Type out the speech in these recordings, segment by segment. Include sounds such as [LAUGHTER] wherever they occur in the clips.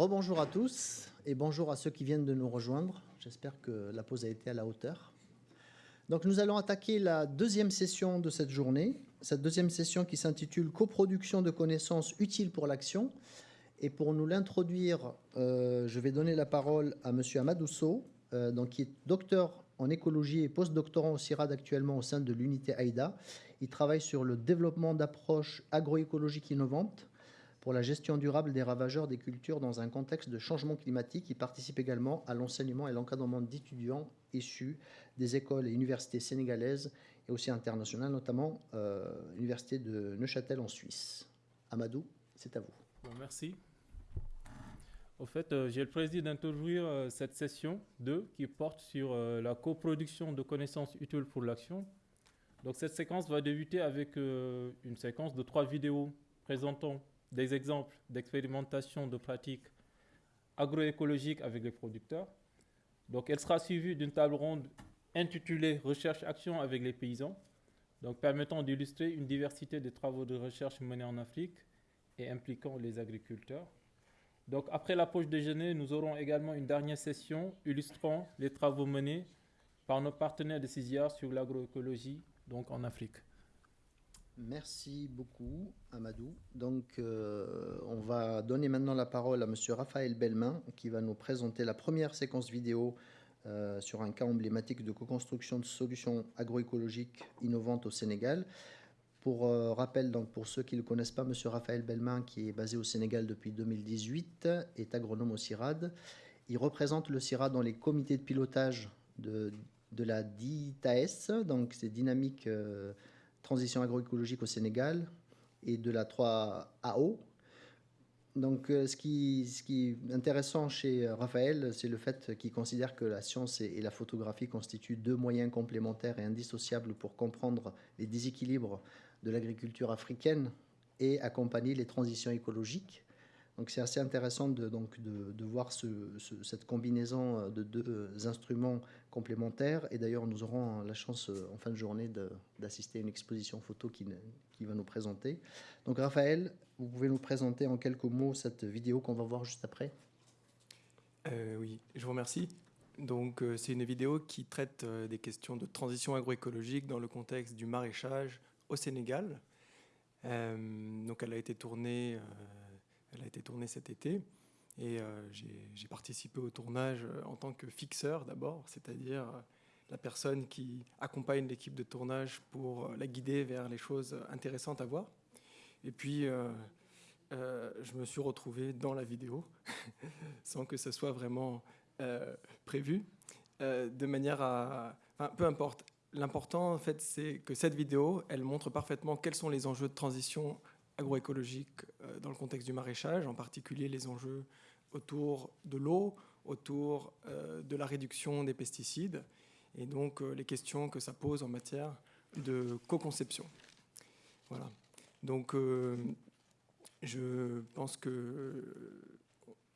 rebonjour à tous et bonjour à ceux qui viennent de nous rejoindre. J'espère que la pause a été à la hauteur. Donc nous allons attaquer la deuxième session de cette journée, cette deuxième session qui s'intitule Coproduction de connaissances utiles pour l'action. Et pour nous l'introduire, euh, je vais donner la parole à M. Amadousso, euh, donc, qui est docteur en écologie et postdoctorant au CIRAD actuellement au sein de l'unité AIDA. Il travaille sur le développement d'approches agroécologiques innovantes pour la gestion durable des ravageurs des cultures dans un contexte de changement climatique. Il participe également à l'enseignement et l'encadrement d'étudiants issus des écoles et universités sénégalaises et aussi internationales, notamment euh, l'université de Neuchâtel en Suisse. Amadou, c'est à vous. merci. Au fait, euh, j'ai le plaisir d'introduire euh, cette session 2 qui porte sur la coproduction de connaissances utiles pour l'action. Donc cette séquence va débuter avec une séquence de trois vidéos présentant des exemples d'expérimentation de pratiques agroécologiques avec les producteurs. Donc, elle sera suivie d'une table ronde intitulée Recherche-action avec les paysans, donc permettant d'illustrer une diversité de travaux de recherche menés en Afrique et impliquant les agriculteurs. Donc, après la pause déjeuner, nous aurons également une dernière session illustrant les travaux menés par nos partenaires de CISIA sur l'agroécologie, donc en Afrique. Merci beaucoup, Amadou. Donc, euh, on va donner maintenant la parole à M. Raphaël Belmain, qui va nous présenter la première séquence vidéo euh, sur un cas emblématique de co-construction de solutions agroécologiques innovantes au Sénégal. Pour euh, rappel, donc, pour ceux qui ne le connaissent pas, M. Raphaël Belmain, qui est basé au Sénégal depuis 2018, est agronome au CIRAD. Il représente le CIRAD dans les comités de pilotage de la DITAS, donc c'est Dynamique transition agroécologique au Sénégal et de la 3AO. Donc, euh, ce qui, ce qui est intéressant chez Raphaël, c'est le fait qu'il considère que la science et la photographie constituent deux moyens complémentaires et indissociables pour comprendre les déséquilibres de l'agriculture africaine et accompagner les transitions écologiques. Donc c'est assez intéressant de, donc de, voir cette combinaison euh, de deux euh, instruments complémentaires. Et d'ailleurs, nous aurons la chance euh, en fin de journée d'assister à une exposition photo qui, qui, va nous présenter. Donc Raphaël, vous pouvez nous présenter en quelques mots cette vidéo qu'on va voir juste après Oui, je vous remercie. Donc c'est une vidéo qui traite des questions de transition agroécologique dans le contexte du maraîchage au Sénégal. donc elle a été tournée elle a été tournée cet été. Et euh, j'ai participé au tournage euh, en tant que fixeur d'abord, c'est-à-dire euh, la personne qui accompagne l'équipe de tournage pour la guider vers les choses intéressantes à voir. Et puis, je me suis retrouvé dans la vidéo, [LAUGHS] sans que ce soit vraiment prévu, de manière à... Enfin, peu importe. L'important, en fait, c'est que cette vidéo, elle montre parfaitement quels sont les enjeux de transition agroécologique euh, dans le contexte du maraîchage, en particulier les enjeux autour de l'eau, autour euh, de la réduction des pesticides, et donc euh, les questions que ça pose en matière de co-conception. Voilà. Donc, je pense que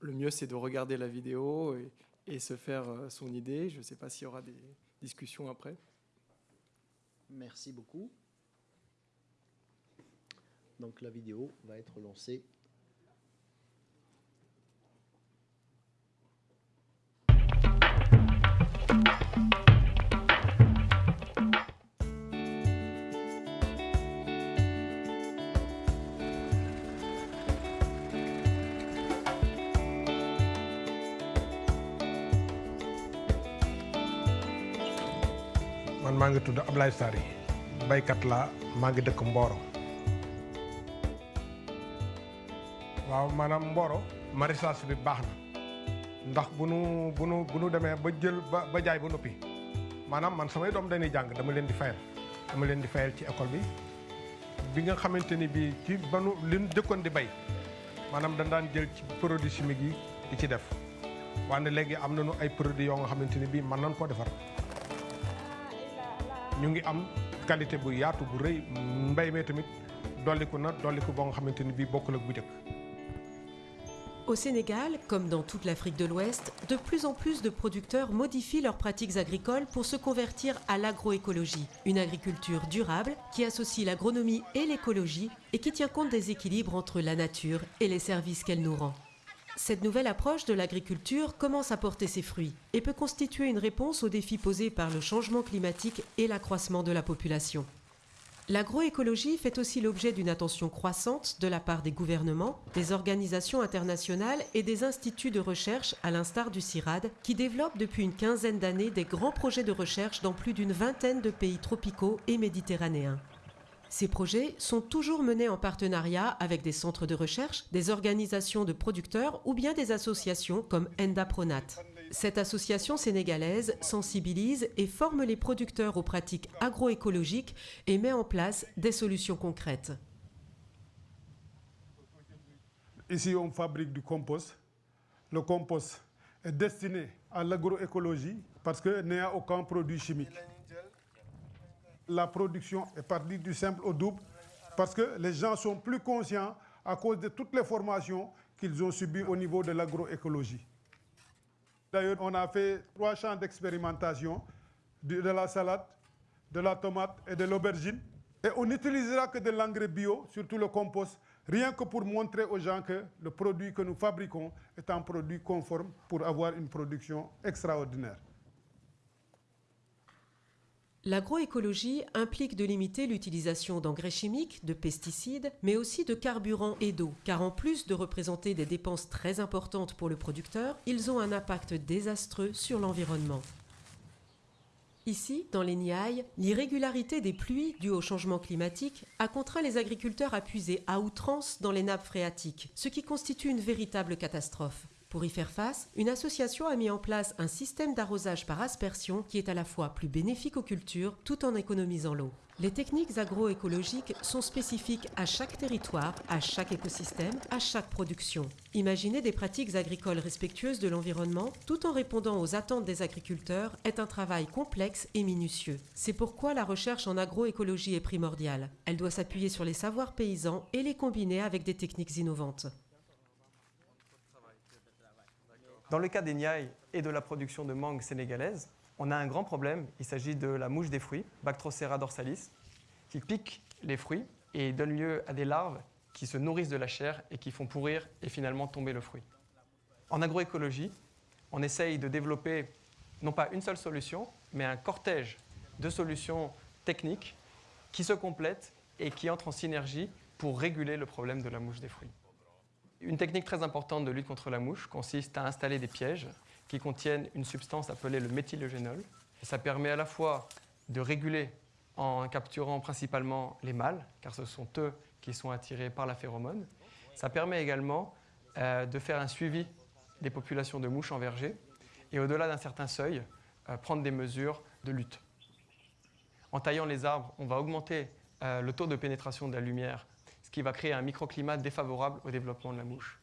le mieux, c'est de regarder la vidéo et, et se faire son idée. Je ne sais pas s'il y aura des discussions après. Merci beaucoup. Donc la vidéo va être lancée. man maa ngi tudd Ablaye Sary baykat la maa ngi dëkk Mboro waaw maanaam Mboro maraîchage bi baax na. Ndax bu nu bu nu bu nu demee ba jël ba jaay ba noppi maanaam man samay doom dañuy jàng dama leen di fayal. Dama leen di fayal ci école bi. Bi nga xamante ni bii ci ba nu li nu di bay maanaam dañ daan jël ci produit chimique yi di ci def. Wante léegi am nañu ay produits yoo nga xamante ni bii mën nañ defar. Ñu ngi am qualité bu yaatu bu rëy. Mbay mee tamit dolliku na dolliku boo nga xamante ni bii bokkul ak bu Au Sénégal, comme dans toute l'Afrique de l'Ouest, de plus en plus de producteurs modifient leurs pratiques agricoles pour se convertir à l'agroécologie, une agriculture durable qui associe l'agronomie et l'écologie et qui tient compte des équilibres entre la nature et les services qu'elle nous rend. Cette nouvelle approche de l'agriculture commence à porter ses fruits et peut constituer une réponse aux défis posés par le changement climatique et l'accroissement de la population. L'agroécologie fait aussi l'objet d'une attention croissante de la part des gouvernements, des organisations internationales et des instituts de recherche à l'instar du CIRAD qui développent depuis une quinzaine d'années des grands projets de recherche dans plus d'une vingtaine de pays tropicaux et méditerranéens. Ces projets sont toujours menés en partenariat avec des centres de recherche, des organisations de producteurs ou bien des associations comme Endapronat. Cette association sénégalaise sensibilise et forme les producteurs aux pratiques agroécologiques et met en place des solutions concrètes. Ici, on fabrique du compost. Le compost est destiné à l'agroécologie parce qu'il n'y a aucun produit chimique la production est partie du simple au double parce que les gens sont plus conscients à cause de toutes les formations qu'ils ont subies au niveau de l'agroécologie. D'ailleurs, on a fait trois champs d'expérimentation de, la salade, de la tomate et de l'aubergine. Et on n'utilisera que de l'engrais bio, surtout le compost, rien que pour montrer aux gens que le produit que nous fabriquons est un produit conforme pour avoir une production extraordinaire. L'agroécologie implique de limiter l'utilisation d'engrais chimiques, de pesticides, mais aussi de carburant et d'eau, car en plus de représenter des dépenses très importantes pour le producteur, ils ont un impact désastreux sur l'environnement. Ici, dans les Niayes, l'irrégularité des pluies dues au changement climatique a contraint les agriculteurs à puiser à outrance dans les nappes phréatiques, ce qui constitue une véritable catastrophe. Pour y faire face, une association a mis en place un système d'arrosage par aspersion qui est à la fois plus bénéfique aux cultures tout en économisant l'eau. Les techniques agroécologiques sont spécifiques à chaque territoire, à chaque écosystème, à chaque production. Imaginer des pratiques agricoles respectueuses de l'environnement tout en répondant aux attentes des agriculteurs est un travail complexe et minutieux. C'est pourquoi la recherche en agroécologie est primordiale. Elle doit s'appuyer sur les savoirs paysans et les combiner avec des techniques innovantes. Dans le cas des Niayes et de la production de mangue sénégalaise, on a un grand problème. Il s'agit de la mouche des fruits, Bactrocera dorsalis, qui pique les fruits et donne lieu à des larves qui se nourrissent de la chair et qui font pourrir et finalement tomber le fruit. En agroécologie, on essaye de développer non pas une seule solution, mais un cortège de solutions techniques qui se complètent et qui entrent en synergie pour réguler le problème de la mouche des fruits. Une technique très importante de lutte contre la mouche consiste à installer des pièges qui contiennent une substance appelée le méthylogénol. ça permet à la fois de réguler en capturant principalement les mâles, car ce sont eux qui sont attirés par la phéromone. Ça permet également euh, de faire un suivi des populations de mouches en verger et au-delà d'un certain seuil, euh, prendre des mesures de lutte. En taillant les arbres, on va augmenter euh, le taux de pénétration de la lumière qui va créer un microclimat défavorable au développement de la mouche.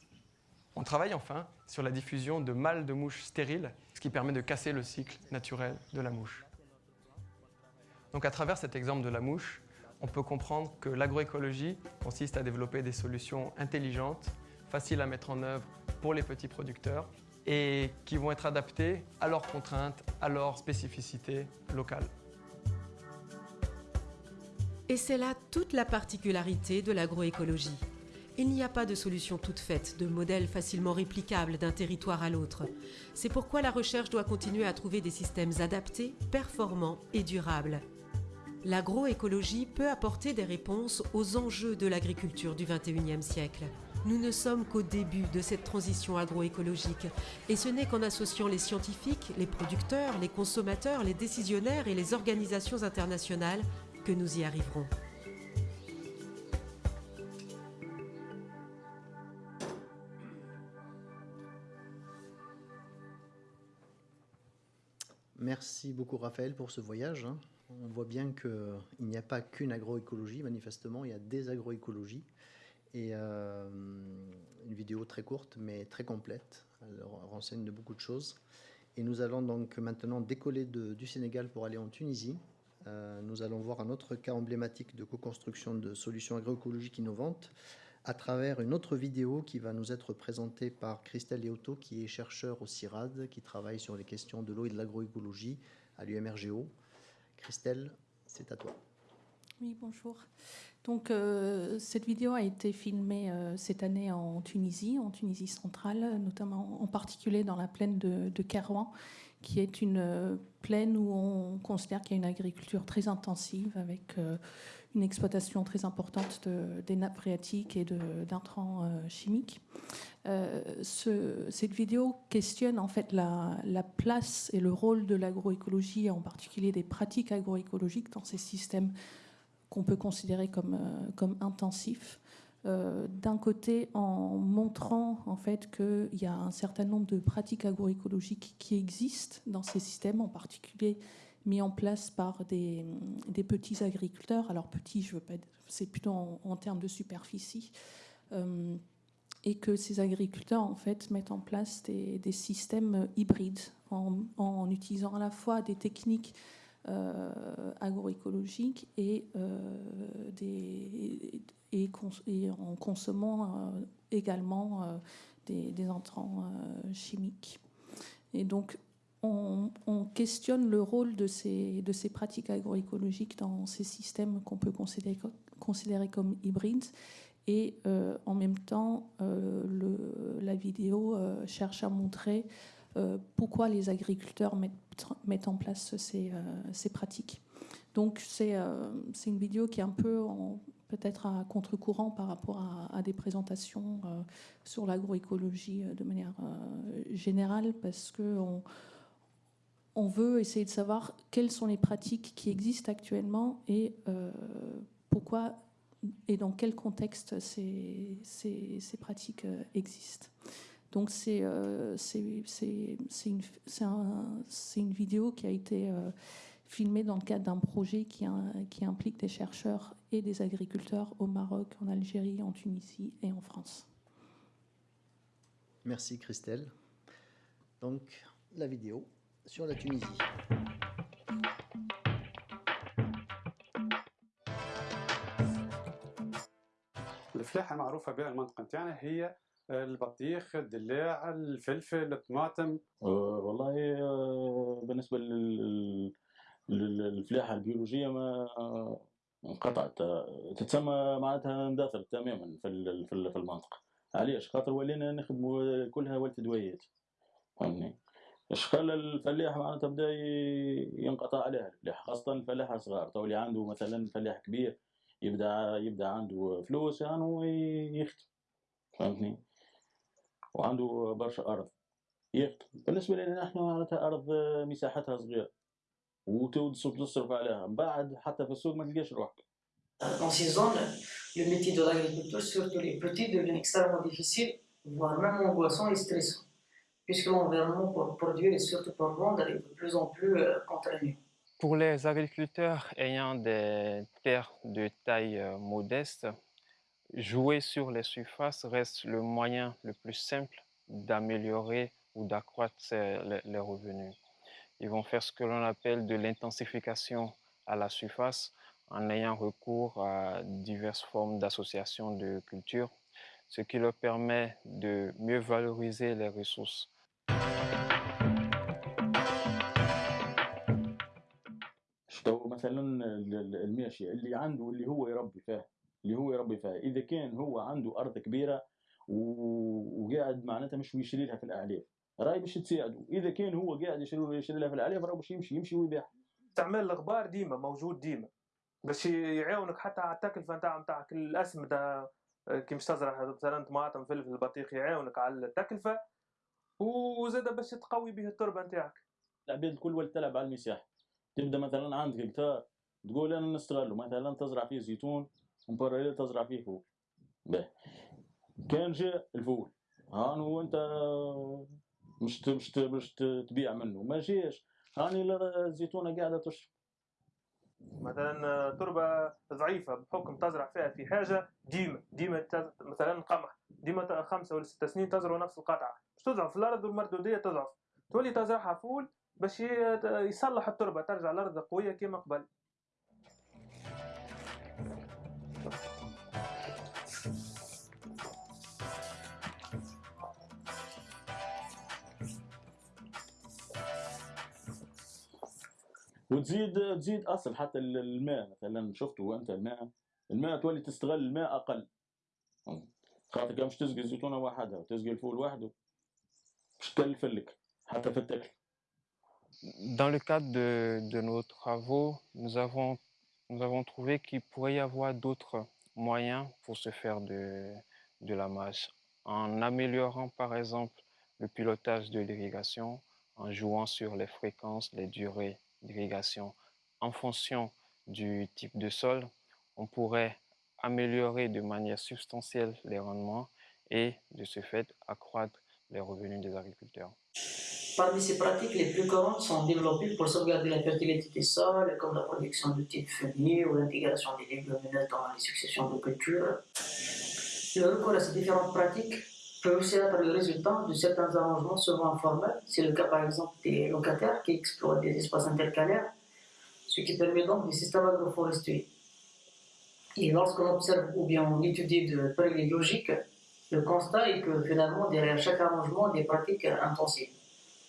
On travaille enfin sur la diffusion de mâles de mouches stériles, ce qui permet de casser le cycle naturel de la mouche. Donc à travers cet exemple de la mouche, on peut comprendre que l'agroécologie consiste à développer des solutions intelligentes, faciles à mettre en œuvre pour les petits producteurs et qui vont être adaptées à leurs contraintes, à leurs spécificités locales. Et c'est là toute la particularité de l'agroécologie. Il n'y a pas de solution toute faite, de modèle facilement réplicable d'un territoire à l'autre. C'est pourquoi la recherche doit continuer à trouver des systèmes adaptés, performants et durables. L'agroécologie peut apporter des réponses aux enjeux de l'agriculture du XXIe siècle. Nous ne sommes qu'au début de cette transition agroécologique, et ce n'est qu'en associant les scientifiques, les producteurs, les consommateurs, les décisionnaires et les organisations internationales que nous y arriverons. Merci beaucoup Raphaël pour ce voyage. Hein. On voit bien qu'il n'y a pas qu'une agroécologie, manifestement, il y a des agroécologies. Et euh, une vidéo très courte mais très complète. Elle renseigne de beaucoup de choses. Et nous allons donc maintenant décoller du Sénégal pour aller en Tunisie. Euh, nous allons voir un autre cas emblématique de co-construction de solutions agroécologiques innovantes à travers une autre vidéo qui va nous être présentée par Christelle Léoto, qui est chercheur au CIRAD, qui travaille sur les questions de l'eau et de l'agroécologie à l'UMRGO. Christelle, c'est à toi. Oui, bonjour. Donc, euh, cette vidéo a été filmée euh, cette année en Tunisie, en Tunisie centrale, notamment en particulier dans la plaine de, de qui est une euh, plaine où on considère qu'il y a une agriculture très intensive avec une exploitation très importante de, des nappes phréatiques et d'intrants chimiques. Ce, cette vidéo questionne en fait la, la place et le rôle de l'agroécologie, en particulier des pratiques agroécologiques dans ces systèmes qu'on peut considérer comme, euh, comme intensif. Euh, d'un côté, en montrant en fait qu'il y a un certain nombre de pratiques agroécologiques qui existent dans ces systèmes, en particulier mis en place par des, petits agriculteurs. Alors petits, je veux pas, c'est plutôt en, termes de superficie. Euh, et que ces agriculteurs en fait mettent en place des, systèmes hybrides en, utilisant à la fois des techniques agroécologiques et, euh, et, en consommant euh, également des, entrants chimiques. Et donc, on, questionne le rôle de ces, pratiques agroécologiques dans ces systèmes qu'on peut considérer, comme hybrides. Et en même temps, la vidéo cherche à montrer euh, pourquoi les agriculteurs mettent, en place ces, euh, pratiques. Donc euh, c'est une vidéo qui est un peu peut-être à contre-courant par rapport à, des présentations sur l'agroécologie de manière générale, parce qu'on on veut essayer de savoir quelles sont les pratiques qui existent actuellement et pourquoi et dans quel contexte ces pratiques existent. Donc c'est euh, une, une, vidéo qui a été euh, filmée dans le cadre d'un projet qui, qui, implique des chercheurs et des agriculteurs au Maroc, en Algérie, en Tunisie et en France. Merci Christelle. Donc la vidéo sur la Tunisie. الفلاحة معروفة بها المنطقة نتاعنا هي البطيخ الدلاع الفلفل الطماطم. أه والله أه بالنسبة لل للفلاحة البيولوجية ما انقطعت. تتسمى معناتها اندثرت تماما في في المنطقة. علاش؟ خاطر ولينا نخدموا كلها ولت دويات. فهمني خلى الفلاح؟ معناتها بدأ ينقطع عليها الفلاح خاصة الفلاح الصغار. تو اللي عنده مثلا فلاح كبير يبدأ يبدأ عنده فلوس يعني يخدم. فهمتني؟ وعنده برشا ارض يخدم بالنسبه لنا نحن معناتها ارض مساحتها صغيره وتصرف عليها من بعد حتى في السوق ما تلقاش روحك Dans ces zones, le métier de l'agriculture, surtout les petits, devient extrêmement difficile, voire même angoissant et stressant, puisque l'environnement pour produire et surtout pour vendre est de plus en plus euh, contraignant. Pour les agriculteurs ayant des terres de taille euh, modeste, Jouer sur les surfaces reste le moyen le plus simple d'améliorer ou d'accroître les, revenus. Ils vont faire ce que l'on appelle de l'intensification à la surface en ayant recours à diverses formes d'associations de culture, ce qui leur permet de mieux valoriser les ressources. اللي هو يربي فيها. إذا كان هو عنده أرض كبيرة وقاعد معناتها مش يشري لها في الاعلاف رأي باش تساعده. إذا كان هو قاعد يشري يشري لها في الاعلاف راه باش يمشي يمشي ويبيع استعمال الغبار ديما موجود ديما. باش يعاونك حتى على التكلفة نتاع نتاعك الاسمده كي مش تزرع مثلا طماطم فلفل بطيخ يعاونك على التكلفة وزاد باش تقوي به التربة نتاعك. العباد الكل ولات تلعب على المساحة. تبدأ مثلا عندك هكتار تقول أنا نستغله مثلا تزرع فيه زيتون مبرر تزرع فيه فول به كان جاء الفول هانو أنت مش مش مش تبيع منه. ما جاش. هاني الزيتونه قاعدة تشرب. مثلا تربة ضعيفة بحكم تزرع فيها في حاجة ديما ديما مثلا قمح. ديما خمسة ولا ست سنين تزرع نفس القطعة. مش تضعف. الأرض والمردوديه تضعف. تولي تزرعها فول باش يصلح التربة ترجع الأرض قوية كما قبل. وتزيد تزيد اصل حتى الماء مثلا شفتوا انت الماء الماء تولي تستغل الماء اقل خاطر كان مش تسقي الزيتونه وحدها وتسقي الفول وحده مش تكلفلك حتى في التاكل Dans le cadre de, de nos travaux, nous avons, nous avons trouvé qu'il pourrait y avoir d'autres moyens pour se faire de, de la mâche, en améliorant par exemple le pilotage de l'irrigation, en jouant sur les fréquences, les durées d'irrigation. En fonction du type de sol, on pourrait améliorer de manière substantielle les rendements et de ce fait accroître les revenus des agriculteurs. Parmi ces pratiques, les plus courantes sont développées pour sauvegarder la fertilité des sols, comme la production de types fumiers ou l'intégration des légumineuses dans les successions de cultures. Le recours à ces différentes pratiques peut aussi être le résultat de certains arrangements souvent informels. C'est le cas par exemple des locataires qui exploitent des espaces intercalaires, ce qui permet donc des systèmes agroforestiers. Et lorsqu'on observe ou bien on étudie de près les logiques, le constat est que finalement derrière chaque arrangement, des pratiques intensives.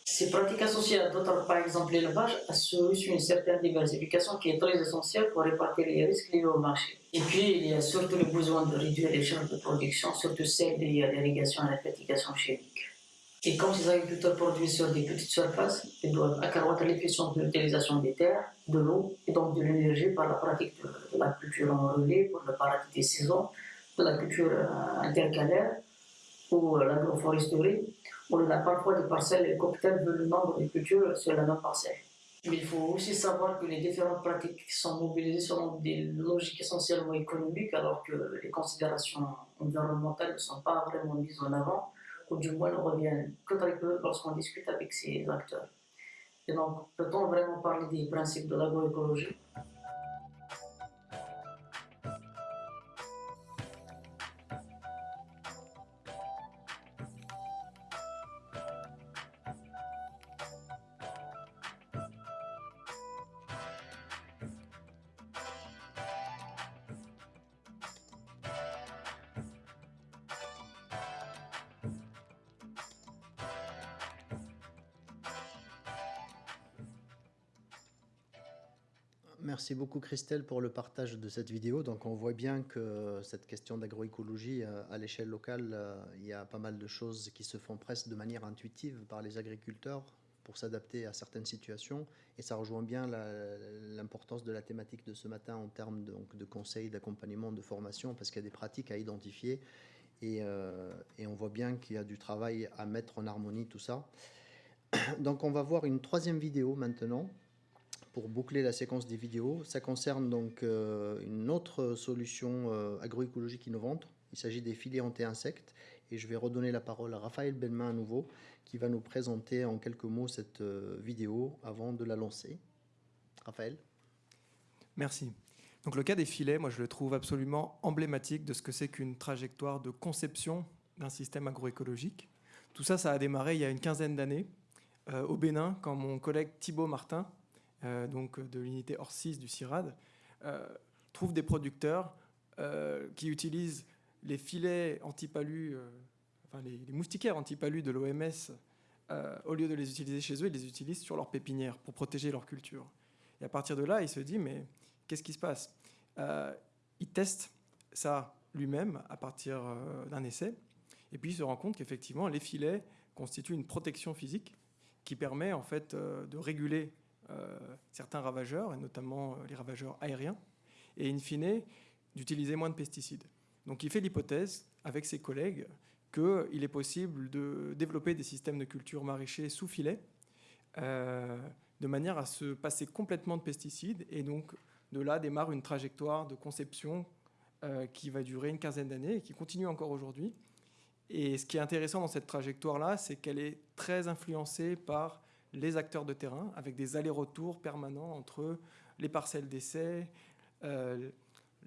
Ces pratiques associées à d'autres, par exemple l'élevage, assurent une certaine diversification qui est très essentielle pour répartir les risques liés au marché. Et puis, il y a surtout le besoin de réduire les charges de production, surtout celles liées à l'irrigation et à la fertigation chimique. Et comme ces agriculteurs produisent sur des petites surfaces, ils doivent accroître l'efficience de l'utilisation des terres, de l'eau et donc de l'énergie par la pratique de, la culture en relais, pour ne pas rater des saisons, de la culture euh, intercalaire ou euh, l'agroforesterie, on a parfois des parcelles et cocktails veulent le nombre de cultures sur la même parcelle. Mais il faut aussi savoir que les différentes pratiques sont mobilisées sont des logiques essentiellement économiques, alors que les considérations environnementales ne sont pas vraiment mises en avant, ou du moins ne reviennent que très peu lorsqu'on discute avec ces acteurs. Et donc, peut-on vraiment parler des principes de l'agroécologie? Merci beaucoup Christelle pour le partage de cette vidéo. Donc on voit bien que cette question d'agroécologie euh, à l'échelle locale, euh, il y a pas mal de choses qui se font presque de manière intuitive par les agriculteurs pour s'adapter à certaines situations. Et ça rejoint bien l'importance de la thématique de ce matin en termes de, donc, de conseils, d'accompagnement, de formation, parce qu'il y a des pratiques à identifier. Et, euh, et on voit bien qu'il y a du travail à mettre en harmonie tout ça. Donc on va voir une troisième vidéo maintenant pour boucler la séquence des vidéos. Ça concerne donc euh, une autre solution euh, agroécologique innovante. Il s'agit des filets anti-insectes. Et je vais redonner la parole à Raphaël Belmain à nouveau, qui va nous présenter en quelques mots cette euh, vidéo avant de la lancer. Raphaël Merci. Donc le cas des filets, moi je le trouve absolument emblématique de ce que c'est qu'une trajectoire de conception d'un système agroécologique. Tout ça, ça a démarré il y a une quinzaine d'années au Bénin, quand mon collègue Thibault Martin, euh, donc de l'unité 6 du CIRAD, euh, trouve des producteurs euh, qui utilisent les filets antipalus, enfin les, moustiquaires antipalus de l'OMS, au lieu de les utiliser chez eux, ils les utilisent sur leur pépinière pour protéger leur culture. Et à partir de là, il se dit, mais qu'est-ce qui se passe? Il teste ça lui-même à partir d'un essai, et puis il se rend compte qu'effectivement, les filets constituent une protection physique qui permet en fait de réguler certains ravageurs, et notamment euh, les ravageurs aériens, et in fine, d'utiliser moins de pesticides. Donc il fait l'hypothèse, avec ses collègues, qu'il est possible de développer des systèmes de culture maraîchers sous filet, euh, de manière à se passer complètement de pesticides, et donc de là démarre une trajectoire de conception qui va durer une quinzaine d'années et qui continue encore aujourd'hui. Et ce qui est intéressant dans cette trajectoire-là, c'est qu'elle est très influencée par les acteurs de terrain avec des allers-retours permanents entre les parcelles d'essai, euh,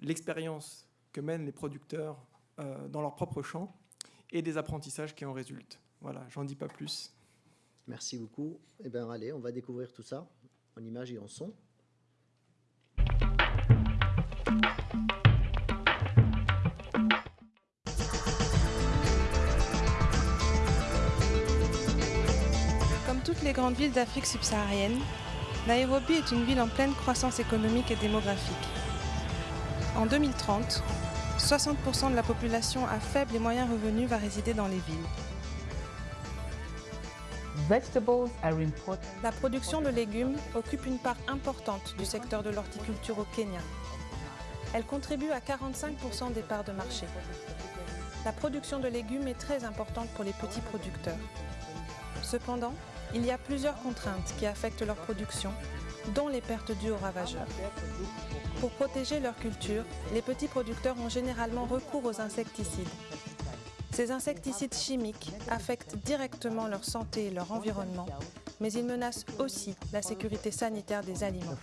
l'expérience que mènent les producteurs euh, dans leur propre champ et des apprentissages qui en résultent. Voilà, j'en dis pas plus. Merci beaucoup. Eh bien, allez, on va découvrir tout ça en images et en son. Toutes les grandes villes d'Afrique subsaharienne, Nairobi est une ville en pleine croissance économique et démographique. En 2030, 60% de la population à faible et moyen revenu va résider dans les villes. La production de légumes occupe une part importante du secteur de l'horticulture au Kenya. Elle contribue à 45% des parts de marché. La production de légumes est très importante pour les petits producteurs. Cependant, il y a plusieurs contraintes qui affectent leur production, dont les pertes dues aux ravageurs. Pour protéger leur culture, les petits producteurs ont généralement recours aux insecticides. Ces insecticides chimiques affectent directement leur santé et leur environnement, mais ils menacent aussi la sécurité sanitaire des aliments.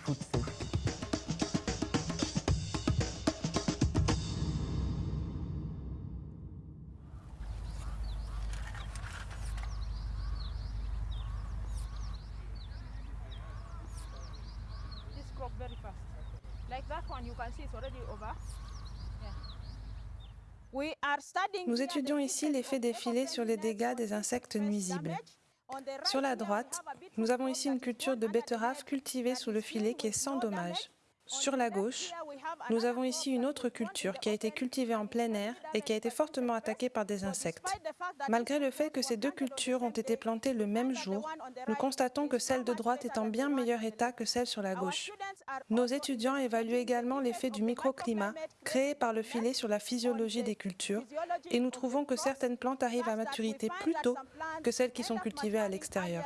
Nous étudions ici l'effet des filets sur les dégâts des insectes nuisibles. Sur la droite, nous avons ici une culture de net cultivée sous le filet qui est sans dommage. Sur la gauche, nous avons ici une autre culture qui a été cultivée en plein air et qui a été fortement attaquée par des insectes. Malgré le fait que ces deux cultures ont été plantées le même jour, nous constatons que celle de droite est en bien meilleur état que celle sur la gauche. Nos étudiants évaluent également l'effet du microclimat créé par le filet sur la physiologie des cultures et nous trouvons que certaines plantes arrivent à maturité plus tôt que celles qui sont cultivées à l'extérieur.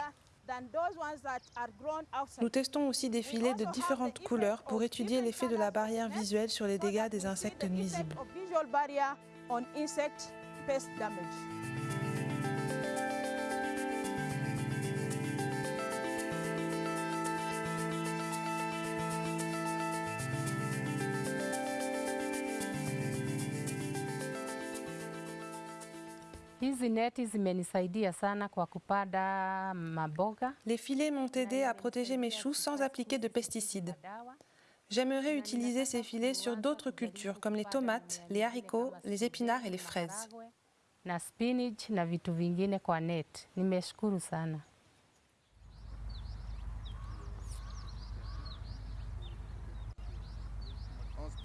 Nous testons aussi des filets de différentes couleurs pour étudier l'effet de la barrière visuelle sur les dégâts des insectes nuisibles. Hizi neti zimenisaidia sana kwa kupanda maboga. Les filets m'ont aidé à protéger mes choux sans appliquer de pesticides. J'aimerais utiliser ces filets sur d'autres cultures comme les tomates, les haricots, les épinards et les fraises. na spinach na vitu vingine kwa net. Nimeshukuru sana.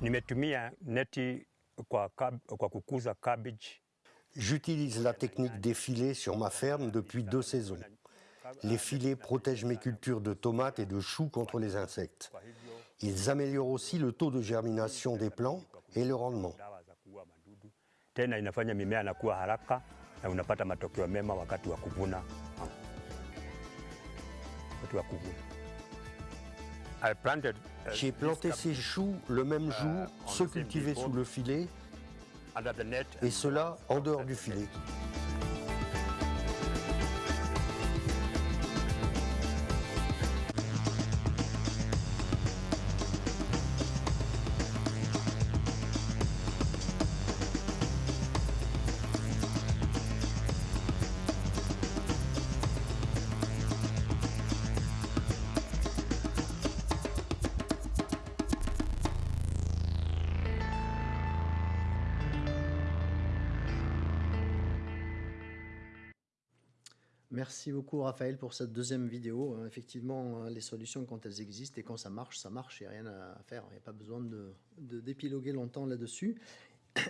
Nimetumia neti kwa, kab, kwa kukuza cabbage. J'utilise la technique des filets sur ma ferme depuis deux saisons. Les filets protègent mes cultures de tomates et de choux contre les insectes. Ils améliorent aussi le taux de germination des plants et le rendement. Uh, J'ai planté ces choux le même jour, uh, on ceux cultivés sous le filet, et cela en dehors du filet. Beaucoup Raphaël pour cette deuxième vidéo. Euh, Effectivement, euh, les solutions quand elles existent et quand ça marche, ça marche, il n'y a rien à faire. Il n'y a pas besoin de, d'épiloguer longtemps là-dessus.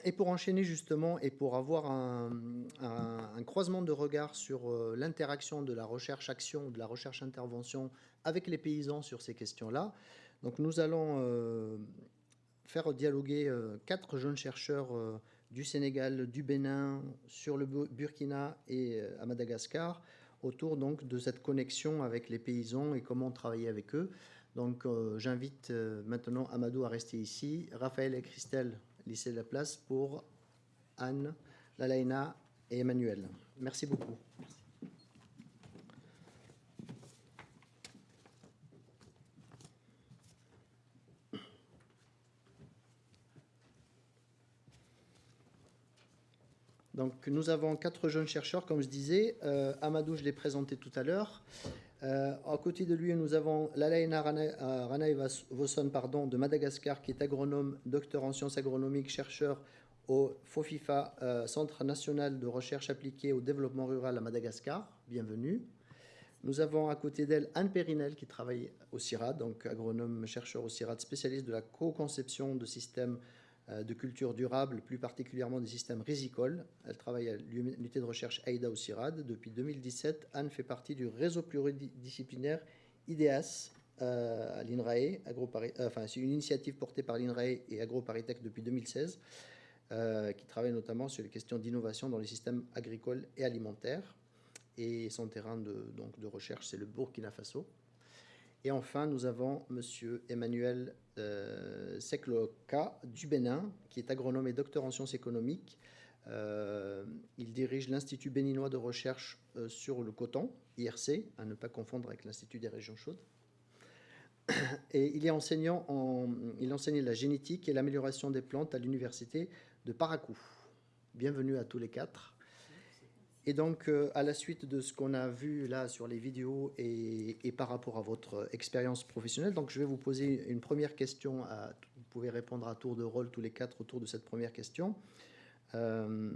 Et pour enchaîner justement et pour avoir un, croisement de regard sur euh, l'interaction de la recherche-action, de la recherche-intervention avec les paysans sur ces questions-là, donc nous allons faire dialoguer quatre jeunes chercheurs du Sénégal, du Bénin, sur le Bu- Burkina et à Madagascar autour donc de cette connexion avec les paysans et comment travailler avec eux. Donc euh, j'invite euh, maintenant Amadou à rester ici, Raphaël et Christelle laisser la place pour Anne, Lalaina et Emmanuel. Merci beaucoup. Donc nous avons quatre jeunes chercheurs, comme je disais. Euh, Amadou, je l'ai présenté tout à l'heure. Euh, à côté de lui, nous avons Lalaina Rana- euh, Ranaevosson pardon, de Madagascar, qui est agronome, docteur en sciences agronomiques, chercheur au FOFIFA, Centre national de recherche appliquée au développement rural à Madagascar. Bienvenue. Nous avons à côté d'elle Anne Périnel qui travaille au CIRAD, donc agronome chercheur au CIRAD, spécialiste de la co-conception de systèmes de culture durable, plus particulièrement des systèmes rizicoles. Elle travaille à l'unité de recherche AIDA au CIRAD. Depuis 2017, Anne fait partie du réseau pluridisciplinaire IDEAS à l'INRAE. Enfin, c'est une initiative portée par l'INRAE et AgroParisTech depuis 2016, qui travaille notamment sur les questions d'innovation dans les systèmes agricoles et alimentaires. Et son terrain de, de recherche, c'est le Burkina Faso. Et enfin, nous avons M. Emmanuel euh, Sekloka du Bénin, qui est agronome et docteur en sciences économiques. Euh, il dirige l'Institut béninois de recherche euh, sur le coton, IRC, à ne pas confondre avec l'Institut des régions chaudes. [COUGHS] Et il est enseignant en, il enseigne la génétique et l'amélioration des plantes à l'université de Paracou. Bienvenue à tous les quatre. Et donc, euh, à la suite de ce qu'on a vu là sur les vidéos et, par rapport à votre expérience professionnelle, donc je vais vous poser une première question. Vous pouvez répondre à tour de rôle tous les quatre autour de cette première question. Euh,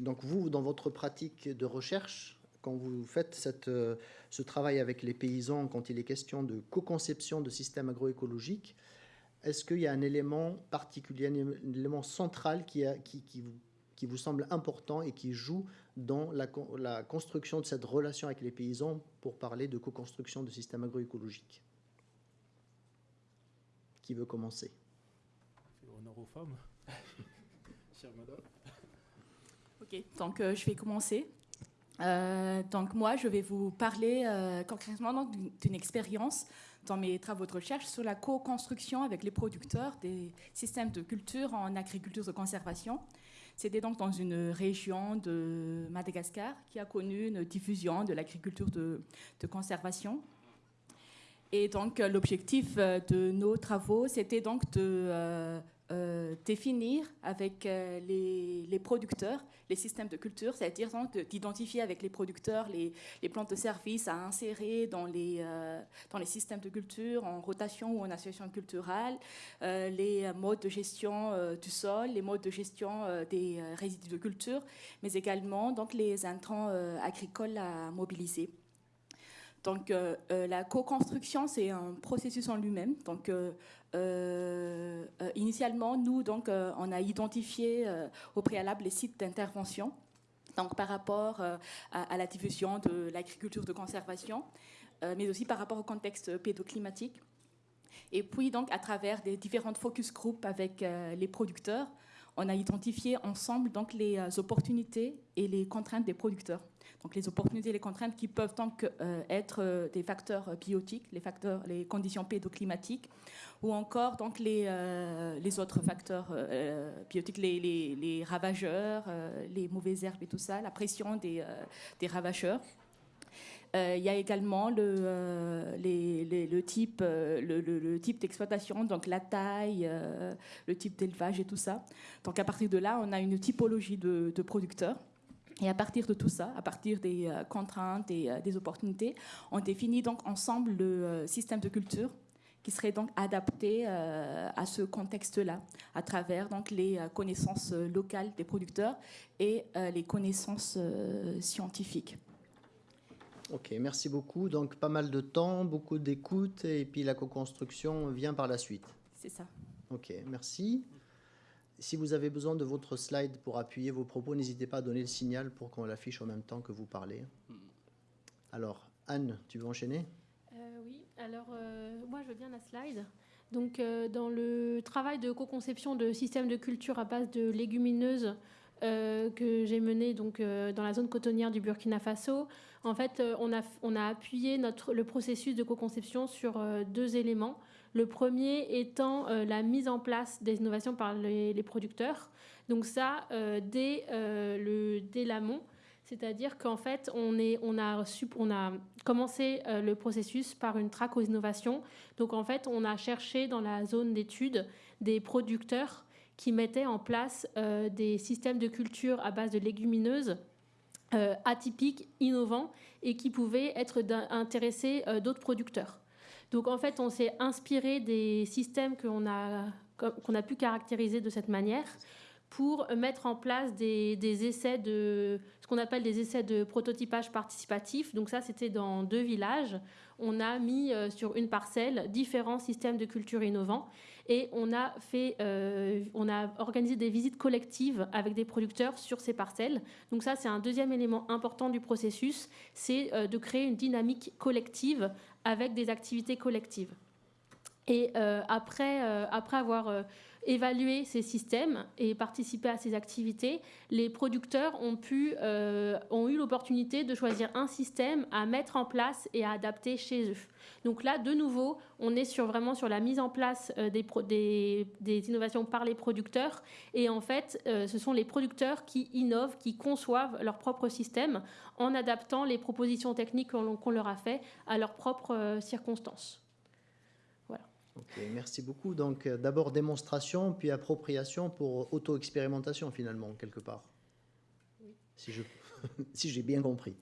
donc, vous, dans votre pratique de recherche, quand vous faites euh, ce travail avec les paysans, quand il est question de co-conception de systèmes agroécologiques, est-ce qu'il y a un élément particulier, un élément central qui vous qui vous semble important et qui joue dans la, la, construction de cette relation avec les paysans pour parler de co-construction de systèmes agroécologiques Qui veut commencer? Honneur aux femmes. [LAUGHS] Chère madame. Ok, donc euh, je vais commencer. Euh, donc moi, je vais vous parler euh, concrètement d'une expérience dans mes travaux de recherche sur la co-construction avec les producteurs des systèmes de culture en agriculture de conservation c'était donc dans une région de Madagascar qui a connu une diffusion de l'agriculture de, conservation. Et donc l'objectif euh, de nos travaux, c'était donc de euh, euh, définir avec euh, les, producteurs les systèmes de culture, c'est-à-dire d'identifier avec les producteurs les, plantes de service à insérer dans les, euh, dans les systèmes de culture en rotation ou en association culturelle, les modes de gestion du sol, les modes de gestion des résidus de culture, mais également donc, les intrants agricoles à mobiliser. Donc la co-construction, c'est un processus en lui-même. Donc euh, initialement, nous, donc, euh, on a identifié au préalable les sites d'intervention. Donc, par rapport à, la diffusion de l'agriculture de conservation, mais aussi par rapport au contexte pédoclimatique. Et puis, donc, à travers des différentes focus groups avec les producteurs, on a identifié ensemble donc les opportunités et les contraintes des producteurs. Donc les opportunités et les contraintes qui peuvent donc être des facteurs biotiques, les facteurs, les conditions pédoclimatiques, ou encore donc les, euh, les autres facteurs euh, biotiques, les, ravageurs, euh, les mauvaises herbes et tout ça, la pression des, des ravageurs. il y a également le, le type, le, type d'exploitation, donc la taille, le type d'élevage et tout ça. Donc à partir de là, on a une typologie de producteurs. Et à partir de tout ça, à partir des contraintes et des opportunités, on définit donc ensemble le système de culture qui serait donc adapté euh, à ce contexte-là, à travers donc les euh, connaissances euh, locales des producteurs et les connaissances scientifiques. Ok, merci beaucoup. Donc pas mal de temps, beaucoup d'écoute, et puis la co-construction vient par la suite. C'est ça. Ok, merci. Si vous avez besoin de votre slide pour appuyer vos propos, n'hésitez pas à donner le signal pour qu'on l'affiche en même temps que vous parlez. Hmm. Alors, Anne, tu veux enchaîner? Alors euh, moi je veux bien la slide. Donc euh, dans le travail de co-conception de systèmes de culture à base de légumineuses euh, que j'ai mené donc dans la zone cotonnière du Burkina Faso, en fait on a on a appuyé notre le processus de co-conception sur deux éléments. Le premier étant la mise en place des innovations par les, producteurs. Donc ça dès le dès l'amont c'est-à-dire qu'en fait, on, est, on, a, on a commencé euh, le processus par une traque aux innovations. Donc en fait, on a cherché dans la zone d'études des producteurs qui mettaient en place euh, des systèmes de culture à base de légumineuses euh, atypiques, innovants et qui pouvaient être intéresser d'autres producteurs. Donc en fait, on s'est inspiré des systèmes qu'on a, qu'on a pu caractériser de cette manière pour mettre en place des, des essais de ce qu'on appelle des essais de prototypage participatif. Donc ça, c'était dans deux villages. On a mis euh, sur une parcelle différents systèmes de culture innovants et on a fait, euh, on a organisé des visites collectives avec des producteurs sur ces parcelles. Donc ça, c'est un deuxième élément important du processus, c'est euh, de créer une dynamique collective avec des activités collectives. Et après, après avoir évalué ces systèmes et participé à ces activités, les producteurs ont, pu, euh, ont eu l'opportunité de choisir un système à mettre en place et à adapter chez eux. Donc là, de nouveau, on est sur, vraiment sur la mise en place euh, des, des, innovations par les producteurs. Et en fait, euh, ce sont les producteurs qui innovent, qui conçoivent leur propre système en adaptant les propositions techniques qu'on leur a fait à leurs propres circonstances. Merci beaucoup. Donc, euh, d'abord démonstration, puis appropriation pour auto-expérimentation, finalement, quelque part. Si je- [LAUGHS] si j'ai bien compris.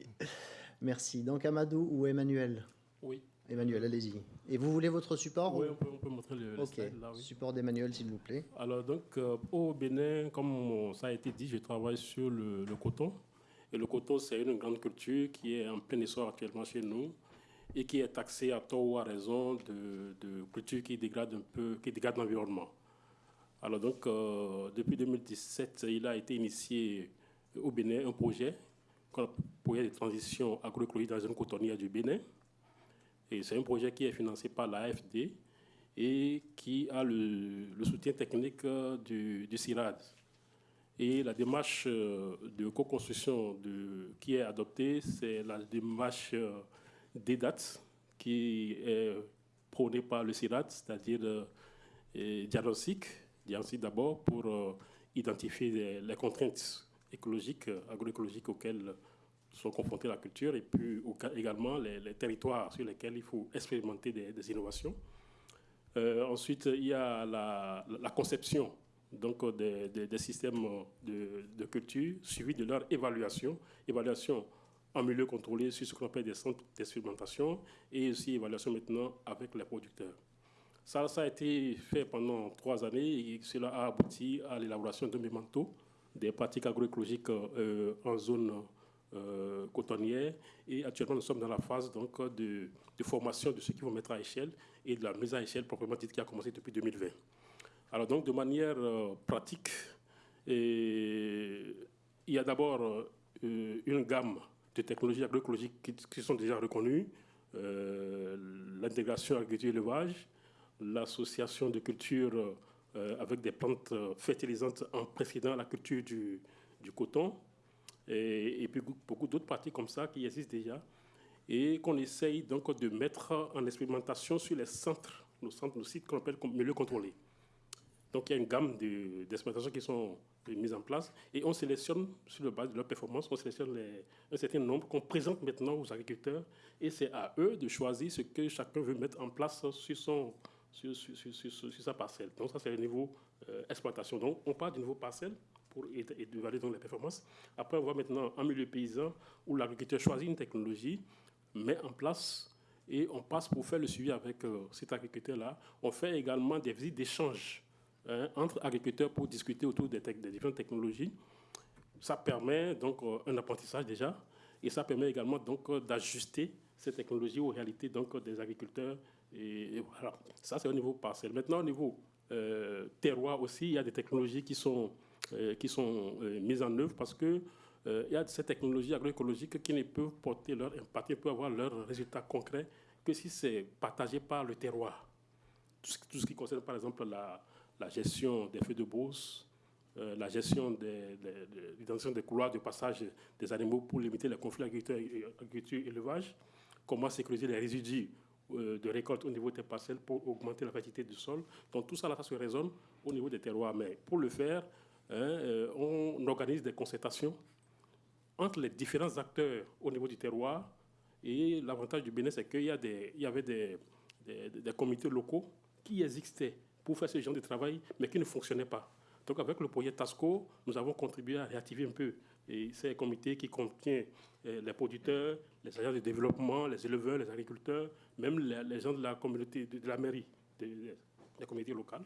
Merci. Donc, Amadou ou Emmanuel? Oui. Emmanuel, allez-y. Et vous voulez votre support? Oui, ou- on peut, on peut montrer le, slide là, oui. support d'Emmanuel, s'il vous plaît. Alors, donc, euh, au Bénin, comme ça a été dit, je travaille sur le, le coton. Et le coton, c'est une grande culture qui est en plein essor actuellement chez nous et qui est taxée à tort ou à raison de, de cultures qui dégradent un peu, qui dégradent l'environnement. Alors, donc, euh, depuis 2017, il a été initié au Bénin un projet, appelle projet de transition agroécologique dans la zone cotonnière du Bénin. Et c'est un projet qui est financé par l'AFD et qui a le, soutien technique euh, du, CIRAD. Et la démarche euh, de co-construction qui est adoptée, c'est la démarche euh, DEDAT qui est prônée par le CIRAD, c'est-à-dire euh, diagnostic, diagnostic d'abord pour euh, identifier les, contraintes écologiques, agroécologiques auxquelles sont confrontés la culture et puis également les, territoires sur lesquels il faut expérimenter des, des innovations. Euh, ensuite, il y a la, conception donc, des, des- des systèmes de, culture suivi de leur. Évaluation en milieu contrôlé sur ce qu'on appelle des centres d'expérimentation et aussi évaluation maintenant avec les producteurs. Ça, ça a été fait pendant trois années et cela a abouti à l'élaboration de mémentos des pratiques agroécologiques euh, en zone euh, cotonnière. Et actuellement, nous sommes dans la phase donc, de, formation de ceux qui vont mettre à échelle et de la mise à échelle proprement dite qui a commencé depuis 2020. Alors donc, de manière euh, pratique, il y a d'abord euh, une gamme de technologies agroécologiques qui, sont déjà reconnues. Euh, L'intégration agriculture-élevage, l'association de cultures euh, avec des plantes euh, fertilisantes en précédant la culture du, coton, et, puis beaucoup d'autres pratiques comme ça qui existent déjà, et qu'on essaye donc de mettre en expérimentation sur les centres, nos centres, nos sites qu'on appelle milieux contrôlés. Donc il y a une gamme de- d'expérimentations qui sont mises en place et on sélectionne sur le base de leur performance, on sélectionne un certain nombre qu'on présente maintenant aux agriculteurs et c'est à eux de choisir ce que chacun veut mettre en place sur, son, sur, sur- sur- sur- sa parcelle. Donc ça c'est le niveau euh, exploitation. Donc on part du niveau parcelle pour évaluer donc les performances. Après on va maintenant en milieu paysan où l'agriculteur choisit une technologie, met en place et on passe pour faire le suivi avec euh, cet agriculteur-là. On fait également des visites d'échange hein, entre agriculteurs pour discuter autour des, différentes technologies. Ça permet donc euh, un apprentissage déjà, et ça permet également donc euh, d'ajuster ces technologies aux réalités donc euh, des agriculteurs. Et, voilà, ça c'est au niveau parcelle. Maintenant au niveau euh, terroir aussi, il y a des technologies qui sont euh, qui sont euh, mises en œuvre parce que euh, il y a ces technologies agroécologiques qui ne peuvent porter leur impact, ne peuvent avoir leurs résultats concrets que si c'est partagé par le terroir tout ce qui concerne par exemple la, la gestion des feux de brousse, euh, la gestion des, des, couloirs de passage des animaux pour limiter les conflits agriculture-élevage, comment sécuriser les résidus euh, de récolte au niveau des parcelles pour augmenter la fertilité du sol. Donc tout ça, là, ça se raisonne au niveau des terroirs. Mais pour le faire, hein, euh, on organise des concertations entre les différents acteurs au niveau du terroir. Et l'avantage du Bénin, c'est qu'il y, y avait des- des comités locaux qui existaient pour faire ce genre de travail, mais qui ne fonctionnaient pas. Donc avec le projet TASCO, nous avons contribué à réactiver un peu ces comités qui contiennent euh, les producteurs, les agents de développement, les éleveurs, les agriculteurs, même les, gens de la communauté, de, la mairie, des communautés locales.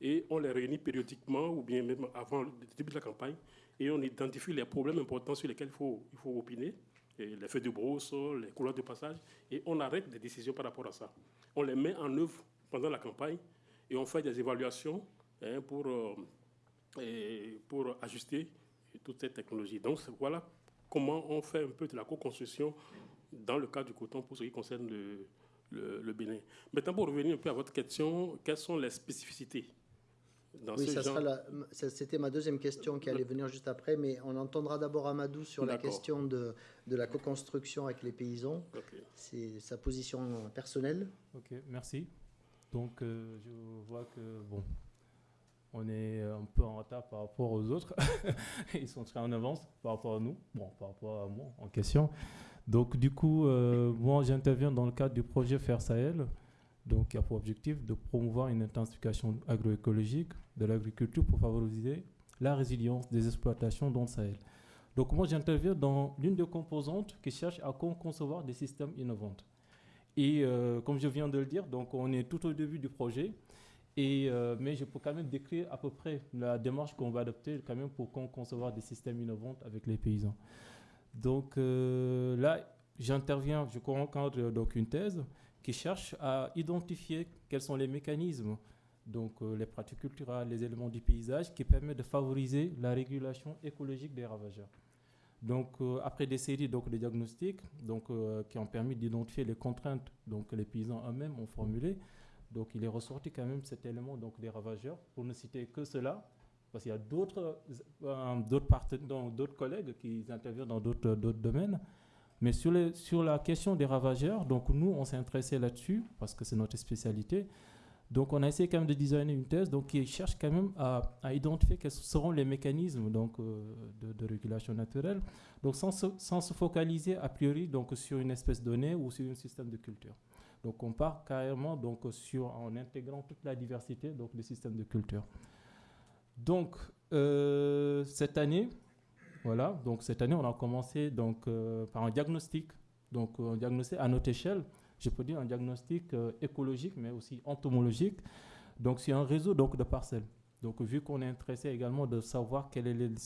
et on les réunit périodiquement ou bien même avant le début de la campagne et on identifie les problèmes importants sur lesquels il faut, il faut opiner, les feux de brousse, les couleurs de passage, et on arrête des décisions par rapport à ça. On les met en œuvre pendant la campagne et on fait des évaluations hein, pour, euh, pour ajuster toute cette technologie. Donc voilà comment on fait un peu de la co-construction dans le cas du coton pour ce qui concerne le, le, Bénin. Maintenant, pour revenir un peu à votre question, quelles sont les spécificités dans oui, c'était ma deuxième question qui allait venir juste après, mais on entendra d'abord Amadou sur la question de, de la co-construction avec les paysans. C'est sa position personnelle. Ok, merci. Donc, euh, je vois que, bon, on est un peu en retard par rapport aux autres. [LAUGHS] Ils sont très en avance par rapport à nous, bon, par rapport à moi en question. Donc, du coup, euh, moi, j'interviens dans le cadre du projet Faire Sahel, donc, qui a pour objectif de promouvoir une intensification agroécologique de l'agriculture pour favoriser la résilience des exploitations dans le Sahel. Donc, moi, j'interviens dans l'une des composantes qui cherche à concevoir des systèmes innovants. Et euh, comme je viens de le dire, donc on est tout au début du projet. Et, euh, mais je peux quand même décrire à peu près la démarche qu'on va adopter quand même pour concevoir des systèmes innovants avec les paysans. Donc euh, là, j'interviens, je encadre donc une thèse qui cherche à identifier quels sont les mécanismes, donc les pratiques culturelles, les éléments du paysage qui permettent de favoriser la régulation écologique des ravageurs. Donc euh, après des séries donc, de diagnostics donc, qui ont permis d'identifier les contraintes donc, que les paysans eux-mêmes ont formulées, donc il est ressorti quand même cet élément donc, des ravageurs, pour ne citer que cela, parce qu'il y a d'autres euh, collègues qui interviennent dans d'autres domaines. Mais sur, les, sur la question des ravageurs, donc nous, on s'est intéressé là-dessus, parce que c'est notre spécialité. Donc on a essayé quand même de designer une thèse donc, qui cherche quand même à, identifier quels seront les mécanismes donc, euh, de, régulation naturelle, donc sans se, sans se, focaliser a priori donc, sur une espèce donnée ou sur un système de culture. Donc on part carrément donc, sur, en intégrant toute la diversité donc, des systèmes de culture. Donc, euh, cette année, voilà, donc cette année, on a commencé donc, euh, par un diagnostic, donc un diagnostic à notre échelle, je peux dire un diagnostic euh, écologique, mais aussi entomologique. Donc, c'est un réseau donc, de parcelles. Donc, vu qu'on est intéressé également de savoir quels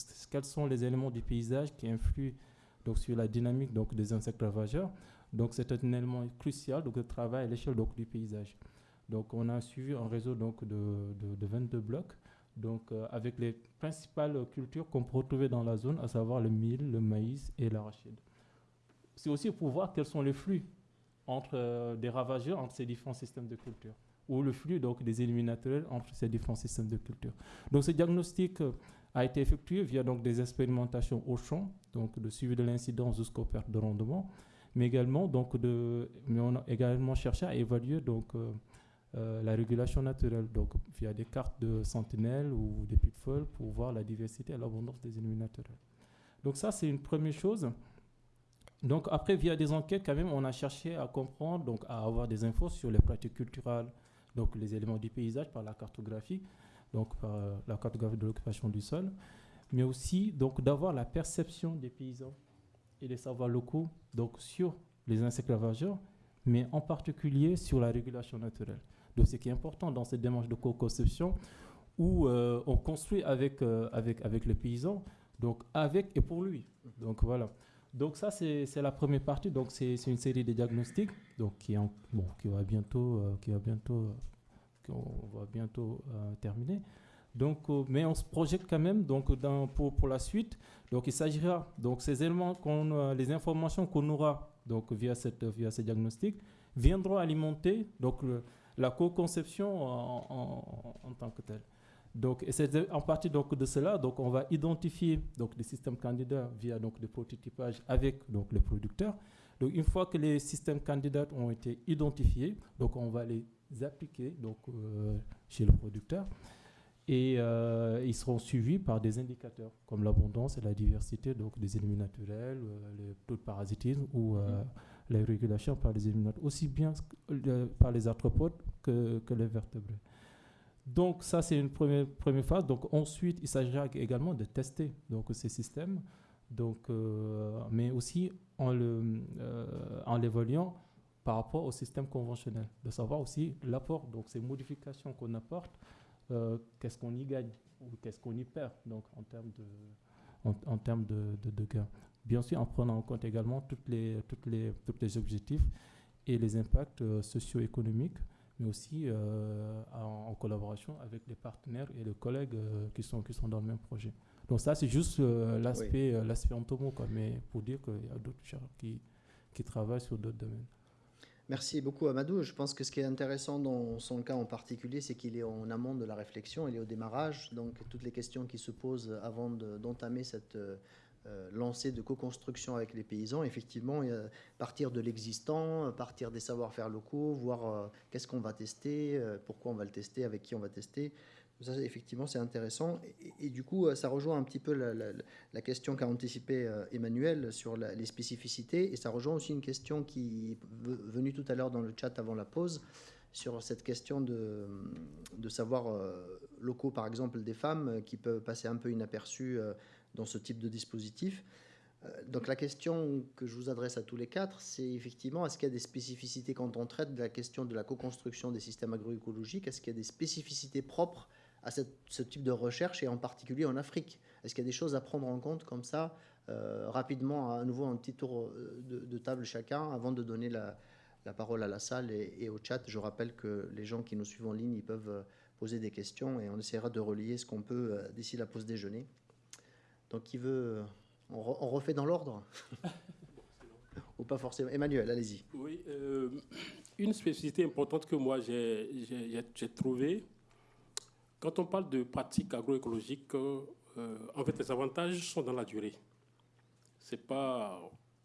sont les éléments du paysage qui influent donc, sur la dynamique donc, des insectes ravageurs, donc c'est un élément crucial donc, de travail à l'échelle du paysage. Donc, on a suivi un réseau donc, de, de, de 22 blocs donc euh, avec les principales cultures qu'on peut retrouver dans la zone, à savoir le mil, le maïs et l'arachide. C'est aussi pour voir quels sont les flux entre euh, des ravageurs entre ces différents systèmes de culture, ou le flux donc des éliminateurs entre ces différents systèmes de culture. Donc ce diagnostic euh, a été effectué via donc des expérimentations au champ, donc de suivi de l'incidence jusqu'aux pertes de rendement, mais également donc de, mais on a également cherché à évaluer donc euh, la régulation naturelle, donc via des cartes de sentinelles ou des pitfalls pour voir la diversité et l'abondance des naturels. Donc ça, c'est une première chose. Donc après, via des enquêtes, quand même, on a cherché à comprendre, donc à avoir des infos sur les pratiques culturelles, donc les éléments du paysage par la cartographie, donc par la cartographie de l'occupation du sol, mais aussi donc d'avoir la perception des paysans et des savoirs locaux, donc sur les insectes ravageurs, mais en particulier sur la régulation naturelle de ce qui est important dans cette démarche de co-conception où euh, on construit avec, euh, avec, avec le paysan, donc avec et pour lui. Donc voilà. Donc ça, c'est la première partie. Donc c'est une série de diagnostics donc, qui, en, bon, qui va bientôt, euh, qui va bientôt, va bientôt terminer. Donc, mais on se projette quand même donc, pour, pour la suite. Donc il s'agira, donc ces éléments, les informations qu'on aura donc, via, cette, via ces diagnostics viendront alimenter donc, la co-conception en, tant que telle. Donc, c'est en partie donc, de cela, donc, on va identifier donc, des systèmes candidats via donc, des prototypages avec donc, les producteurs. Donc, une fois que les systèmes candidats ont été identifiés, donc, on va les appliquer donc, euh, chez le producteur et euh, ils seront suivis par des indicateurs comme l'abondance et la diversité donc, des ennemis naturels, euh, le taux de parasitisme ou mm-hmm la régulation par les éliminateurs, aussi bien par les arthropodes que, que les vertébrés. Donc ça, c'est une première, phase. Donc ensuite, il s'agira également de tester donc, ces systèmes, donc, euh, mais aussi en l'évaluant euh, par rapport au système conventionnel, de savoir aussi l'apport, donc ces modifications qu'on apporte qu'est-ce qu'on y gagne ou qu'est-ce qu'on y perd donc en termes de, en, termes de, de, gains. Bien sûr, en prenant en compte également toutes les, toutes les, tous les objectifs et les impacts socio-économiques mais aussi euh, en, collaboration avec les partenaires et les collègues euh, qui, sont, qui sont dans le même projet. Donc ça, c'est juste euh, l'aspect oui. l'aspect entomo, quoi, mais pour dire qu'il y a d'autres chercheurs qui, qui travaillent sur d'autres domaines. Merci beaucoup Amadou. Je pense que ce qui est intéressant dans son cas en particulier, c'est qu'il est en amont de la réflexion, il est au démarrage, donc toutes les questions qui se posent avant d'entamer cette euh, lancée de co-construction avec les paysans, effectivement, partir de l'existant, partir des savoir-faire locaux, voir euh, qu'est-ce qu'on va tester, euh, pourquoi on va le tester, avec qui on va tester. Ça, effectivement, c'est intéressant. Et, du coup, ça rejoint un petit peu la, question qu'a anticipé Emmanuel sur les spécificités. Et ça rejoint aussi une question qui est venue tout à l'heure dans le chat avant la pause sur cette question de, de savoir locaux, par exemple, des femmes qui peuvent passer un peu inaperçues dans ce type de dispositif. Euh, donc la question que je vous adresse à tous les quatre, c'est effectivement, est-ce qu'il y a des spécificités quand on traite de la question de la co-construction des systèmes agroécologiques Est-ce qu'il y a des spécificités propres à ce type de recherche et en particulier en Afrique? Est-ce qu'il y a des choses à prendre en compte comme ça, euh, rapidement, à nouveau un petit tour euh, de, table chacun, avant de donner la, parole à la salle et, au chat? Je rappelle que les gens qui nous suivent en ligne, ils peuvent poser des questions et on essaiera de relier ce qu'on peut d'ici la pause déjeuner. Donc, qui veut. On, refait dans l'ordre [LAUGHS] Ou pas forcément Emmanuel, allez-y. Oui, euh, une spécificité importante que moi j'ai trouvée, quand on parle de pratiques agroécologiques, euh, en fait, les avantages sont dans la durée. C'est pas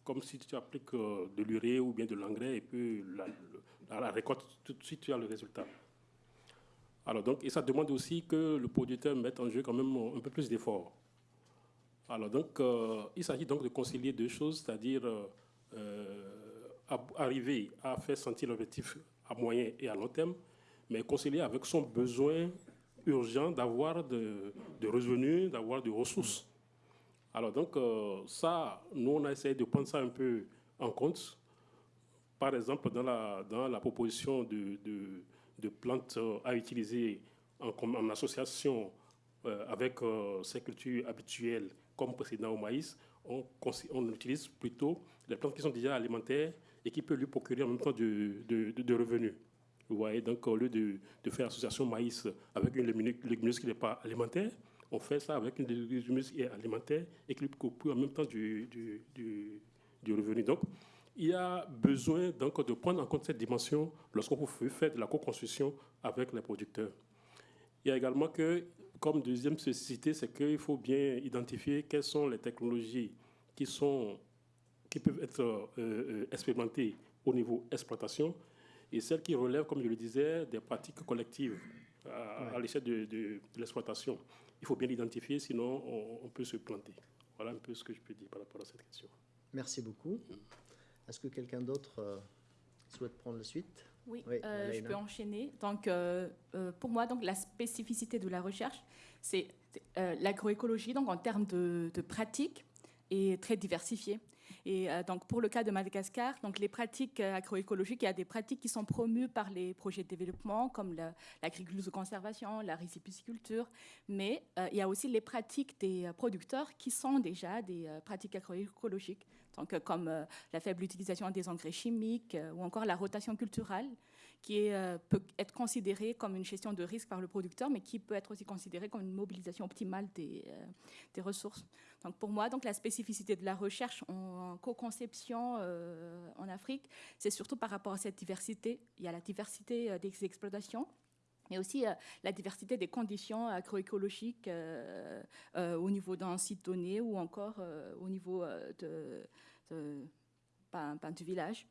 comme si tu appliques euh, de l'urée ou bien de l'engrais et puis la, la, récolte, tout de suite, tu as le résultat. Alors donc, et ça demande aussi que le producteur mette en jeu quand même un peu plus d'efforts. Alors donc, euh, il s'agit donc de concilier deux choses, c'est-à-dire euh, euh, arriver à faire sentir l'objectif à moyen et à long terme, mais concilier avec son besoin urgent d'avoir de, revenus, d'avoir de ressources. Alors donc, ça, nous, on a essayé de prendre ça un peu en compte. Par exemple, dans la, dans la proposition de, de, plantes à utiliser en, en association avec ces cultures habituelles comme précédent au maïs, on, utilise plutôt les plantes qui sont déjà alimentaires et qui peuvent lui procurer en même temps de, de, revenus. Vous voyez, donc au lieu de, faire association maïs avec une légumineuse qui n'est pas alimentaire, on fait ça avec une légumineuse qui est alimentaire et qui lui procure en même temps du, revenu. Donc, il y a besoin donc de prendre en compte cette dimension lorsqu'on fait de la co-construction avec les producteurs. Il y a également que comme deuxième spécificité, c'est qu'il faut bien identifier quelles sont les technologies qui, sont, qui peuvent être euh, euh, expérimentées au niveau exploitation et celles qui relèvent, comme je le disais, des pratiques collectives à, l'échelle de, l'exploitation. Il faut bien l'identifier, sinon on, peut se planter. Voilà un peu ce que je peux dire par rapport à cette question. Merci beaucoup. Est-ce que quelqu'un d'autre euh, souhaite prendre la suite? Oui, euh, je peux enchaîner. Donc, euh, euh, pour moi, donc, la spécificité de la recherche, c'est l'agroécologie, donc en termes de, de pratique, est très diversifiée. Et donc, pour le cas de Madagascar, donc les pratiques agroécologiques, il y a des pratiques qui sont promues par les projets de développement, comme l'agriculture de conservation, la riziculture, mais il y a aussi les pratiques des producteurs qui sont déjà des pratiques agroécologiques donc, comme euh, la faible utilisation des engrais chimiques euh, ou encore la rotation culturelle, qui euh, peut être considérée comme une gestion de risque par le producteur, mais qui peut être aussi considérée comme une mobilisation optimale des, ressources. Donc, pour moi, donc, la spécificité de la recherche en, co-conception en Afrique, c'est surtout par rapport à cette diversité. Il y a la diversité des exploitations, mais aussi la diversité des conditions agroécologiques au niveau d'un site donné ou encore au niveau de, du village.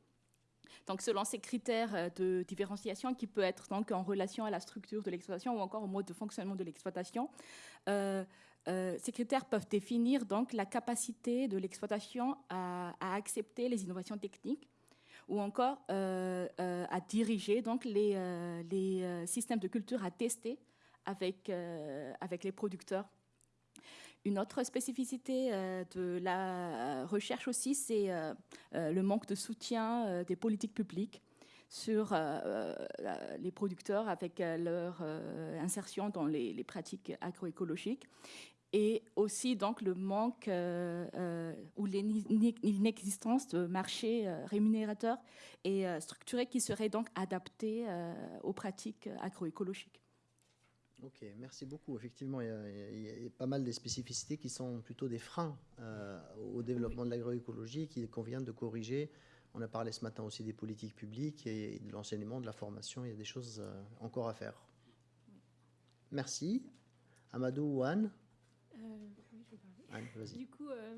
Donc, selon ces critères de différenciation qui peut être donc en relation à la structure de l'exploitation ou encore au mode de fonctionnement de l'exploitation, ces critères peuvent définir donc la capacité de l'exploitation à, accepter les innovations techniques ou encore à diriger donc les, les systèmes de culture à tester avec, avec les producteurs une autre spécificité euh, de la recherche aussi, c'est euh, euh, le manque de soutien des politiques publiques. sur les producteurs avec leur insertion dans les pratiques agroécologiques et aussi donc le manque euh, euh, ou l'inexistence de marchés euh, rémunérateurs et structurés qui seraient donc adaptés aux pratiques agroécologiques. Ok, merci beaucoup. Effectivement, il y, a, pas mal de spécificités qui sont plutôt des freins au développement de l'agroécologie qu'il convient de corriger. On a parlé ce matin aussi des politiques publiques et de l'enseignement, de la formation. Il y a des choses encore à faire. Merci. Amadou ou Anne du coup, euh,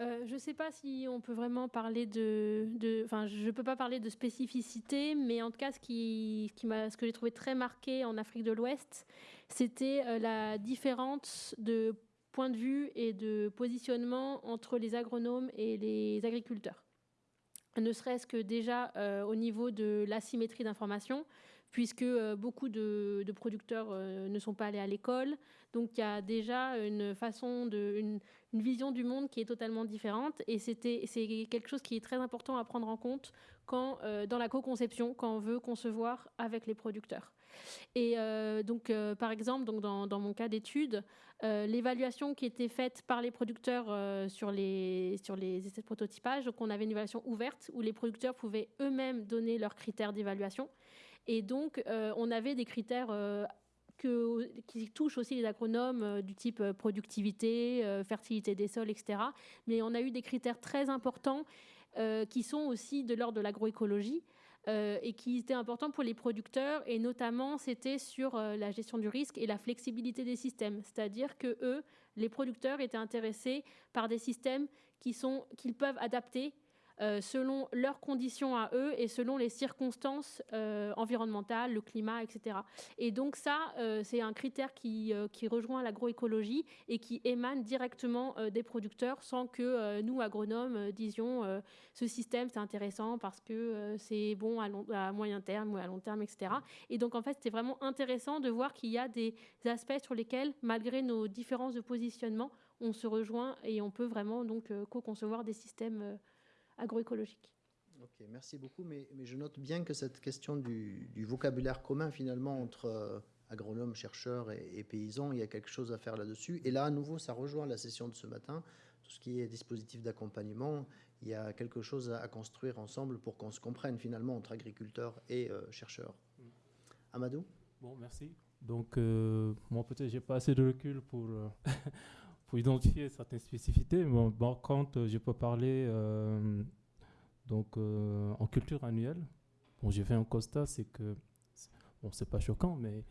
euh, je ne sais pas si on peut vraiment parler de, enfin, je peux pas parler de spécificité, mais en tout cas, ce qui, qui m'a, ce que j'ai trouvé très marqué en Afrique de l'Ouest, c'était euh, la différence de point de vue et de positionnement entre les agronomes et les agriculteurs. Ne serait-ce que déjà au niveau de l'asymétrie d'information, puisque beaucoup de, producteurs ne sont pas allés à l'école, donc il y a déjà une façon une, vision du monde qui est totalement différente. Et c'est quelque chose qui est très important à prendre en compte quand euh, dans la co-conception quand on veut concevoir avec les producteurs. Et euh, donc euh, par exemple donc dans, dans mon cas d'étude l'évaluation qui était faite par les producteurs sur les sur les essais de prototypage donc on avait une évaluation ouverte où les producteurs pouvaient eux-mêmes donner leurs critères d'évaluation et donc, on avait des critères qui touchent aussi les agronomes euh, du type euh, productivité, euh, fertilité des sols, etc. Mais on a eu des critères très importants qui sont aussi de l'ordre de l'agroécologie. et qui étaient importants pour les producteurs et notamment c'était sur la gestion du risque et la flexibilité des systèmes, c'est-à-dire que eux, les producteurs étaient intéressés par des systèmes qui sont qu'ils peuvent adapter euh, selon leurs conditions à eux et selon les circonstances euh, environnementales, le climat, etc. Et donc ça, euh, c'est un critère qui, rejoint l'agroécologie et qui émane directement des producteurs sans que nous, agronomes, disions ce système c'est intéressant parce que c'est bon à, à, moyen terme ou à long terme, etc. Et donc en fait, c'est vraiment intéressant de voir qu'il y a des aspects sur lesquels, malgré nos différences de positionnement, on se rejoint et on peut vraiment donc co-concevoir des systèmes agroécologique. Ok, merci beaucoup. Mais, mais, je note bien que cette question du, vocabulaire commun, finalement, entre euh, agronomes, chercheurs et, paysans, il y a quelque chose à faire là-dessus. Et là, à nouveau, ça rejoint la session de ce matin. Tout ce qui est dispositif d'accompagnement, il y a quelque chose à, construire ensemble pour qu'on se comprenne finalement entre agriculteurs et euh, chercheurs. Amadou? Bon, merci. Donc, euh, moi, peut-être, j'ai pas assez de recul pour. [LAUGHS] pour identifier certaines spécificités. Bon, bon quand je peux parler donc, euh, en culture annuelle, bon, j'ai fait un constat, c'est que, bon, c'est pas choquant, mais,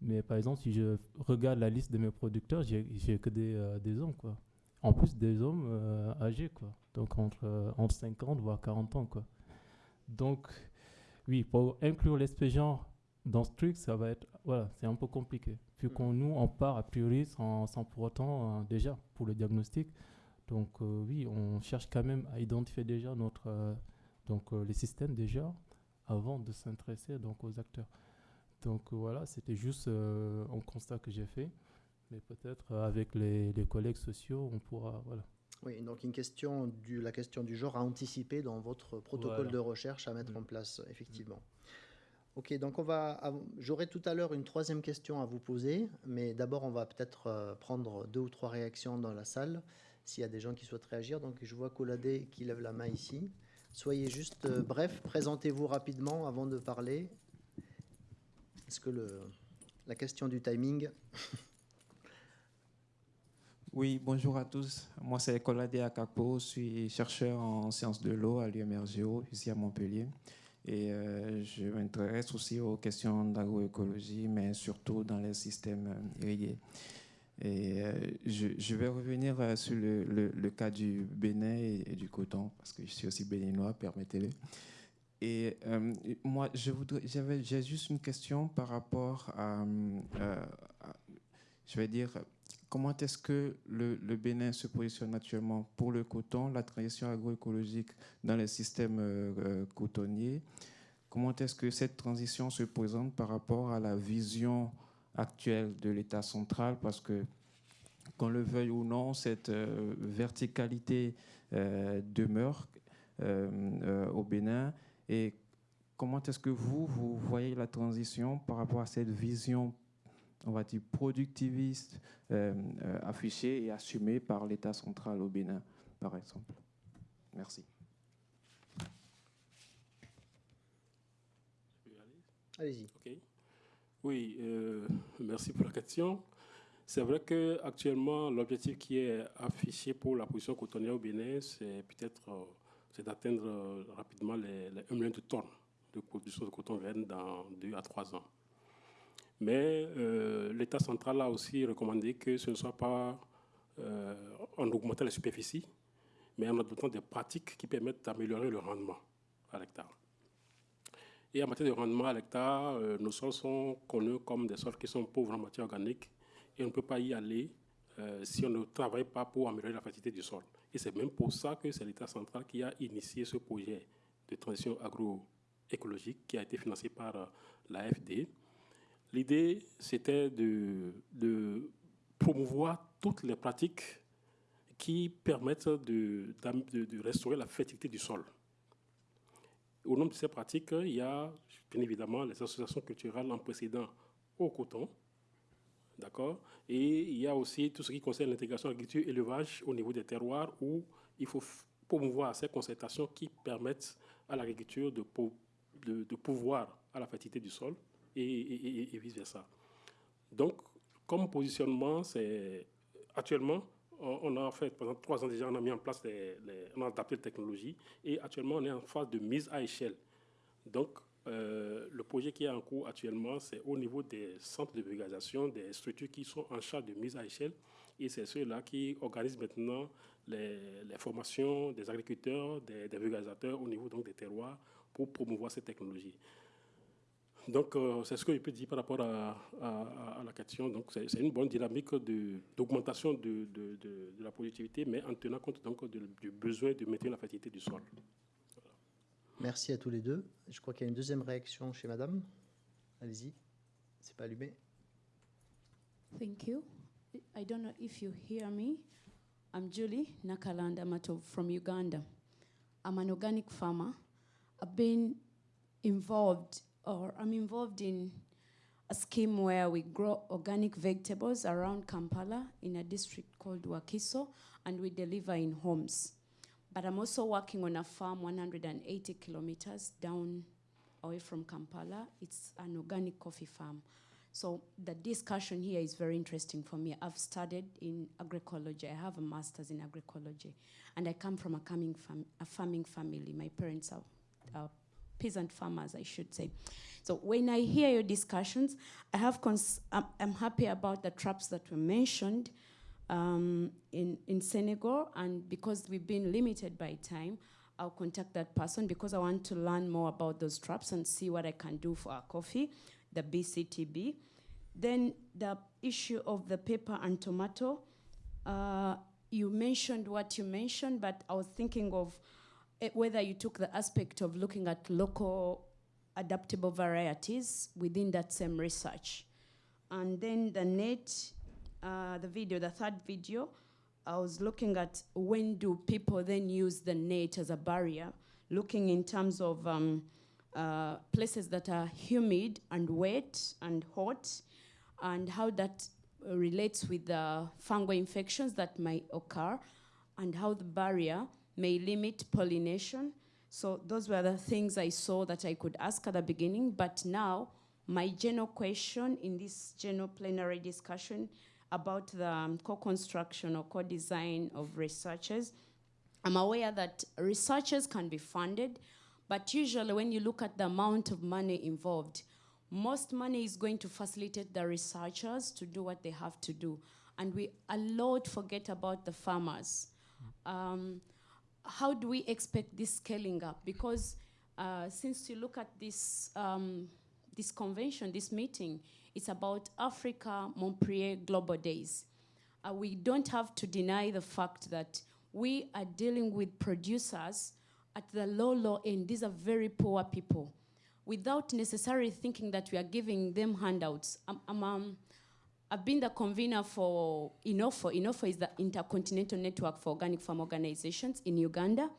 mais par exemple, si je regarde la liste de mes producteurs, j'ai que des, euh, des, hommes, quoi. En plus, des hommes euh, âgés, quoi. Donc, entre, entre 50 voire 40 ans, quoi. Donc, oui, pour inclure l'expérience dans ce truc, ça va être, voilà, c'est un peu compliqué. Vu qu'on nous, on part a priori sans, sans pour autant, déjà, pour le diagnostic, donc euh, oui, on cherche quand même à identifier déjà notre, euh, donc, euh, les systèmes déjà avant de s'intéresser donc, aux acteurs. Donc voilà, c'était juste un constat que j'ai fait. Mais peut-être avec les, les, collègues sociaux, on pourra... Voilà. Oui, donc une question du, la question du genre à anticiper dans votre protocole de recherche à mettre mm. en place, effectivement. Ok, donc on va. J'aurai tout à l'heure une troisième question à vous poser, mais d'abord on va peut-être prendre deux ou trois réactions dans la salle s'il y a des gens qui souhaitent réagir. Donc je vois Coladé qui lève la main ici. Soyez juste euh, bref, présentez-vous rapidement avant de parler. Est-ce que le, la question du timing [LAUGHS] Oui, bonjour à tous. Moi, c'est Coladé Akapo. Je suis chercheur en sciences de l'eau à l'UMRGO, ici à Montpellier. Et euh, je m'intéresse aussi aux questions d'agroécologie, mais surtout dans les systèmes euh, irrigués. Et euh, je, vais revenir sur le, cas du Bénin et, du coton, parce que je suis aussi béninois, permettez-le. Et euh, moi, j'ai juste une question par rapport à, je vais dire, comment est-ce que le, Bénin se positionne actuellement pour le coton, la transition agroécologique dans les systèmes cotonniers? Comment est-ce que cette transition se présente par rapport à la vision actuelle de l'État central? Parce que, qu'on le veuille ou non, cette euh, verticalité euh, demeure euh, au Bénin. Et comment est-ce que vous, vous voyez la transition par rapport à cette vision, on va dire, productiviste euh, euh, affichée et assumée par l'État central au Bénin, par exemple Merci. Allez-y. Ok. Oui, euh, merci pour la question. C'est vrai que actuellement l'objectif qui est affiché pour la position cotonnière au Bénin, c'est peut-être euh, c'est d'atteindre euh, rapidement les, les 1 million de tonnes de production de coton vert dans 2 à 3 ans. Mais l'État central a aussi recommandé que ce ne soit pas en augmentant les superficies, mais en adoptant des pratiques qui permettent d'améliorer le rendement à l'hectare. Et en matière de rendement à l'hectare, euh, nos sols sont connus comme des sols qui sont pauvres en matière organique et on ne peut pas y aller euh, si on ne travaille pas pour améliorer la fertilité du sol. Et c'est même pour ça que c'est l'État central qui a initié ce projet de transition agroécologique qui a été financé par euh, l'AFD. L'idée, c'était de, promouvoir toutes les pratiques qui permettent de, restaurer la fertilité du sol. Au nom de ces pratiques, il y a bien évidemment les associations culturelles en précédent au coton, d'accord? Et il y a aussi tout ce qui concerne l'intégration agriculture-élevage au niveau des terroirs où il faut promouvoir ces concertations qui permettent à l'agriculture de, pouvoir à la fertilité du sol et, vice-versa. Donc, comme positionnement, c'est actuellement, on a fait pendant trois ans déjà, on a mis en place, les, on a adapté les technologies et actuellement on est en phase de mise à échelle. Donc euh, le projet qui est en cours actuellement, c'est au niveau des centres de vulgarisation, des structures qui sont en charge de mise à échelle et c'est ceux-là qui organisent maintenant les, les, formations des agriculteurs, des, des vulgarisateurs au niveau donc des terroirs pour promouvoir ces technologies. Donc, euh, c'est ce que je peux dire par rapport à, à, à la question. Donc, c'est une bonne dynamique d'augmentation de, de, de, de, la productivité, mais en tenant compte donc du besoin de maintenir la fertilité du sol. Voilà. Merci à tous les deux. Je crois qu'il y a une deuxième réaction chez Madame. Allez-y. C'est pas allumé. Thank you. I don't know if you hear me. I'm Julie Nakalanda Mato from Uganda. I'm an organic farmer. I've been involved or I'm involved in a scheme where we grow organic vegetables around Kampala in a district called Wakiso, and we deliver in homes. But I'm also working on a farm 180 kilometers down away from Kampala. It's an organic coffee farm. So the discussion here is very interesting for me. I've studied in agroecology. I have a master's in agroecology, and I come from a, fam a farming family. My parents are, are peasant farmers, I should say. So when I hear your discussions, I have I'm, I'm, happy about the traps that were mentioned um, in, in Senegal, and because we've been limited by time, I'll contact that person because I want to learn more about those traps and see what I can do for our coffee, the BCTB. Then the issue of the pepper and tomato, uh, you mentioned what you mentioned, but I was thinking of Eh, whether you took the aspect of looking at local adaptable varieties within that same research. And then the net, uh, the video, the third video, I was looking at when do people then use the net as a barrier, looking in terms of um, uh, places that are humid and wet and hot, and how that relates with the fungal infections that might occur, and how the barrier may limit pollination. So those were the things I saw that I could ask at the beginning, but now my general question in this general plenary discussion about the um, co-construction or co-design of researchers, I'm aware that researchers can be funded, but usually when you look at the amount of money involved, most money is going to facilitate the researchers to do what they have to do. And we a lot forget about the farmers. Um, how do we expect this scaling up? Because uh, since you look at this, um, this convention, this meeting, it's about Africa Montpellier Global Days. Uh, we don't have to deny the fact that we are dealing with producers at the low, low end. These are very poor people. Without necessarily thinking that we are giving them handouts. Um, um, I've been the convener for INOFO. INOFO is the Intercontinental Network for Organic Farm Organizations in Uganda.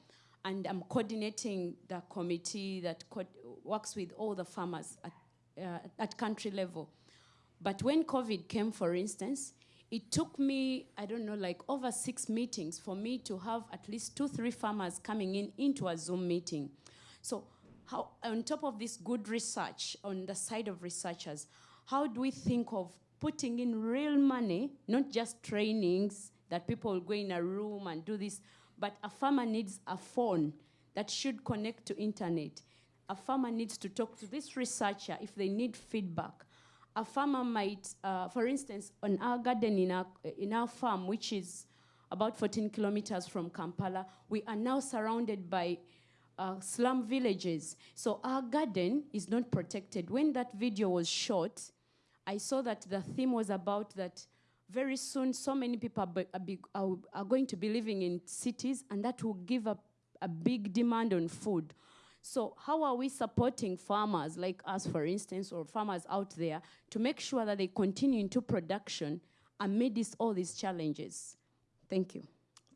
And I'm coordinating the committee that co works with all the farmers at, uh, at country level. But when COVID came, for instance, it took me, I don't know, like over six meetings for me to have at least two, three farmers coming in into a Zoom meeting. So, how, on top of this good research on the side of researchers, how do we think of putting in real money, not just trainings that people will go in a room and do this, but a farmer needs a phone that should connect to internet. A farmer needs to talk to this researcher if they need feedback. A farmer might, uh, for instance, on our garden in our, in our farm, which is about 14 kilometers from Kampala, we are now surrounded by uh, slum villages. So our garden is not protected. When that video was shot, I saw that the theme was about that very soon so many people are, are, are going to be living in cities and that will give a, a big demand on food. So how are we supporting farmers like us, for instance, or farmers out there to make sure that they continue into production amidst all these challenges? Thank you.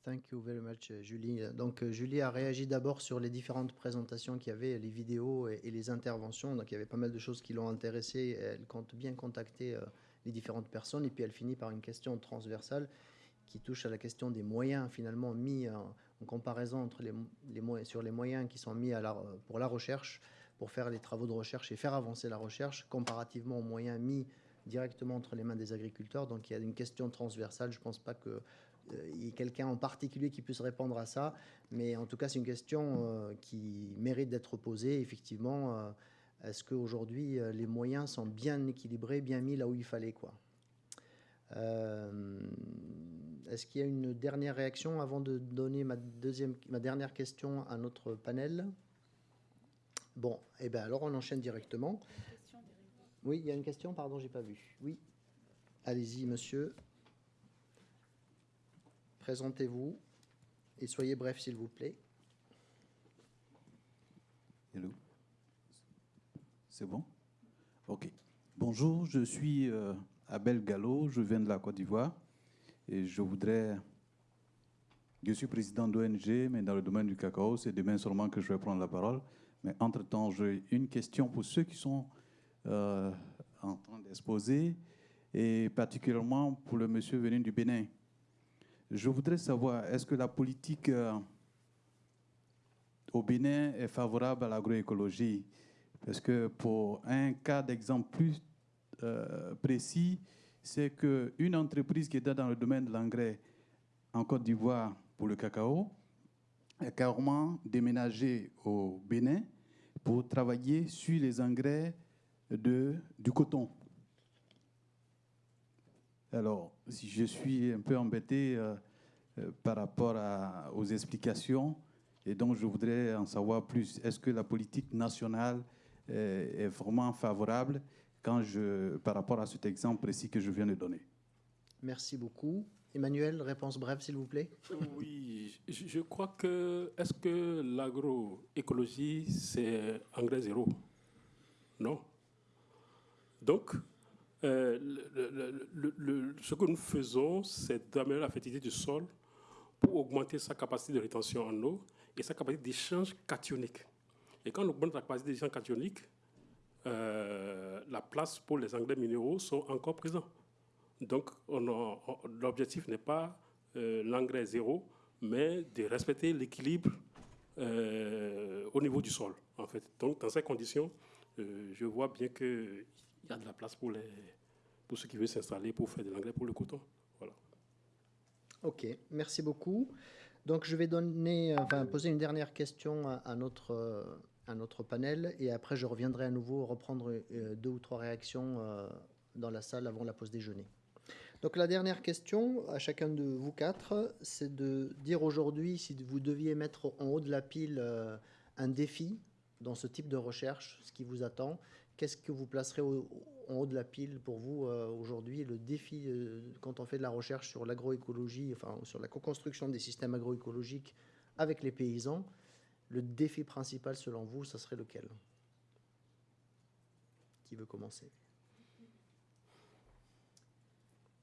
Thank you very much, Julie. Donc, euh, Julie a réagi d'abord sur les différentes présentations qu'il y avait, les vidéos et, les interventions. Donc, il y avait pas mal de choses qui l'ont intéressée. Elle compte bien contacter euh, les différentes personnes. Et puis, elle finit par une question transversale qui touche à la question des moyens finalement mis en, comparaison entre les, sur les moyens qui sont mis pour la recherche, pour faire les travaux de recherche et faire avancer la recherche, comparativement aux moyens mis directement entre les mains des agriculteurs. Donc, il y a une question transversale. Je ne pense pas que il y ait quelqu'un en particulier qui puisse répondre à ça, mais en tout cas, c'est une question euh, qui mérite d'être posée. Effectivement, euh, est-ce qu'aujourd'hui, euh, les moyens sont bien équilibrés, bien mis là où il fallait quoi? Euh, Est-ce qu'il y a une dernière réaction avant de donner ma, deuxième, ma dernière question à notre panel? Bon, eh bien alors on enchaîne directement. Oui, il y a une question, pardon, j'ai pas vu. Oui, allez-y, monsieur. Présentez-vous et soyez bref, s'il vous plaît. Hello. C'est bon? Ok. Bonjour, je suis euh, Abel Gallo, je viens de la Côte d'Ivoire et je voudrais. Je suis président d'ONG, mais dans le domaine du cacao, c'est demain seulement que je vais prendre la parole. Mais entre-temps, j'ai une question pour ceux qui sont euh, en train d'exposer et particulièrement pour le monsieur venu du Bénin. Je voudrais savoir, est-ce que la politique euh, au Bénin est favorable à l'agroécologie? Parce que pour un cas d'exemple plus euh, précis, c'est qu'une entreprise qui est dans le domaine de l'engrais en Côte d'Ivoire pour le cacao est carrément déménagée au Bénin pour travailler sur les engrais du coton. Alors, si je suis un peu embêté euh, euh, par rapport à- aux explications, et donc je voudrais en savoir plus. Est-ce que la politique nationale euh, est vraiment favorable quand je, par rapport à cet exemple précis que je viens de donner? Merci beaucoup. Emmanuel, réponse brève, s'il vous plaît. Oui, je je crois que. Est-ce que l'agroécologie, c'est engrais zéro? Non. Donc, euh, ce que nous faisons, c'est d'améliorer la fertilité du sol pour augmenter sa capacité de rétention en eau et sa capacité d'échange cationique. Et quand on augmente la capacité d'échange cationique, euh, la place pour les engrais minéraux sont encore présents. Donc, l'objectif n'est pas euh, l'engrais zéro, mais de respecter l'équilibre au niveau du sol, en fait. Donc, dans ces conditions, je vois bien qu'il y a de la place pour, les, pour ceux qui veulent s'installer pour faire de l'engrais pour le coton. Voilà. Ok, merci beaucoup. Donc je vais donner, enfin, poser une dernière question à, notre, euh, à notre panel et après je reviendrai à nouveau reprendre euh, deux ou trois réactions euh, dans la salle avant la pause déjeuner. Donc la dernière question à chacun de vous quatre, c'est de dire aujourd'hui si vous deviez mettre en haut de la pile un défi dans ce type de recherche, ce qui vous attend, qu'est-ce que vous placerez en haut de la pile pour vous euh, aujourd'hui Le défi euh, quand on fait de la recherche sur l'agroécologie, enfin sur la co-construction des systèmes agroécologiques avec les paysans, le défi principal selon vous, ça serait lequel? Qui veut commencer?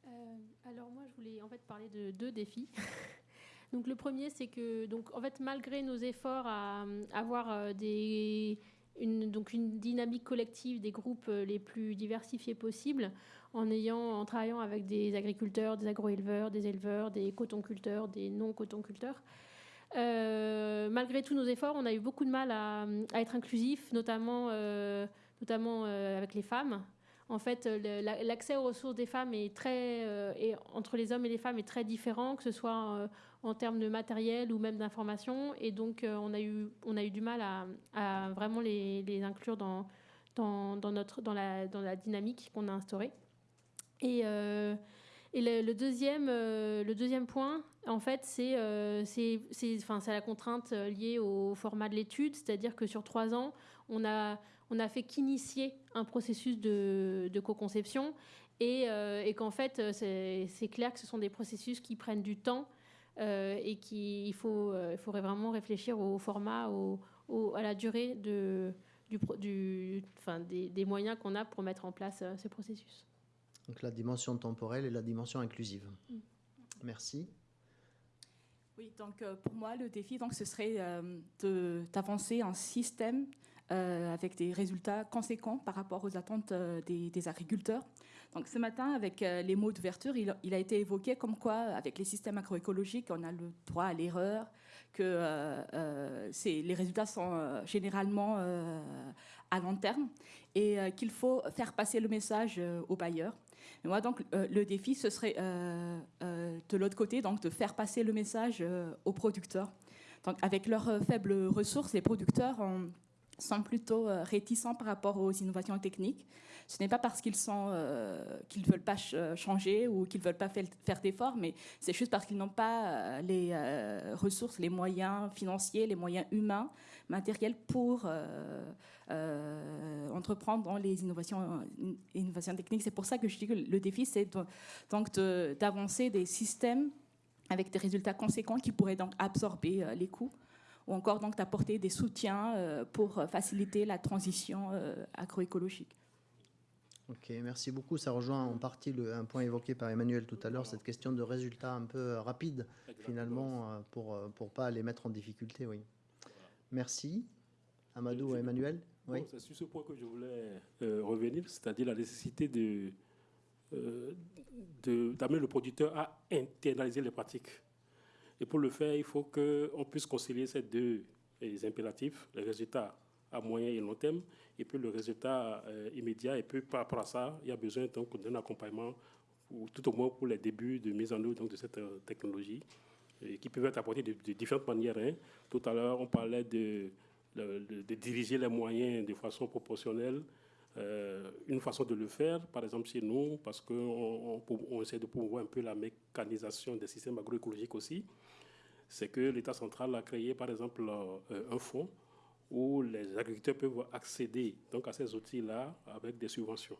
Euh, alors moi, je voulais en fait parler de deux défis. [LAUGHS] donc le premier, c'est que donc en fait malgré nos efforts à, avoir des une, donc une dynamique collective des groupes les plus diversifiés possibles, en, ayant, en travaillant avec des agriculteurs, des agro-éleveurs, des éleveurs, des cotonculteurs, des non-cotonculteurs. Euh, malgré tous nos efforts, on a eu beaucoup de mal à, être inclusif, notamment, euh, notamment euh, avec les femmes. En fait, l'accès aux ressources des femmes est très, et entre les hommes et les femmes est très différent, que ce soit en termes de matériel ou même d'information. Et donc, on, a eu, on a eu du mal à, vraiment les, inclure dans, dans, notre, dans, la, dans la dynamique qu'on a instaurée. Et, et le, deuxième, le deuxième point, en fait, c'est euh, enfin, la contrainte euh, liée au format de l'étude, c'est-à-dire que sur trois ans, on a, on a fait qu'initier un processus de, de co-conception et, euh, et qu'en fait, c'est clair que ce sont des processus qui prennent du temps et qu'il faut, il faudrait vraiment réfléchir au format, au, à la durée de, du, du, enfin, des, des moyens qu'on a pour mettre en place ce processus. Donc la dimension temporelle et la dimension inclusive. Mm. Merci. Oui, donc euh, pour moi, le défi, donc, ce serait euh, d'avancer un système euh, avec des résultats conséquents par rapport aux attentes des, agriculteurs. Donc ce matin, avec les mots d'ouverture, il, a été évoqué comme quoi, avec les systèmes agroécologiques, on a le droit à l'erreur, que les résultats sont généralement à long terme et qu'il faut faire passer le message aux bailleurs moi, donc, euh, le défi, ce serait euh, euh, de l'autre côté, donc, de faire passer le message aux producteurs. Donc, avec leurs faibles ressources, les producteurs sont plutôt réticents par rapport aux innovations techniques. Ce n'est pas parce qu'ils sont qu'ils veulent pas changer ou qu'ils veulent pas faire d'efforts, mais c'est juste parce qu'ils n'ont pas les ressources, les moyens financiers, les moyens humains, matériels pour euh, entreprendre dans les innovations, techniques. C'est pour ça que je dis que le défi, c'est donc d'avancer des systèmes avec des résultats conséquents qui pourraient donc absorber euh, les coûts ou encore donc d'apporter des soutiens euh, pour faciliter la transition agroécologique. Ok, merci beaucoup. Ça rejoint en partie le, un point évoqué par Emmanuel tout à l'heure, cette question de résultats un peu rapides, finalement, pour ne pour pas les mettre en difficulté. Oui. Merci. Amadou et Emmanuel c'est sur ce point que je voulais euh, revenir, c'est-à-dire la nécessité de, euh, d'amener le producteur à internaliser les pratiques. Et pour le faire, il faut qu'on puisse concilier ces deux impératifs, les résultats à moyen et long terme, et puis le résultat euh, immédiat. Et puis par rapport à ça, il y a besoin d'un accompagnement, ou tout au moins pour les débuts de mise en œuvre donc, de cette technologie, qui peuvent être apportés de, différentes manières. Hein. Tout à l'heure, on parlait de de, diriger les moyens de façon proportionnelle. Euh, une façon de le faire, par exemple chez nous, parce qu'on on, essaie de promouvoir un peu la mécanisation des systèmes agroécologiques aussi, c'est que l'État central a créé, par exemple, euh, un fonds où les agriculteurs peuvent accéder donc, à ces outils-là avec des subventions.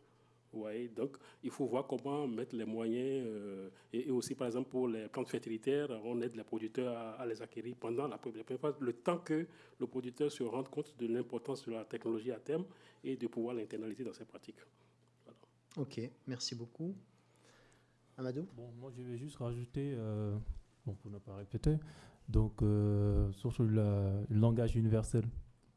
Ouais, donc, il faut voir comment mettre les moyens. Euh, et, aussi, par exemple, pour les plantes fertilitaires, on aide les producteurs à, les acquérir pendant la première phase, le temps que le producteur se rende compte de l'importance de la technologie à terme et de pouvoir l'internaliser dans ses pratiques. Ok, merci beaucoup. Amadou? Bon, Moi, je vais juste rajouter, euh, bon, pour ne pas répéter, donc, euh, sur le langage universel.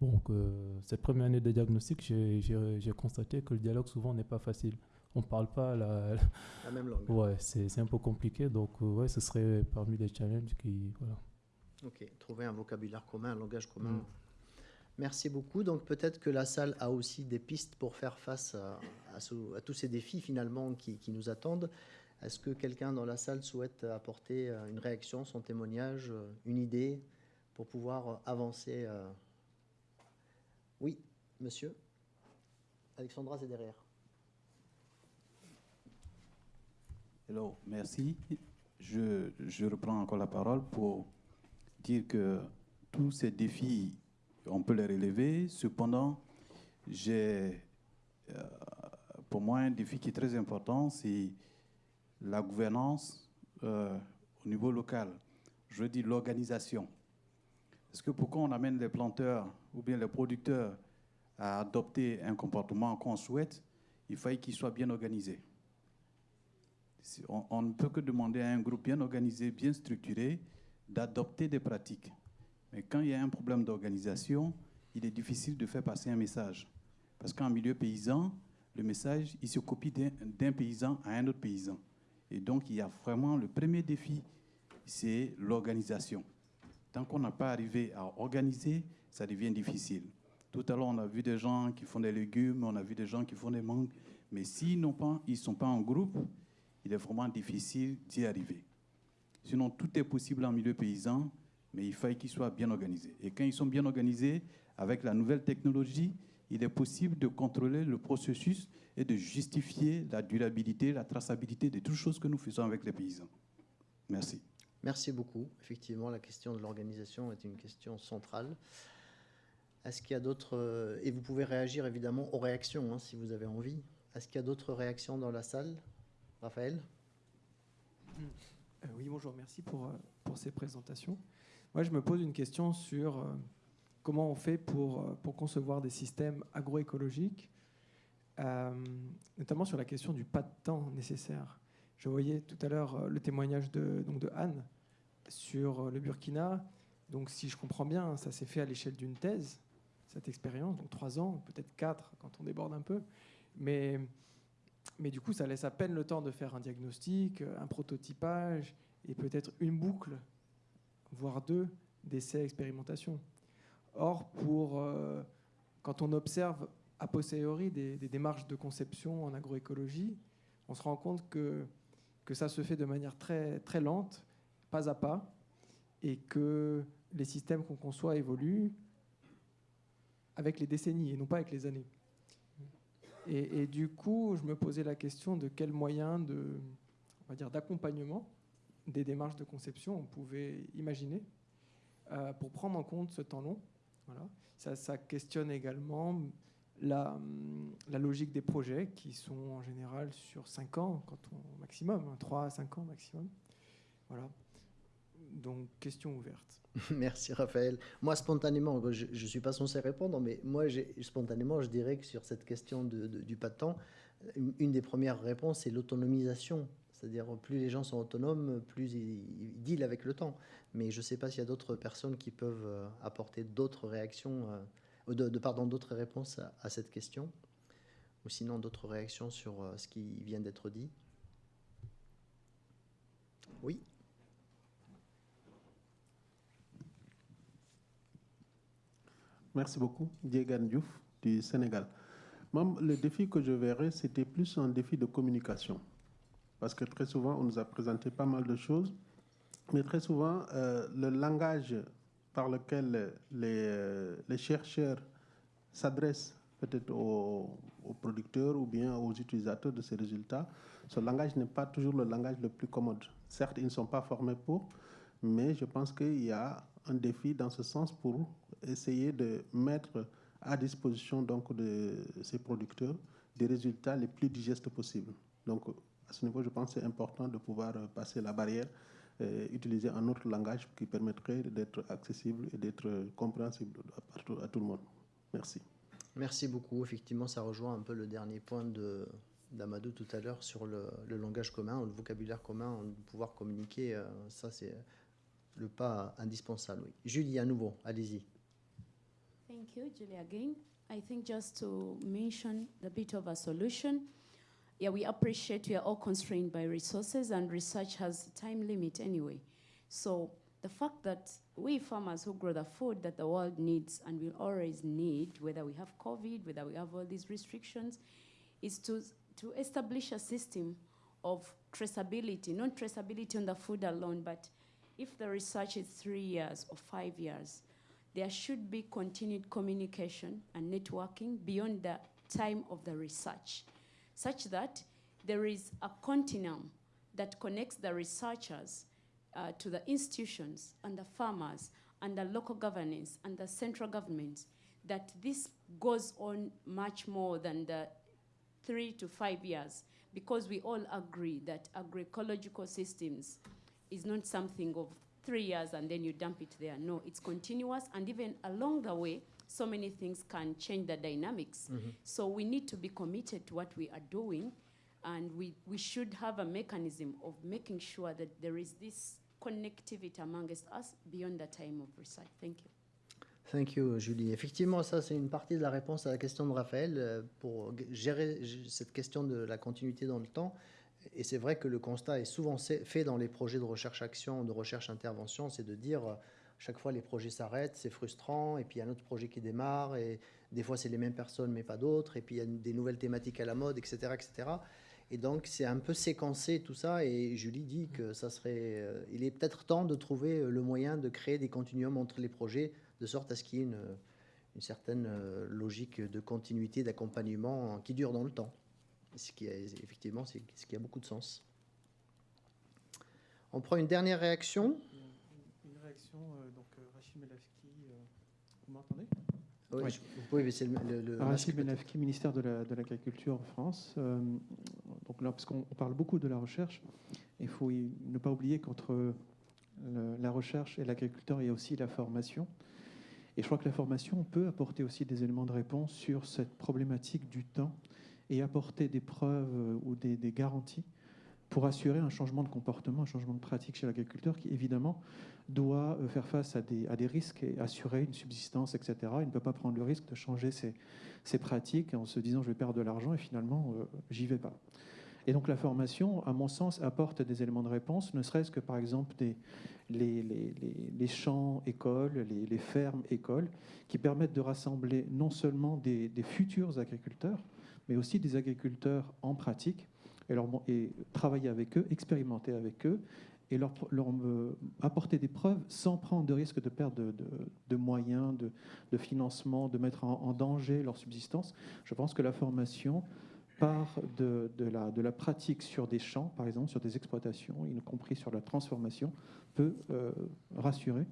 Donc, euh, cette première année de diagnostic, j'ai constaté que le dialogue souvent n'est pas facile. On ne parle pas la, la même langue. [LAUGHS] Ouais, c'est un peu compliqué. Donc, euh, ouais, ce serait parmi les challenges qui. Voilà. Ok, trouver un vocabulaire commun, un langage commun. Mm. Merci beaucoup. Donc, peut-être que la salle a aussi des pistes pour faire face à, à, tous ces défis finalement qui, qui nous attendent. Est-ce que quelqu'un dans la salle souhaite apporter euh, une réaction, son témoignage, une idée pour pouvoir avancer oui, monsieur. Alexandra, c'est derrière. Hello, merci. Je, je, reprends encore la parole pour dire que tous ces défis, on peut les relever. Cependant, j'ai, euh, pour moi, un défi qui est très important, c'est la gouvernance euh, au niveau local. Je dis l'organisation. Parce que pourquoi on amène les planteurs ou bien les producteurs à adopter un comportement qu'on souhaite, il faut qu'il soit bien organisé. On, ne peut que demander à un groupe bien organisé, bien structuré, d'adopter des pratiques. Mais quand il y a un problème d'organisation, il est difficile de faire passer un message. Parce qu'en milieu paysan, le message, il se copie d'un paysan à un autre paysan. Et donc, il y a vraiment le premier défi, c'est l'organisation. Tant qu'on n'a pas arrivé à organiser, ça devient difficile. Tout à l'heure, on a vu des gens qui font des légumes, on a vu des gens qui font des mangues, mais s'ils pas, ils sont pas en groupe, il est vraiment difficile d'y arriver. Sinon, tout est possible en milieu paysan, mais il faut qu'ils soient bien organisés. Et quand ils sont bien organisés, avec la nouvelle technologie, il est possible de contrôler le processus et de justifier la durabilité, la traçabilité de toutes choses que nous faisons avec les paysans. Merci. Merci beaucoup. Effectivement, la question de l'organisation est une question centrale. Est-ce qu'il y a d'autres... euh, Et vous pouvez réagir évidemment aux réactions hein, si vous avez envie. Est-ce qu'il y a d'autres réactions dans la salle? Raphaël? Euh, oui, bonjour, merci pour, euh, pour ces présentations. Moi, je me pose une question sur comment on fait pour, pour concevoir des systèmes agroécologiques, notamment sur la question du pas de temps nécessaire. Je voyais tout à l'heure le témoignage de, donc de Anne sur le Burkina. Donc, si je comprends bien, ça s'est fait à l'échelle d'une thèse, cette expérience, donc trois ans, peut-être quatre quand on déborde un peu. Mais, mais du coup, ça laisse à peine le temps de faire un diagnostic, un prototypage et peut-être une boucle, voire deux, d'essais expérimentation. Or, pour, euh, quand on observe a posteriori des, des démarches de conception en agroécologie, on se rend compte que, que ça se fait de manière très, très lente, pas à pas, et que les systèmes qu'on conçoit évoluent avec les décennies et non pas avec les années. Et, du coup, je me posais la question de quels moyens on va dire, d'accompagnement des démarches de conception on pouvait imaginer euh, pour prendre en compte ce temps long. Voilà. Ça, questionne également la, logique des projets qui sont en général sur 5 ans quand on, maximum, 3 à 5 ans maximum. Voilà. Donc, question ouverte. [LAUGHS] Merci Raphaël. Moi, spontanément, je ne suis pas censé répondre, mais moi, spontanément, je dirais que sur cette question de- de- du temps, une, des premières réponses, c'est l'autonomisation. C'est-à-dire, plus les gens sont autonomes, plus ils, ils dealent avec le temps. Mais je ne sais pas s'il y a d'autres personnes qui peuvent euh, apporter d'autres réactions, euh, de, de- pardon, d'autres réponses à, à cette question. Ou sinon, d'autres réactions sur euh, ce qui vient d'être dit. Oui Merci beaucoup. Diegan Diouf du Sénégal. Le défi que je verrais, c'était plus un défi de communication. Parce que très souvent, on nous a présenté pas mal de choses, mais très souvent, euh, le langage par lequel les, chercheurs s'adressent peut-être aux producteurs ou bien aux utilisateurs de ces résultats, ce langage n'est pas toujours le langage le plus commode. Certes, ils ne sont pas formés pour, mais je pense qu'il y a un défi dans ce sens pour essayer de mettre à disposition donc de ces producteurs des résultats les plus digestes possibles. Donc à ce niveau, je pense que c'est important de pouvoir passer la barrière, euh, utiliser un autre langage qui permettrait d'être accessible et d'être compréhensible à, tout- le monde. Merci. Merci beaucoup. Effectivement, ça rejoint un peu le dernier point de d'Amadou tout à l'heure sur le, le langage commun, le vocabulaire commun, de pouvoir communiquer. euh, ça, c'est le pas indispensable. Oui. Julie, à nouveau, allez-y. Thank you, Julie, again. I think just to mention a bit of a solution, yeah, we appreciate we are all constrained by resources and research has a time limit anyway. So the fact that we farmers who grow the food that the world needs and will always need, whether we have COVID, whether we have all these restrictions, is to, to establish a system of traceability, not traceability on the food alone, but if the research is three years or five years, there should be continued communication and networking beyond the time of the research, such that there is a continuum that connects the researchers uh, to the institutions and the farmers and the local governance and the central governments, that this goes on much more than the three to five years, because we all agree that agroecological systems is not something of three years and then you dump it there. No, it's continuous, and even along the way, so many things can change the dynamics. Mhm. So we need to be committed to what we are doing, and we, we should have a mechanism of making sure that there is this connectivity amongst us beyond the time of research. Thank you. Thank you, Julie. Effectivement, ça, c'est une partie de la réponse à la question de Raphaël euh, pour gérer g- cette question de la continuité dans le temps. Et c'est vrai que le constat est souvent fait dans les projets de recherche-action, de recherche-intervention, c'est de dire euh, chaque fois les projets s'arrêtent, c'est frustrant, et puis il y a un autre projet qui démarre, et des fois c'est les mêmes personnes mais pas d'autres, et puis il y a des nouvelles thématiques à la mode, etc. etc. Et donc c'est un peu séquencé tout ça, et Julie dit que ça serait, euh, il est peut-être temps de trouver euh, le moyen de créer des continuums entre les projets, de sorte à ce qu'il y ait une, certaine logique de continuité, d'accompagnement qui dure dans le temps. Ce qui est, effectivement, c'est ce qui a beaucoup de sens. On prend une dernière réaction. Une réaction, euh, donc euh, Rachid Melavski, euh, vous m'entendez? Oui, je- vous pouvez baisser le, le- le Rachid. Melavski, ministère de la- de l'Agriculture en France. Euh, donc là, parce qu'on on parle beaucoup de la recherche, il faut y- ne pas oublier qu'entre la recherche et l'agriculteur, il y a aussi la formation. Et je crois que la formation peut apporter aussi des éléments de réponse sur cette problématique du temps et apporter des preuves ou des, garanties pour assurer un changement de comportement, un changement de pratique chez l'agriculteur qui, évidemment, doit euh, faire face à des, risques et assurer une subsistance, etc. Il ne peut pas prendre le risque de changer ses, pratiques en se disant je vais perdre de l'argent et finalement, euh, j'y vais pas. Et donc la formation, à mon sens, apporte des éléments de réponse, ne serait-ce que par exemple les, champs écoles, les, fermes écoles, qui permettent de rassembler non seulement des futurs agriculteurs, mais aussi des agriculteurs en pratique, et, leur, travailler avec eux, expérimenter avec eux, et leur, euh, apporter des preuves sans prendre de risque de perte de, moyens, de, financement, de mettre en, danger leur subsistance. Je pense que la formation part de, la, pratique sur des champs, par exemple, sur des exploitations, y compris sur la transformation, peut euh, rassurer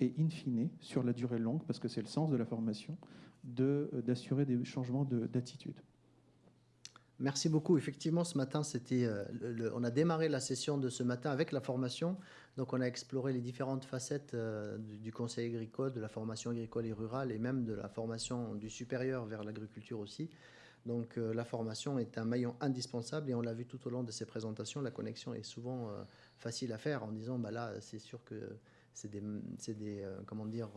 et, in fine, sur la durée longue, parce que c'est le sens de la formation, d'assurer des changements de- d'attitude. Merci beaucoup. Effectivement, ce matin, euh, on a démarré la session de ce matin avec la formation. Donc, on a exploré les différentes facettes euh, du, conseil agricole, de la formation agricole et rurale, et même de la formation du supérieur vers l'agriculture aussi. Donc, euh, la formation est un maillon indispensable, et on l'a vu tout au long de ces présentations. La connexion est souvent facile à faire en disant, bah là, c'est sûr que c'est des, des comment dire,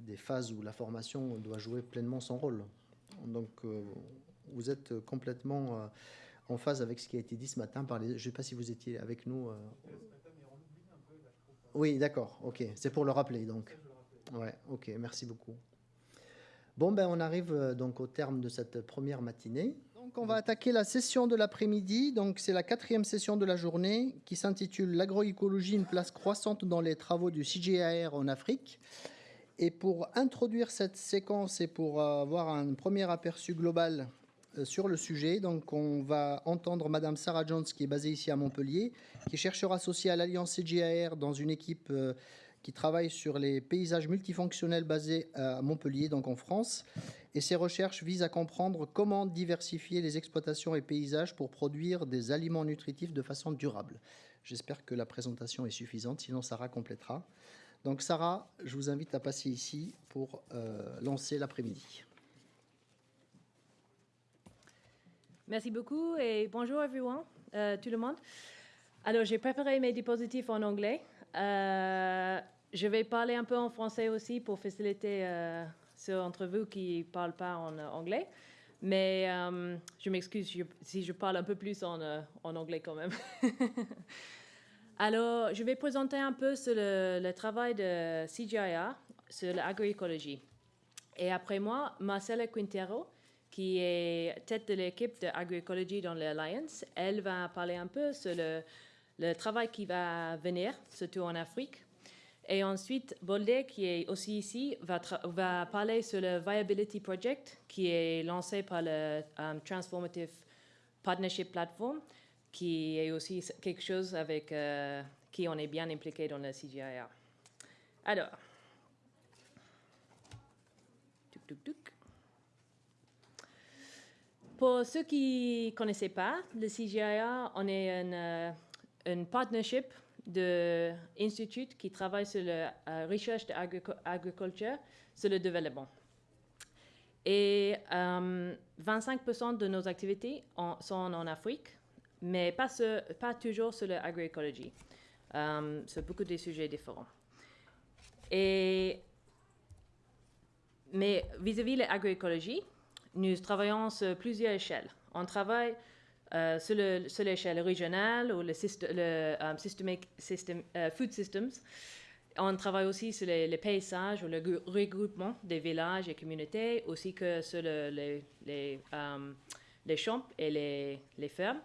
des phases où la formation doit jouer pleinement son rôle. Donc, vous êtes complètement euh, en phase avec ce qui a été dit ce matin par les. Je ne sais pas si vous étiez avec nous. euh. Oui, d'accord. Ok, c'est pour le rappeler donc. Ouais, ok, merci beaucoup. Bon, ben on arrive euh, donc au terme de cette première matinée. Donc on va attaquer la session de l'après-midi. Donc c'est la quatrième session de la journée qui s'intitule L'agroécologie, une place croissante dans les travaux du CGIAR en Afrique. Et pour introduire cette séquence et pour avoir un premier aperçu global euh, sur le sujet, donc on va entendre Madame Sarah Jones qui est basée ici à Montpellier, qui est chercheur associée à l'Alliance CGIAR dans une équipe euh, qui travaille sur les paysages multifonctionnels basés à Montpellier, donc en France. Et ses recherches visent à comprendre comment diversifier les exploitations et paysages pour produire des aliments nutritifs de façon durable. J'espère que la présentation est suffisante, sinon Sarah complétera. Donc Sarah, je vous invite à passer ici pour euh, lancer l'après-midi. Merci beaucoup et bonjour everyone, euh, tout le monde. Alors j'ai préparé mes dispositifs en anglais. Euh, je vais parler un peu en français aussi pour faciliter euh, ceux d'entre vous qui ne parlent pas en euh, anglais. Mais je m'excuse si je parle un peu plus en, en anglais quand même. [LAUGHS] Alors, je vais présenter un peu sur le, le travail de CGIA sur l'agroécologie. Et après moi, Marcela Quintero, qui est tête de l'équipe de agroécologie dans l'Alliance, elle va parler un peu sur le, travail qui va venir, surtout en Afrique. Et ensuite, Bolde, qui est aussi ici, va, parler sur le Viability Project, qui est lancé par le um, Transformative Partnership Platform, qui est aussi quelque chose avec euh, qui on est bien impliqué dans le CGIA. Alors. Pour ceux qui ne connaissaient pas, le CGIA, on est une, euh, une partnership de instituts qui travaillent sur la recherche d'agriculture, sur le développement. Et euh, 25% de nos activités sont en Afrique, mais pas, toujours sur l'agroécologie. Euh, sur beaucoup de sujets différents. Mais vis-à-vis de l'agroécologie, nous travaillons sur plusieurs échelles. On travaille euh, sur, le- sur l'échelle régionale ou le, syst- le euh, system- euh, food systems. On travaille aussi sur les, paysages ou le grou- regroupement des villages et communautés, aussi que sur le- les, champs et les, fermes,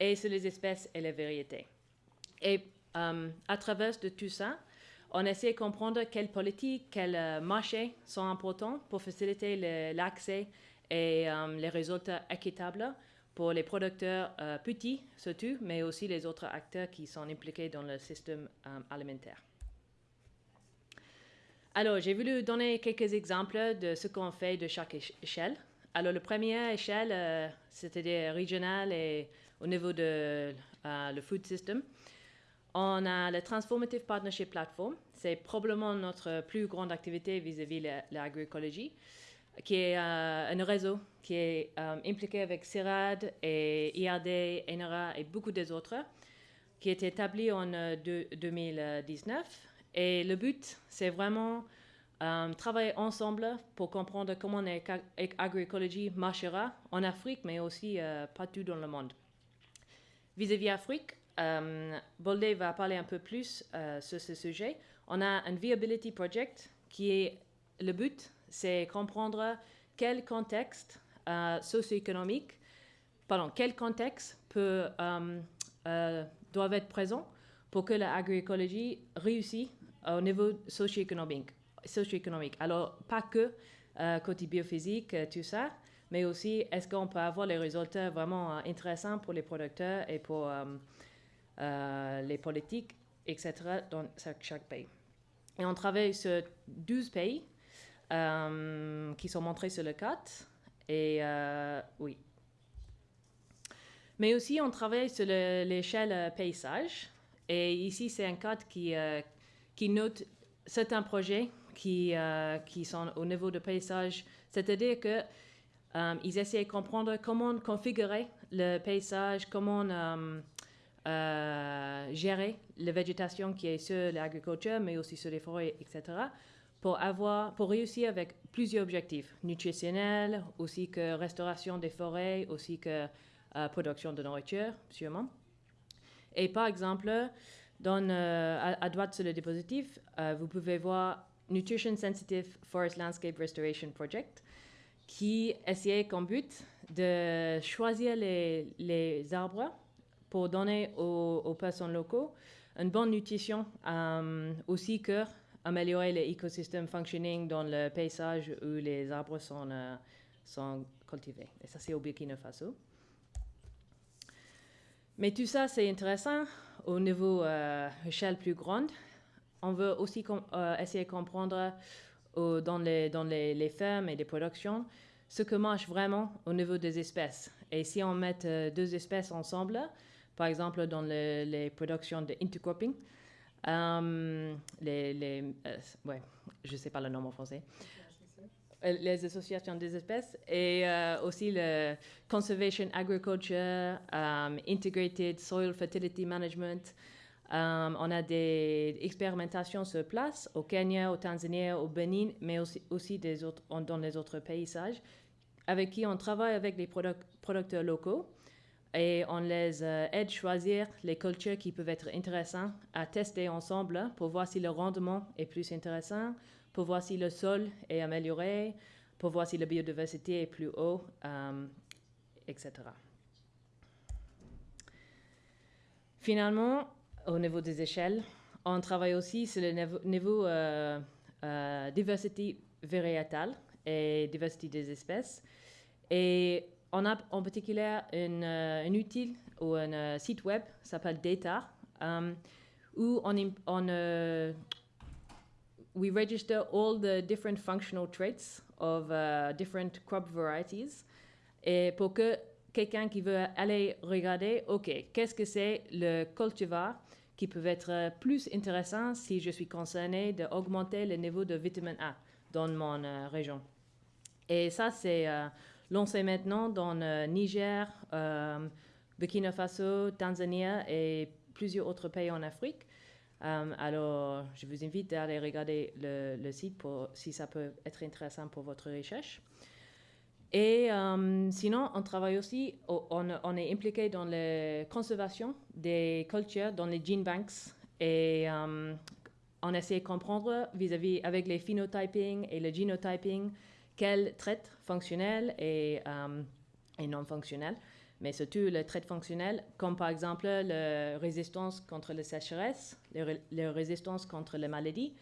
et sur les espèces et les variétés. Et à travers de tout ça, on essaie de comprendre quelles politiques, quels marchés sont importants pour faciliter l'accès et euh, les résultats équitables pour les producteurs euh, petits surtout, mais aussi les autres acteurs qui sont impliqués dans le système euh, alimentaire. Alors, j'ai voulu donner quelques exemples de ce qu'on fait de chaque éche- échelle. Alors, la première échelle, euh, c'est-à-dire régionale et au niveau de le food system. On a le Transformative Partnership Platform. C'est probablement notre plus grande activité vis-à-vis l'agroécologie, qui est euh, un réseau qui est euh, impliqué avec CIRAD et IRD, ENRA et beaucoup des autres, qui est établi en euh, deux- 2019. Et le but, c'est vraiment euh, travailler ensemble pour comprendre comment l'agroécologie marchera en Afrique, mais aussi euh, partout dans le monde. Vis-à-vis Afrique, euh, Bolde va parler un peu plus euh, sur ce sujet. On a un Viability Project qui est le but, c'est comprendre quel contexte euh, socio-économique, pardon, quel contexte peut, euh, euh, doivent être présents pour que l'agroécologie réussisse au niveau socio-économique. Alors, pas que euh, côté biophysique, tout ça, mais aussi est-ce qu'on peut avoir les résultats vraiment intéressants pour les producteurs et pour les politiques, etc., dans chaque, pays. Et on travaille sur 12 pays qui sont montrés sur le 4. Et euh, oui. Mais aussi, on travaille sur le- l'échelle euh, paysage. Et ici, c'est un cadre qui, euh, qui note certains projets qui, euh, qui sont au niveau de paysage. C'est-à-dire que euh, essaient de comprendre comment configurer le paysage, comment euh, euh, gérer la végétation qui est sur l'agriculture, mais aussi sur les forêts, etc., pour, avoir, pour réussir avec plusieurs objectifs, nutritionnels, aussi que restauration des forêts, aussi que euh, production de nourriture, sûrement. Et par exemple, dans, euh, à, droite sur le dispositif, euh, vous pouvez voir Nutrition Sensitive Forest Landscape Restoration Project, qui essayait comme but de choisir les, les arbres pour donner aux, aux personnes locaux une bonne nutrition, aussi que améliorer l'écosystème functioning dans le paysage où les arbres sont, euh, sont cultivés. Et ça, c'est au Burkina Faso. Mais tout ça, c'est intéressant au niveau euh, échelle plus grande. On veut aussi euh, essayer de comprendre dans, les, dans les, les fermes et les productions ce que marche vraiment au niveau des espèces. Et si on met deux espèces ensemble, par exemple dans le- les productions de intercropping, euh, les, euh, ouais, je sais pas le nom en français, les associations des espèces et euh, aussi le Conservation Agriculture, um, Integrated Soil Fertility Management. Um, on a des expérimentations sur place au Kenya, au Tanzanie, au Bénin, mais aussi, aussi dans les autres paysages, avec qui on travaille avec les produc- producteurs locaux et on les euh, aide à choisir les cultures qui peuvent être intéressantes à tester ensemble pour voir si le rendement est plus intéressant, pour voir si le sol est amélioré, pour voir si la biodiversité est plus haut, euh, etc. Finalement, au niveau des échelles, on travaille aussi sur le niveau, euh, diversité variétale et diversité des espèces. Et on a en particulier euh, un outil ou un euh, site web qui s'appelle Data, um, où on, on euh, we register all the different functional traits of uh, different crop varieties et pour que quelqu'un qui veut aller regarder, OK, qu'est-ce que c'est le cultivar qui peut être euh, plus intéressant si je suis concerné d'augmenter le niveau de vitamine A dans mon euh, région? Et ça, c'est euh, lancé maintenant dans euh, Niger, euh, Burkina Faso, Tanzanie et plusieurs autres pays en Afrique. Euh, alors, je vous invite à aller regarder le, le, site si ça peut être intéressant pour votre recherche. Et euh, sinon, on travaille aussi, on, est impliqué dans la conservation des cultures dans les gene banks et euh, on essaie de comprendre vis-à-vis avec les phenotyping et le genotyping quels traits fonctionnels et, et non fonctionnels mais surtout le trait fonctionnel, comme par exemple la résistance contre la sécheresse, la résistance contre les maladies,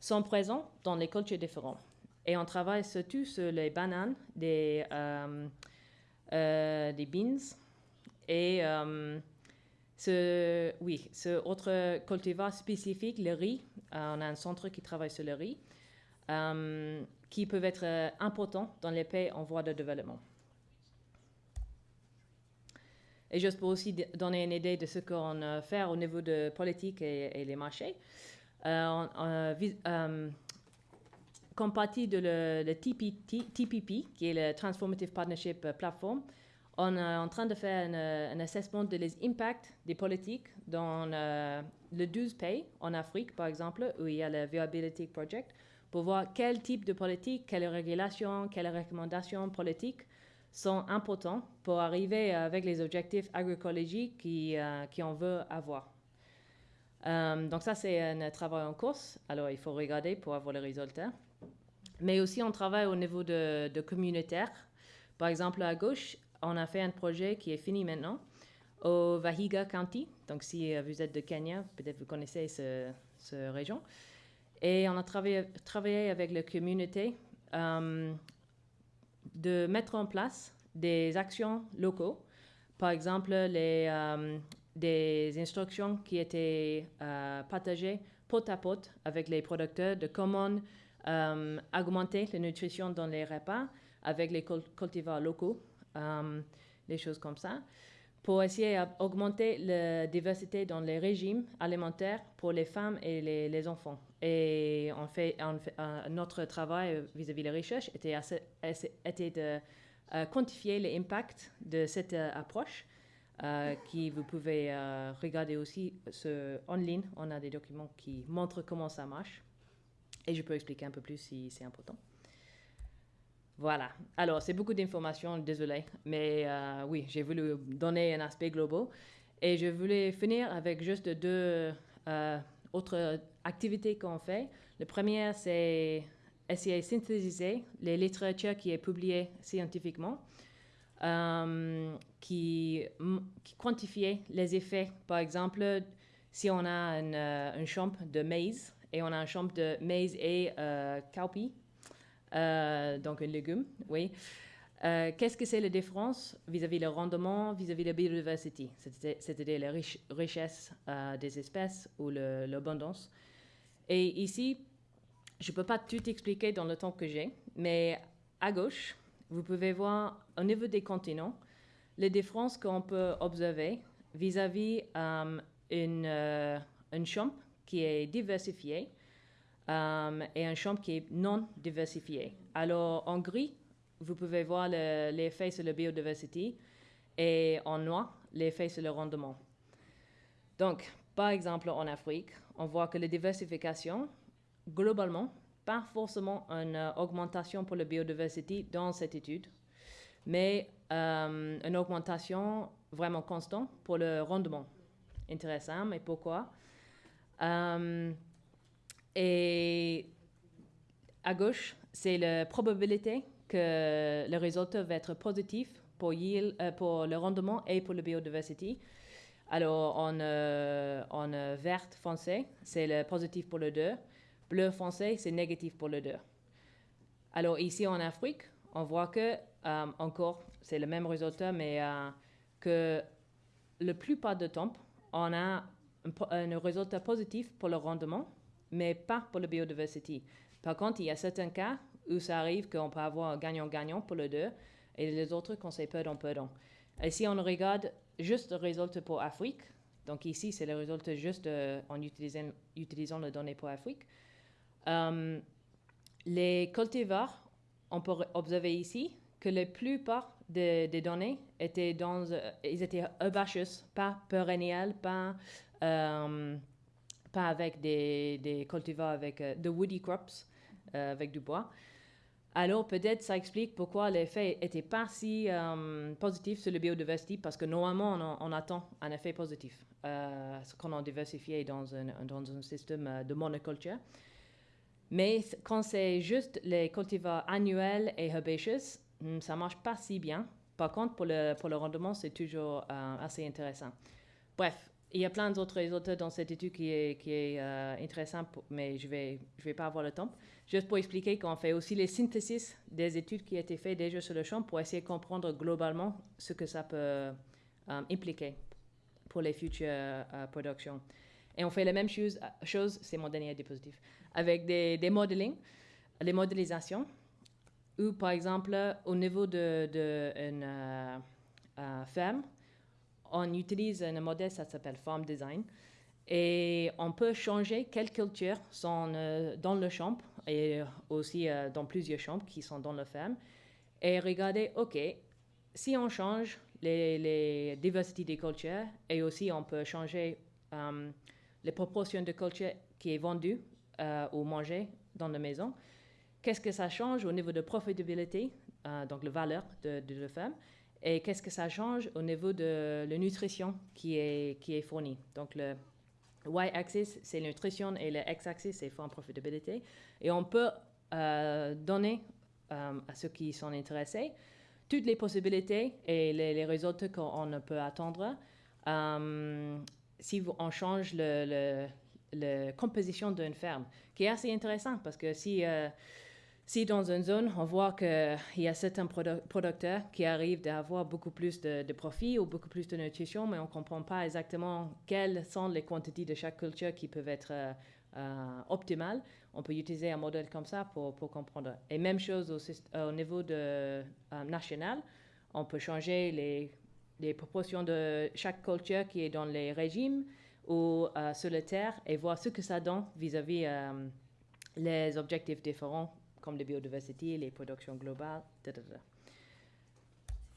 sont présents dans les cultures différentes. Et on travaille surtout sur les bananes, des, euh, euh, beans et euh, ce, oui, ce autre cultivar spécifique, le riz. on a un centre qui travaille sur le riz, qui peuvent être importants dans les pays en voie de développement. Et juste pour aussi donner une idée de ce qu'on fait au niveau de politique et, les marchés, euh, euh, comme partie de le, TPP, qui est le Transformative Partnership Platform, on est en train de faire un, assessment de les impacts des politiques dans le 12 pays en Afrique, par exemple, où il y a le Viability Project, pour voir quel type de politique, quelles régulations, quelles recommandations politiques sont importants pour arriver avec les objectifs agroécologiques qui, euh, veut avoir. Euh, donc ça, c'est un travail en course. Alors, il faut regarder pour avoir les résultats. Mais aussi, on travaille au niveau de communautaire. Par exemple, à gauche, on a fait un projet qui est fini maintenant au Vahiga County. Donc, si euh, vous êtes de Kenya, peut-être vous connaissez cette ce région. Et on a travaillé, avec la communauté de mettre en place des actions locaux, par exemple les, euh, des instructions qui étaient euh, partagées pot à pot avec les producteurs de comment euh, augmenter la nutrition dans les repas avec les cultivars locaux, des choses comme ça, pour essayer d'augmenter la diversité dans les régimes alimentaires pour les femmes et les enfants. Et on fait, euh, notre travail vis-à-vis de la recherche était, de euh, quantifier l'impact de cette euh, approche, qui vous pouvez regarder aussi en ligne. On a des documents qui montrent comment ça marche. Et je peux expliquer un peu plus si c'est important. Voilà. Alors, c'est beaucoup d'informations, désolé. Mais oui, j'ai voulu donner un aspect global. Et je voulais finir avec juste deux autres activités qu'on fait. Le premier, c'est essayer de synthétiser les littératures qui est publiée scientifiquement, euh, qui, qui quantifie les effets. Par exemple, si on a une, euh, champ de maïs et on a un champ de maïs et euh, cowpea, euh, donc un légume, oui. Euh, qu'est-ce que c'est la différence vis-à-vis le rendement, vis-à-vis de la biodiversité, c'est-à-dire la richesse des espèces ou l'abondance et ici, je ne peux pas tout expliquer dans le temps que j'ai, mais à gauche, vous pouvez voir au niveau des continents les différences qu'on peut observer vis-à-vis euh, une, euh, champ qui est diversifié euh, et un champ qui est non diversifié. Alors en gris, vous pouvez voir l'effet sur la biodiversité et en noir, l'effet sur le rendement. Donc, par exemple, en Afrique, on voit que la diversification, globalement, pas forcément une euh, augmentation pour la biodiversité dans cette étude, mais euh, une augmentation vraiment constante pour le rendement. Intéressant, mais pourquoi? Euh, Et à gauche, c'est la probabilité que le résultat va être positif pour, pour le rendement et pour la biodiversité. Alors, en, euh, en euh, vert foncé, c'est le positif pour le 2. Bleu foncé, c'est négatif pour le 2. Alors, ici en Afrique, on voit que, euh, encore, c'est le même résultat, mais que la plupart du temps, on a un, résultat positif pour le rendement, mais pas pour la biodiversité. Par contre, il y a certains cas où ça arrive qu'on peut avoir gagnant-gagnant pour le 2 et les autres qu'on sait perdant-perdant. Et si on regarde juste le résultat pour Afrique. Donc ici, c'est le résultat juste euh, en utilisant, utilisant les données pour Afrique. Euh, les cultivars, on peut observer ici que la plupart des, données étaient dans, euh, ils étaient herbaceous, pas perenniels, pas pas avec des, des cultivars avec de woody crops, avec du bois. Alors peut-être ça explique pourquoi l'effet n'était pas si euh, positif sur la biodiversité, parce que normalement on, attend un effet positif euh, quand on diversifie dans un, dans un système euh, de monoculture. Mais quand c'est juste les cultivars annuels et herbaceous, hmm, ça marche pas si bien. Par contre, pour le, pour le rendement, c'est toujours assez intéressant. Bref, il y a plein d'autres résultats dans cette étude qui est, qui euh, intéressant, mais je ne vais, pas avoir le temps. Juste pour expliquer qu'on fait aussi les synthesis des études qui ont été faites déjà sur le champ pour essayer de comprendre globalement ce que ça peut euh, impliquer pour les futures euh, productions. Et on fait la même chose, c'est mon dernier diapositive, avec des, modeling, les modélisations, où par exemple, au niveau de, de une ferme, on utilise un modèle, ça s'appelle Farm Design, et on peut changer quelles cultures sont euh, dans le champ et aussi euh, dans plusieurs champs qui sont dans la ferme, et regarder, OK, si on change les, diversités des cultures et aussi on peut changer euh, les proportions de cultures qui est vendue euh, ou mangée dans la maison, qu'est-ce que ça change au niveau de profitabilité, euh, donc la valeur de la ferme, et qu'est-ce que ça change au niveau de la nutrition qui est, fournie? Donc le y-axis, c'est la nutrition et le x-axis, c'est farm profitabilité. Et on peut euh, donner euh, à ceux qui sont intéressés toutes les possibilités et les, résultats qu'on peut attendre euh, si on change la composition d'une ferme, qui est assez intéressant parce que si, si dans une zone, on voit qu'il y a certains produ- producteurs qui arrivent à avoir beaucoup plus de, de profit ou beaucoup plus de nutrition, mais on ne comprend pas exactement quelles sont les quantités de chaque culture qui peuvent être euh, euh, optimales, on peut utiliser un modèle comme ça pour, comprendre. Et même chose au, euh, au niveau national, on peut changer les, proportions de chaque culture qui est dans les régimes ou sur la terre et voir ce que ça donne vis-à-vis euh, les objectifs différents comme la biodiversité, les productions globales, etc.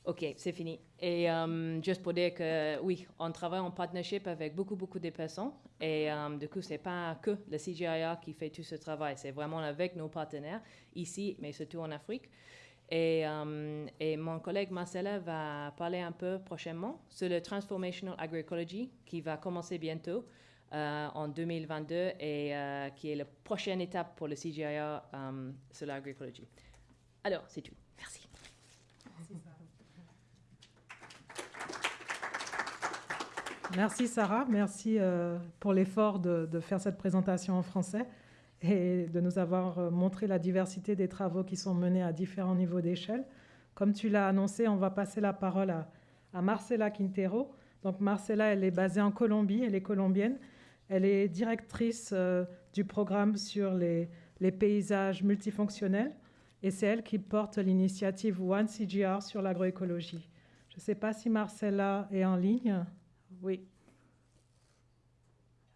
Ok, c'est fini. Et euh, juste pour dire que oui, on travaille en partnership avec beaucoup, beaucoup de personnes. Et euh, du coup, c'est pas que le CGIA qui fait tout ce travail, c'est vraiment avec nos partenaires ici, mais surtout en Afrique. Et, euh, et mon collègue Marcella va parler un peu prochainement sur le Transformational Agroecology qui va commencer bientôt euh, en 2022 et euh, qui est la prochaine étape pour le CGIA sur l'agroécologie. Alors, c'est tout. Merci. Merci Sarah, merci euh, pour l'effort de, faire cette présentation en français et de nous avoir montré la diversité des travaux qui sont menés à différents niveaux d'échelle. Comme tu l'as annoncé, on va passer la parole à, à Marcela Quintero. Donc Marcela, elle est basée en Colombie, elle est colombienne. Elle est directrice euh, du programme sur les, les paysages multifonctionnels et c'est elle qui porte l'initiative One CGR sur l'agroécologie. Je ne sais pas si Marcela est en ligne. Oui.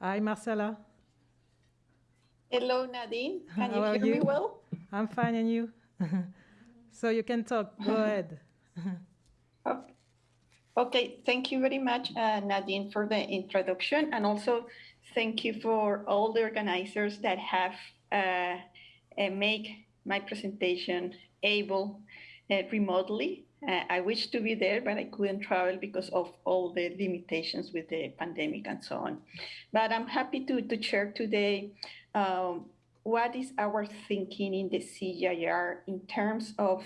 Hi, Marcela. Hello, Nadine. Can you hear me well? I'm fine, and you? [LAUGHS] so you can talk. Go [LAUGHS] ahead. Okay, thank you very much, uh, Nadine, for the introduction, and also thank you for all the organizers that have uh, uh, make my presentation able uh, remotely. Uh, I wish to be there, but I couldn't travel because of all the limitations with the pandemic and so on. But I'm happy to, to share today um, what is our thinking in the CGIR in terms of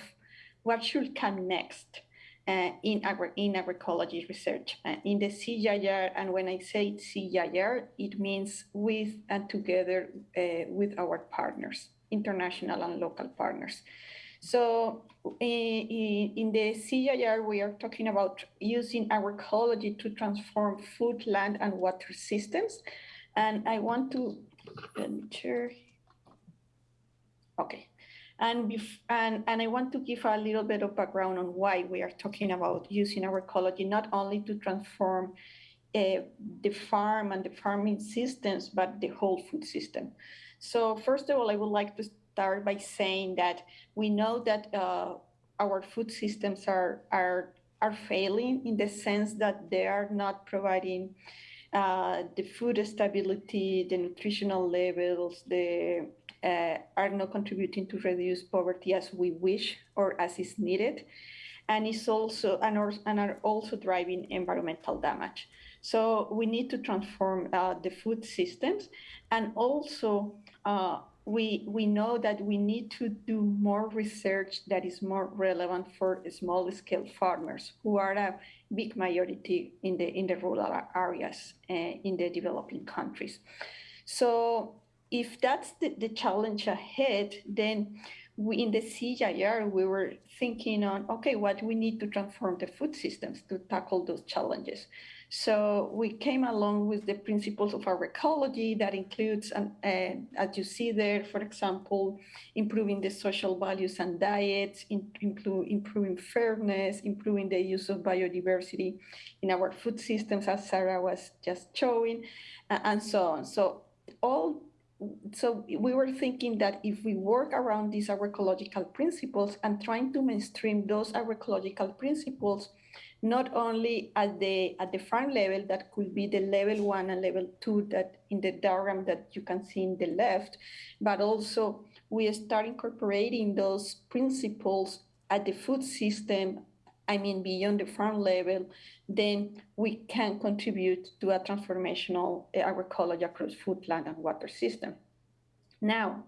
what should come next uh, in, agri- in agroecology research. Uh, in the CGIR, and when I say CGIR, it means with and together uh, with our partners, international and local partners. So in, in the CGIR, we are talking about using agroecology to transform food, land, and water systems. And I want to share. Okay. And, and, and I want to give a little bit of background on why we are talking about using our ecology, not only to transform uh, the farm and the farming systems, but the whole food system. So first of all, I would like to start by saying that we know that uh, our food systems are, are, are failing in the sense that they are not providing uh, the food stability, the nutritional levels, the uh, are not contributing to reduce poverty as we wish or as is needed, and is also and are, and are also driving environmental damage. So we need to transform uh, the food systems, and also uh, we we know that we need to do more research that is more relevant for small scale farmers who are a big majority in the in the rural areas uh, in the developing countries. So if that's the, the challenge ahead, then we, in the CGIAR, we were thinking on, okay, what we need to transform the food systems to tackle those challenges. So we came along with the principles of our ecology that includes, uh, as you see there, for example, improving the social values and diets, in, improving fairness, improving the use of biodiversity in our food systems, as Sarah was just showing, uh, and so on. So all so we were thinking that if we work around these agroecological principles and trying to mainstream those agroecological principles, not only at the at the farm level, that could be the level one and level two that in the diagram that you can see in the left, but also we start incorporating those principles at the food system, I mean, beyond the farm level, then we can contribute to a transformational uh, agroecology across food, land, and water system. Now,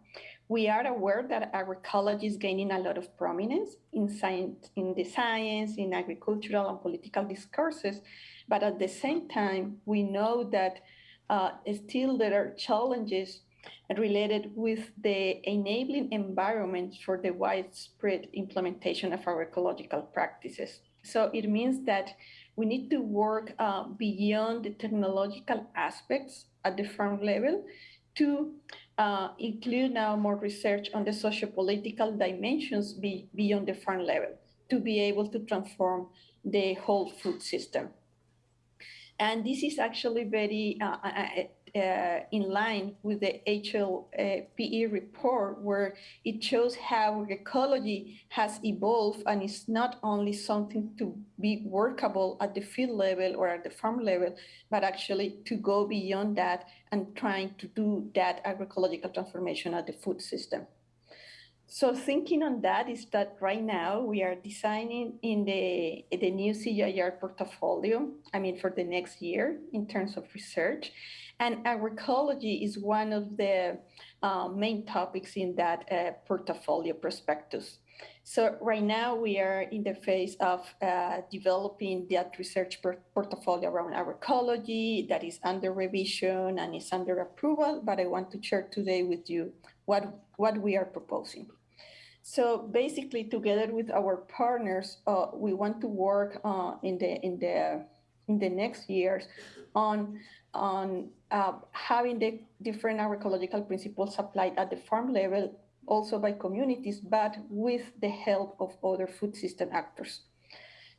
we are aware that agroecology is gaining a lot of prominence in science, in the science, in agricultural and political discourses, but at the same time, we know that uh, still there are challenges related with the enabling environment for the widespread implementation of agroecological practices. So it means that we need to work uh, beyond the technological aspects at the farm level to uh, include now more research on the socio-political dimensions be, beyond the farm level to be able to transform the whole food system. And this is actually very uh, uh, in line with the HLPE report, where it shows how ecology has evolved and it's not only something to be workable at the field level or at the farm level, but actually to go beyond that and trying to do that agroecological transformation at the food system. So thinking on that is that right now we are designing in the, the new CGIAR portfolio, I mean, for the next year in terms of research. And agroecology is one of the uh, main topics in that uh, portfolio prospectus. So right now we are in the phase of uh, developing that research portfolio around agroecology that is under revision and is under approval, but I want to share today with you what, what we are proposing. So basically, together with our partners, uh, we want to work uh, in the in the in the next years on on uh, having the different agroecological principles applied at the farm level, also by communities, but with the help of other food system actors.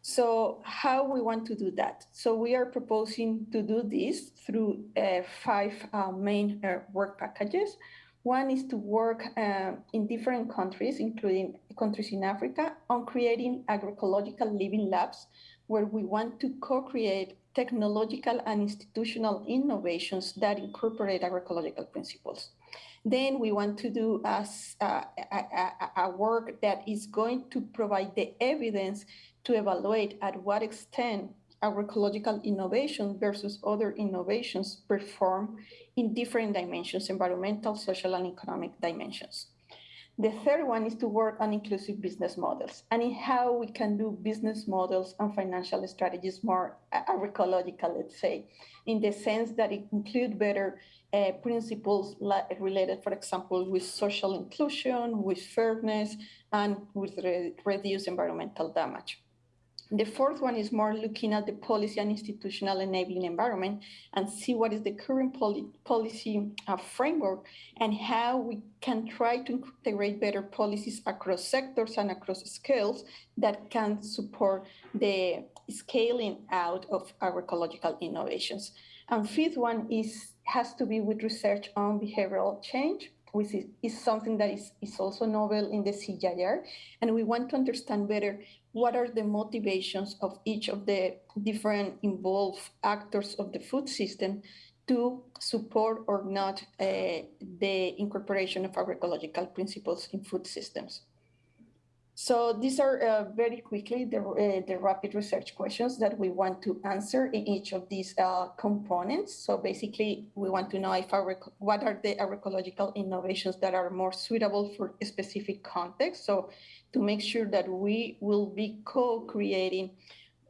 So how we want to do that? So we are proposing to do this through uh, five uh, main uh, work packages. One is to work uh, in different countries, including countries in Africa, on creating agroecological living labs, where we want to co-create technological and institutional innovations that incorporate agroecological principles. Then we want to do a, a, a, a, work that is going to provide the evidence to evaluate at what extent agroecological innovation versus other innovations perform in different dimensions, environmental, social, and economic dimensions. The third one is to work on inclusive business models and in how we can do business models and financial strategies more agroecological, let's say, in the sense that it include better uh, principles related, for example, with social inclusion, with fairness, and with re reduced environmental damage. The fourth one is more looking at the policy and institutional enabling environment and see what is the current poli policy uh, framework and how we can try to integrate better policies across sectors and across scales that can support the scaling out of agroecological innovations. And fifth one is has to be with research on behavioral change which is, is something that is, is also novel in the CGIAR. And we want to understand better what are the motivations of each of the different involved actors of the food system to support or not uh, the incorporation of agroecological principles in food systems. So these are uh, very quickly the, uh, the rapid research questions that we want to answer in each of these uh, components. So basically, we want to know if our, what are the agroecological innovations that are more suitable for a specific context. So to make sure that we will be co-creating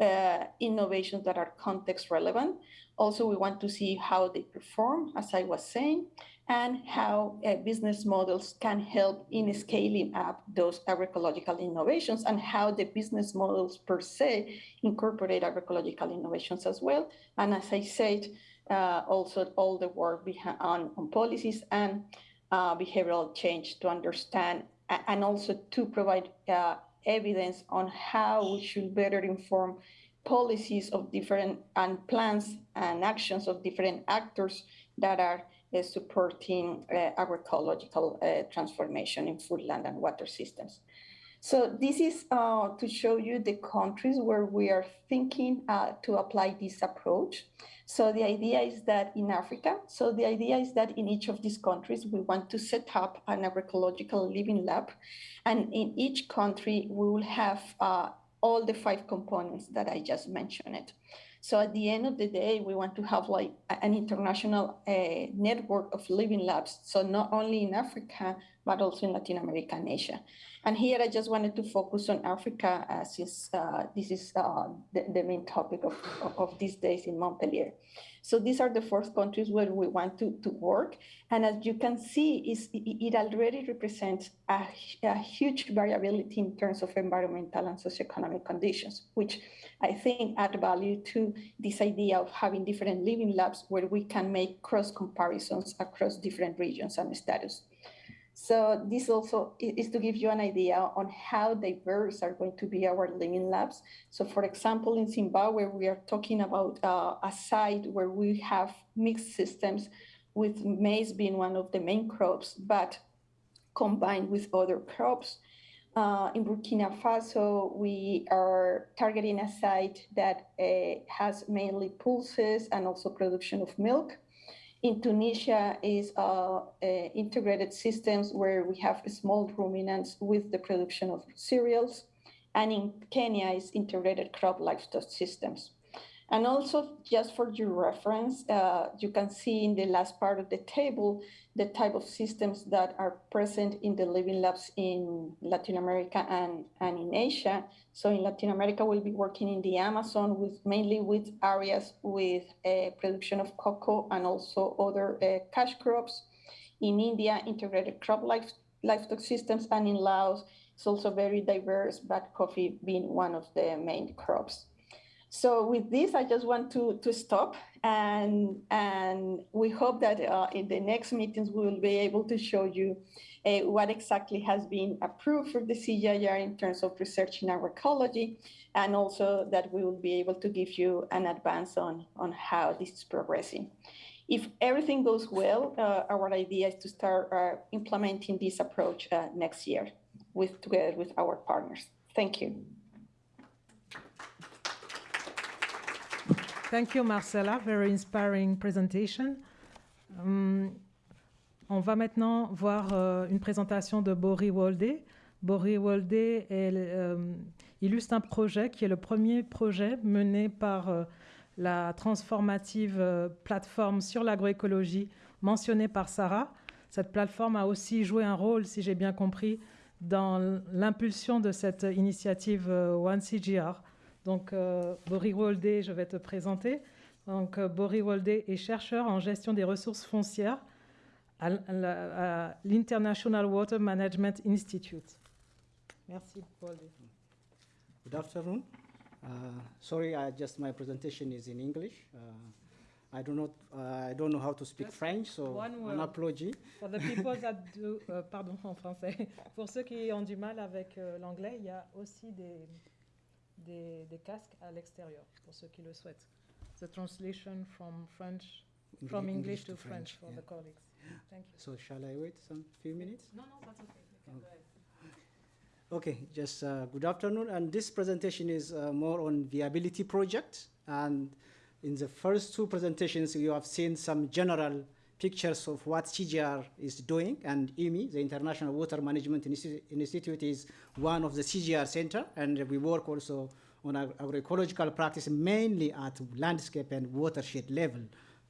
uh, innovations that are context relevant. Also, we want to see how they perform, as I was saying, and how uh, business models can help in scaling up those agroecological innovations and how the business models per se incorporate agroecological innovations as well. And as I said, uh, also all the work on, on policies and uh, behavioral change to understand and also to provide uh, evidence on how we should better inform policies of different and plans and actions of different actors that are supporting uh, agroecological uh, transformation in food, land, and water systems. So this is uh, to show you the countries where we are thinking uh, to apply this approach. So the idea is that in Africa, so the idea is that in each of these countries, we want to set up an agroecological living lab. And in each country, we will have uh, all the five components that I just mentioned. So at the end of the day, we want to have like an international uh, network of living labs. So not only in Africa, but also in Latin America and Asia. And here I just wanted to focus on Africa since uh, this is uh, the, the, main topic of, of these days in Montpellier. So these are the first countries where we want to, to work. And as you can see, it already represents a, a huge variability in terms of environmental and socioeconomic conditions, which I think add value to this idea of having different living labs where we can make cross comparisons across different regions and status. So this also is to give you an idea on how diverse are going to be our living labs. So for example, in Zimbabwe, we are talking about uh, a site where we have mixed systems with maize being one of the main crops, but combined with other crops. Uh, in Burkina Faso, we are targeting a site that uh, has mainly pulses and also production of milk. In Tunisia is uh, integrated systems where we have small ruminants with the production of cereals. And in Kenya is integrated crop livestock systems. And also, just for your reference, uh, you can see in the last part of the table the type of systems that are present in the living labs in Latin America and, and in Asia. So in Latin America, we'll be working in the Amazon with mainly with areas with uh, production of cocoa and also other uh, cash crops. In India, integrated crop life, livestock systems, and in Laos, it's also very diverse, but coffee being one of the main crops. So with this, I just want to, to stop and, and we hope that uh, in the next meetings, we will be able to show you uh, what exactly has been approved for the CGIAR in terms of research in agroecology, and also that we will be able to give you an advance on, on how this is progressing. If everything goes well, uh, our idea is to start uh, implementing this approach uh, next year with, together with our partners. Thank you. Thank you, Marcella. Very inspiring presentation. Um, on va maintenant voir uh, une présentation de Bori Wolde. Bori Wolde euh, illustre un projet qui est le premier projet mené par euh, la transformative euh, plateforme sur l'agroécologie mentionnée par Sarah. Cette plateforme a aussi joué un rôle, si j'ai bien compris, dans l'impulsion de cette initiative One CGR donc, euh, Bori Wolde, je vais te présenter. Donc, euh, Bori Wolde est chercheur en gestion des ressources foncières à l'International Water Management Institute. Merci, Wolde. Good afternoon. Uh, sorry, I just my presentation is in English. Uh, I do not, uh, I don't know how to speak Just French, so an apology. For the people that [LAUGHS] do, uh, pardon en français. Pour ceux qui ont du mal avec euh, l'anglais, il y a aussi des des, des casques à l'extérieur, pour ceux qui le souhaitent. The translation from French, from English, English to, to, French, French for yeah. the colleagues. Thank you. So shall I wait some few minutes? No, no, that's okay. You can go ahead. Okay, just uh, good afternoon. And this presentation is uh, more on viability project. And in the first two presentations, you have seen some general pictures of what CGR is doing. And IMI, the International Water Management Institute, is one of the CGR center. And we work also on agroecological practice mainly at landscape and watershed level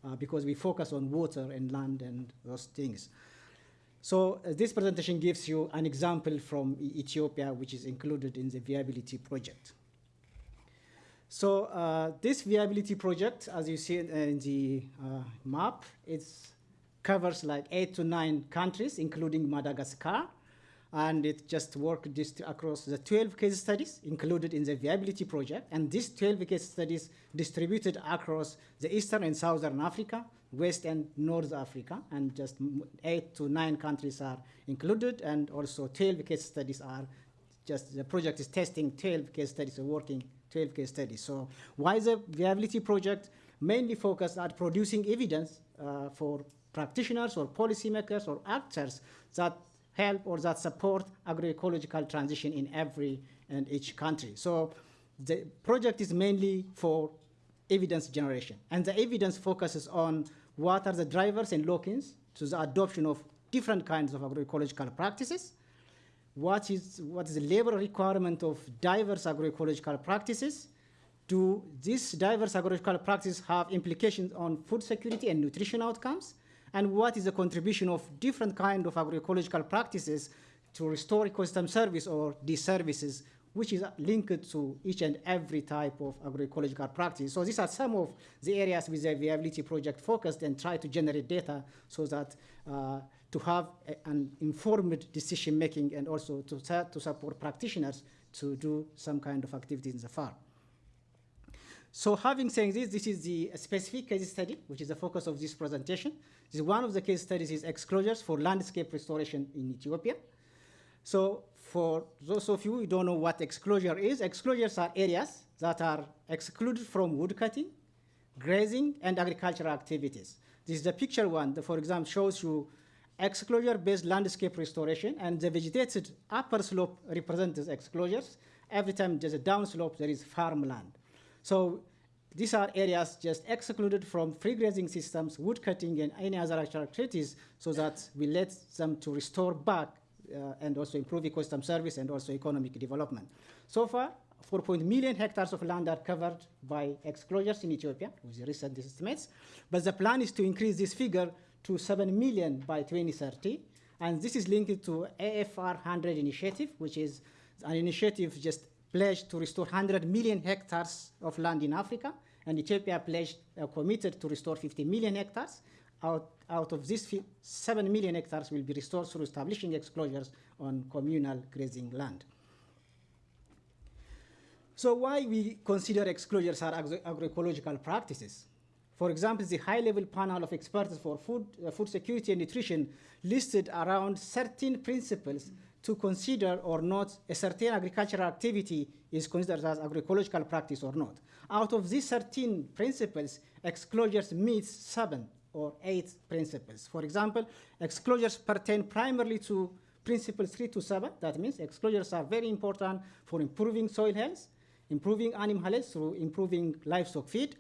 uh, because we focus on water and land and those things. So uh, this presentation gives you an example from Ethiopia, which is included in the viability project. So uh, this viability project, as you see in the uh, map, it covers like eight to nine countries, including Madagascar, and it just worked across the 12 case studies included in the viability project, and these 12 case studies distributed across the Eastern and Southern Africa, West and North Africa, and just eight to nine countries are included, and also 12 case studies are just, the project is testing 12 case studies, or working 12 case studies. So why the viability project? Mainly focused at producing evidence uh, for practitioners or policymakers or actors that help or that support agroecological transition in every and each country. So the project is mainly for evidence generation. And the evidence focuses on what are the drivers and lock-ins to the adoption of different kinds of agroecological practices, what is, what is the labor requirement of diverse agroecological practices, do these diverse agroecological practices have implications on food security and nutrition outcomes, and what is the contribution of different kind of agroecological practices to restore ecosystem service or these services, which is linked to each and every type of agroecological practice. So these are some of the areas with the viability project focused and try to generate data so that uh, to have a, an informed decision making and also to, to support practitioners to do some kind of activity in the farm. So having said this, this is the specific case study, which is the focus of this presentation. This is one of the case studies is exclosures for landscape restoration in Ethiopia. So for those of you who don't know what exclosure is, exclosures are areas that are excluded from woodcutting, grazing, and agricultural activities. This is the picture one, that, for example, shows you exclosure-based landscape restoration, and the vegetated upper slope represents exclosures. Every time there's a downslope, there is farmland. So these are areas just excluded from free grazing systems, wood cutting, and any other activities so that we let them to restore back uh, and also improve ecosystem service and also economic development. So far, 4 million hectares of land are covered by exclosures in Ethiopia, with recent estimates. But the plan is to increase this figure to 7 million by 2030. And this is linked to AFR 100 initiative, which is an initiative just pledged to restore 100 million hectares of land in Africa, and Ethiopia pledged, uh, committed to restore 50 million hectares. Out, out of this, 7 million hectares will be restored through establishing exclosures on communal grazing land. So why we consider exclosures are agro agroecological practices? For example, the high-level panel of experts for food, uh, food security and nutrition listed around 13 principles to consider or not a certain agricultural activity is considered as agroecological practice or not. Out of these 13 principles, exclosures meet seven or eight principles. For example, exclosures pertain primarily to principles three to seven. That means exclosures are very important for improving soil health, improving animal health through improving livestock feed,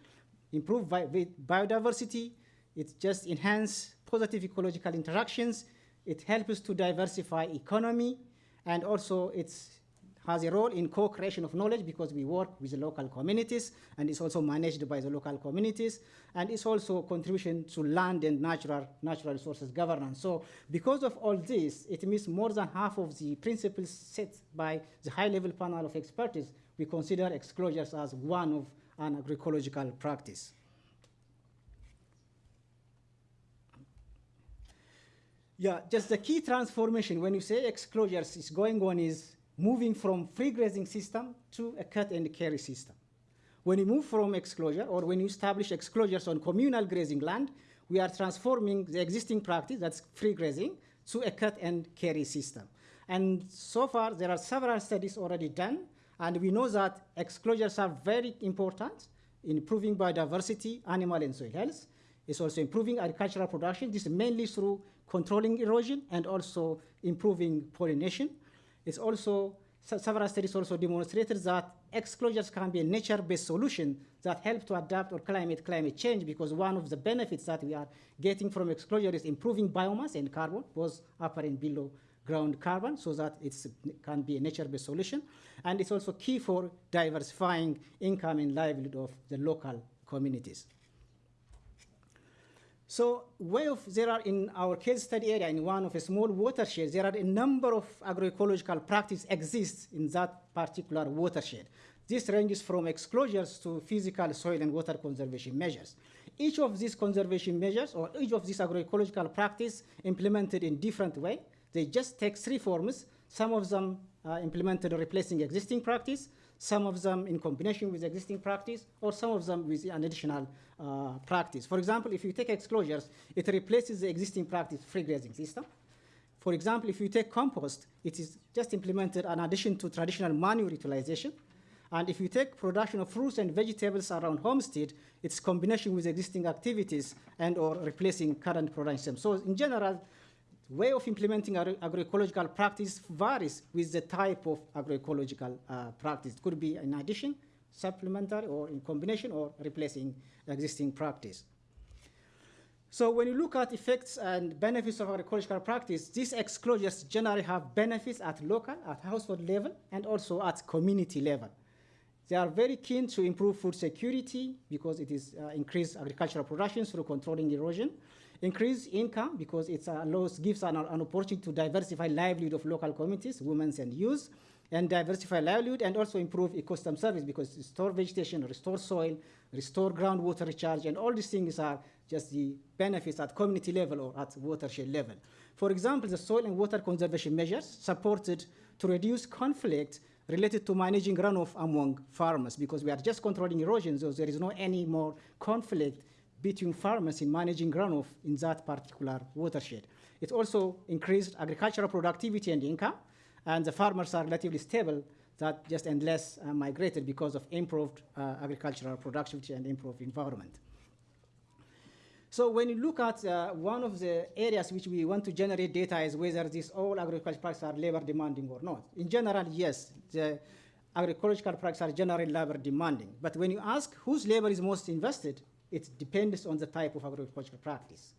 improve bi biodiversity, it just enhance positive ecological interactions, it helps to diversify economy, and also it has a role in co-creation of knowledge because we work with the local communities, and it's also managed by the local communities, and it's also contribution to land and natural, natural resources governance. So because of all this, it means more than half of the principles set by the high-level panel of expertise, we consider exclosures as one of an agroecological practice. Yeah, just the key transformation when you say exclosures is going on is moving from free grazing system to a cut and carry system. When you move from exclosure or when you establish exclosures on communal grazing land, we are transforming the existing practice, that's free grazing, to a cut and carry system. And so far, there are several studies already done, and we know that exclosures are very important in improving biodiversity, animal and soil health, It's also improving agricultural production. This is mainly through controlling erosion and also improving pollination. It's also, several studies also demonstrated that exclosures can be a nature-based solution that help to adapt or climate climate change because one of the benefits that we are getting from exclosure is improving biomass and carbon, both upper and below ground carbon, so that it can be a nature-based solution. And it's also key for diversifying income and livelihood of the local communities. So way of, there are in our case study area, in one of a small watershed, there are a number of agroecological practices exist in that particular watershed. This ranges from exclosures to physical soil and water conservation measures. Each of these conservation measures or each of these agroecological practice implemented in different way. They just take three forms. Some of them are implemented replacing existing practice, some of them in combination with existing practice, or some of them with an additional uh, practice. For example, if you take exclosures, it replaces the existing practice free grazing system. For example, if you take compost, it is just implemented in addition to traditional manure utilization. And if you take production of fruits and vegetables around homestead, it's combination with existing activities and or replacing current production. So in general, way of implementing agro agroecological practice varies with the type of agroecological uh, practice. It could be in addition, supplementary, or in combination, or replacing existing practice. So when you look at effects and benefits of agroecological practice, these exclosures generally have benefits at local, at household level, and also at community level. They are very keen to improve food security because it is uh, increased agricultural production through controlling erosion, increase income because it allows, gives an, an opportunity to diversify livelihood of local communities, women and youth, and diversify livelihood and also improve ecosystem service because restore vegetation, restore soil, restore groundwater recharge, and all these things are just the benefits at community level or at watershed level. For example, the soil and water conservation measures supported to reduce conflict related to managing runoff among farmers because we are just controlling erosion, so there is no any more conflict between farmers in managing runoff in that particular watershed. It also increased agricultural productivity and income, and the farmers are relatively stable that just and less uh, migrated because of improved uh, agricultural productivity and improved environment. So when you look at uh, one of the areas which we want to generate data is whether these all agricultural practices are labor demanding or not. In general, yes, the agricultural practices are generally labor demanding. But when you ask whose labor is most invested, it depends on the type of agroecological practice.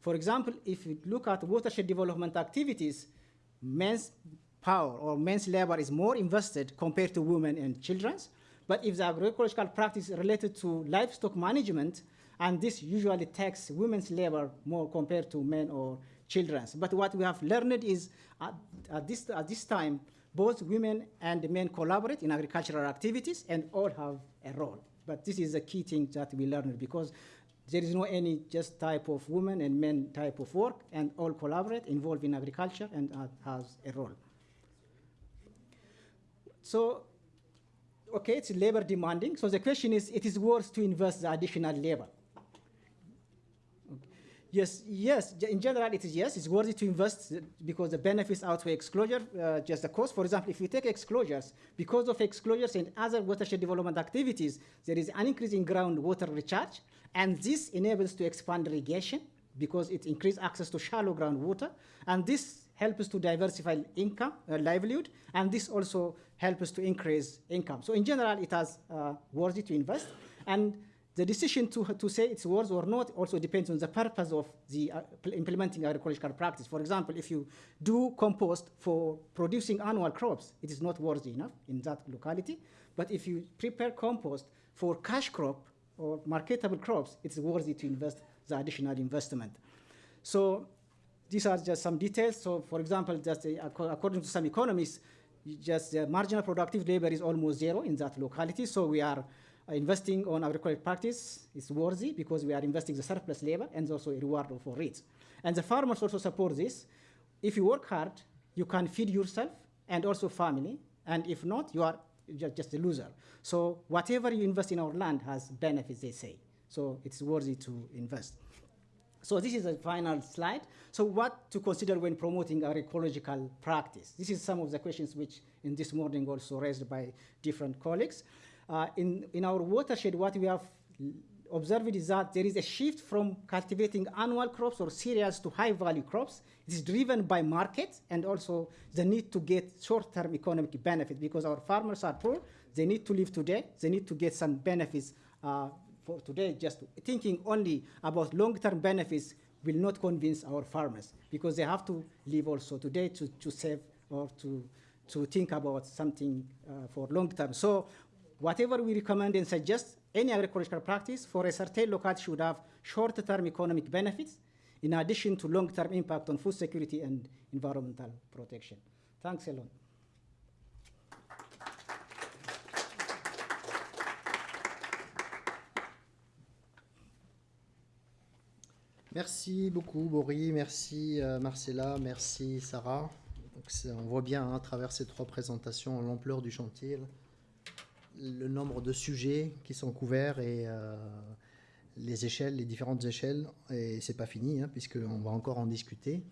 For example, if you look at watershed development activities, men's power or men's labor is more invested compared to women and children's. But if the agroecological practice is related to livestock management, and this usually takes women's labor more compared to men or children's. But what we have learned is at, at, this, at this time, both women and men collaborate in agricultural activities and all have a role. But this is a key thing that we learned because there is no any just type of women and men type of work and all collaborate, involved in agriculture and uh, has a role. So, okay, it's labor demanding. So the question is, it is worth to invest the additional labor. Yes, yes. In general, it is yes. It's worthy to invest because the benefits outweigh exclosure, uh, just the cost. For example, if you take exclosures, because of exclosures and other watershed development activities, there is an increase in groundwater recharge, and this enables to expand irrigation because it increases access to shallow groundwater, and this helps to diversify income, uh, livelihood, and this also helps to increase income. So in general, it has uh, worthy to invest, and the decision to, to say it's worth or not also depends on the purpose of the uh, implementing agricultural practice. For example, if you do compost for producing annual crops, it is not worthy enough in that locality. But if you prepare compost for cash crop or marketable crops, it's worthy to invest the additional investment. So these are just some details. So for example, just uh, according to some economists, just the marginal productive labor is almost zero in that locality. So we are Uh, investing on agricultural practice is worthy because we are investing the surplus labor and also a reward for it. And the farmers also support this. If you work hard, you can feed yourself and also family. And if not, you are just a loser. So whatever you invest in our land has benefits, they say. So it's worthy to invest. So this is the final slide. So what to consider when promoting agroecological practice? This is some of the questions which in this morning also raised by different colleagues. Uh, in, in our watershed, what we have observed is that there is a shift from cultivating annual crops or cereals to high value crops. It is driven by market and also the need to get short term economic benefit because our farmers are poor. They need to live today. They need to get some benefits uh, for today. Just thinking only about long term benefits will not convince our farmers because they have to live also today to, to save or to, to think about something uh, for long term. So whatever we recommend and suggest, any agricultural practice for a certain locality should have short-term economic benefits in addition to long-term impact on food security and environmental protection. Thanks a lot. Merci beaucoup, Boris. Merci, euh, Marcella. Merci, Sarah. On voit bien hein, à travers ces trois présentations l'ampleur du chantier, le nombre de sujets qui sont couverts et euh, les échelles, les différentes échelles. Et c'est pas fini, hein, puisqu'on va encore en discuter.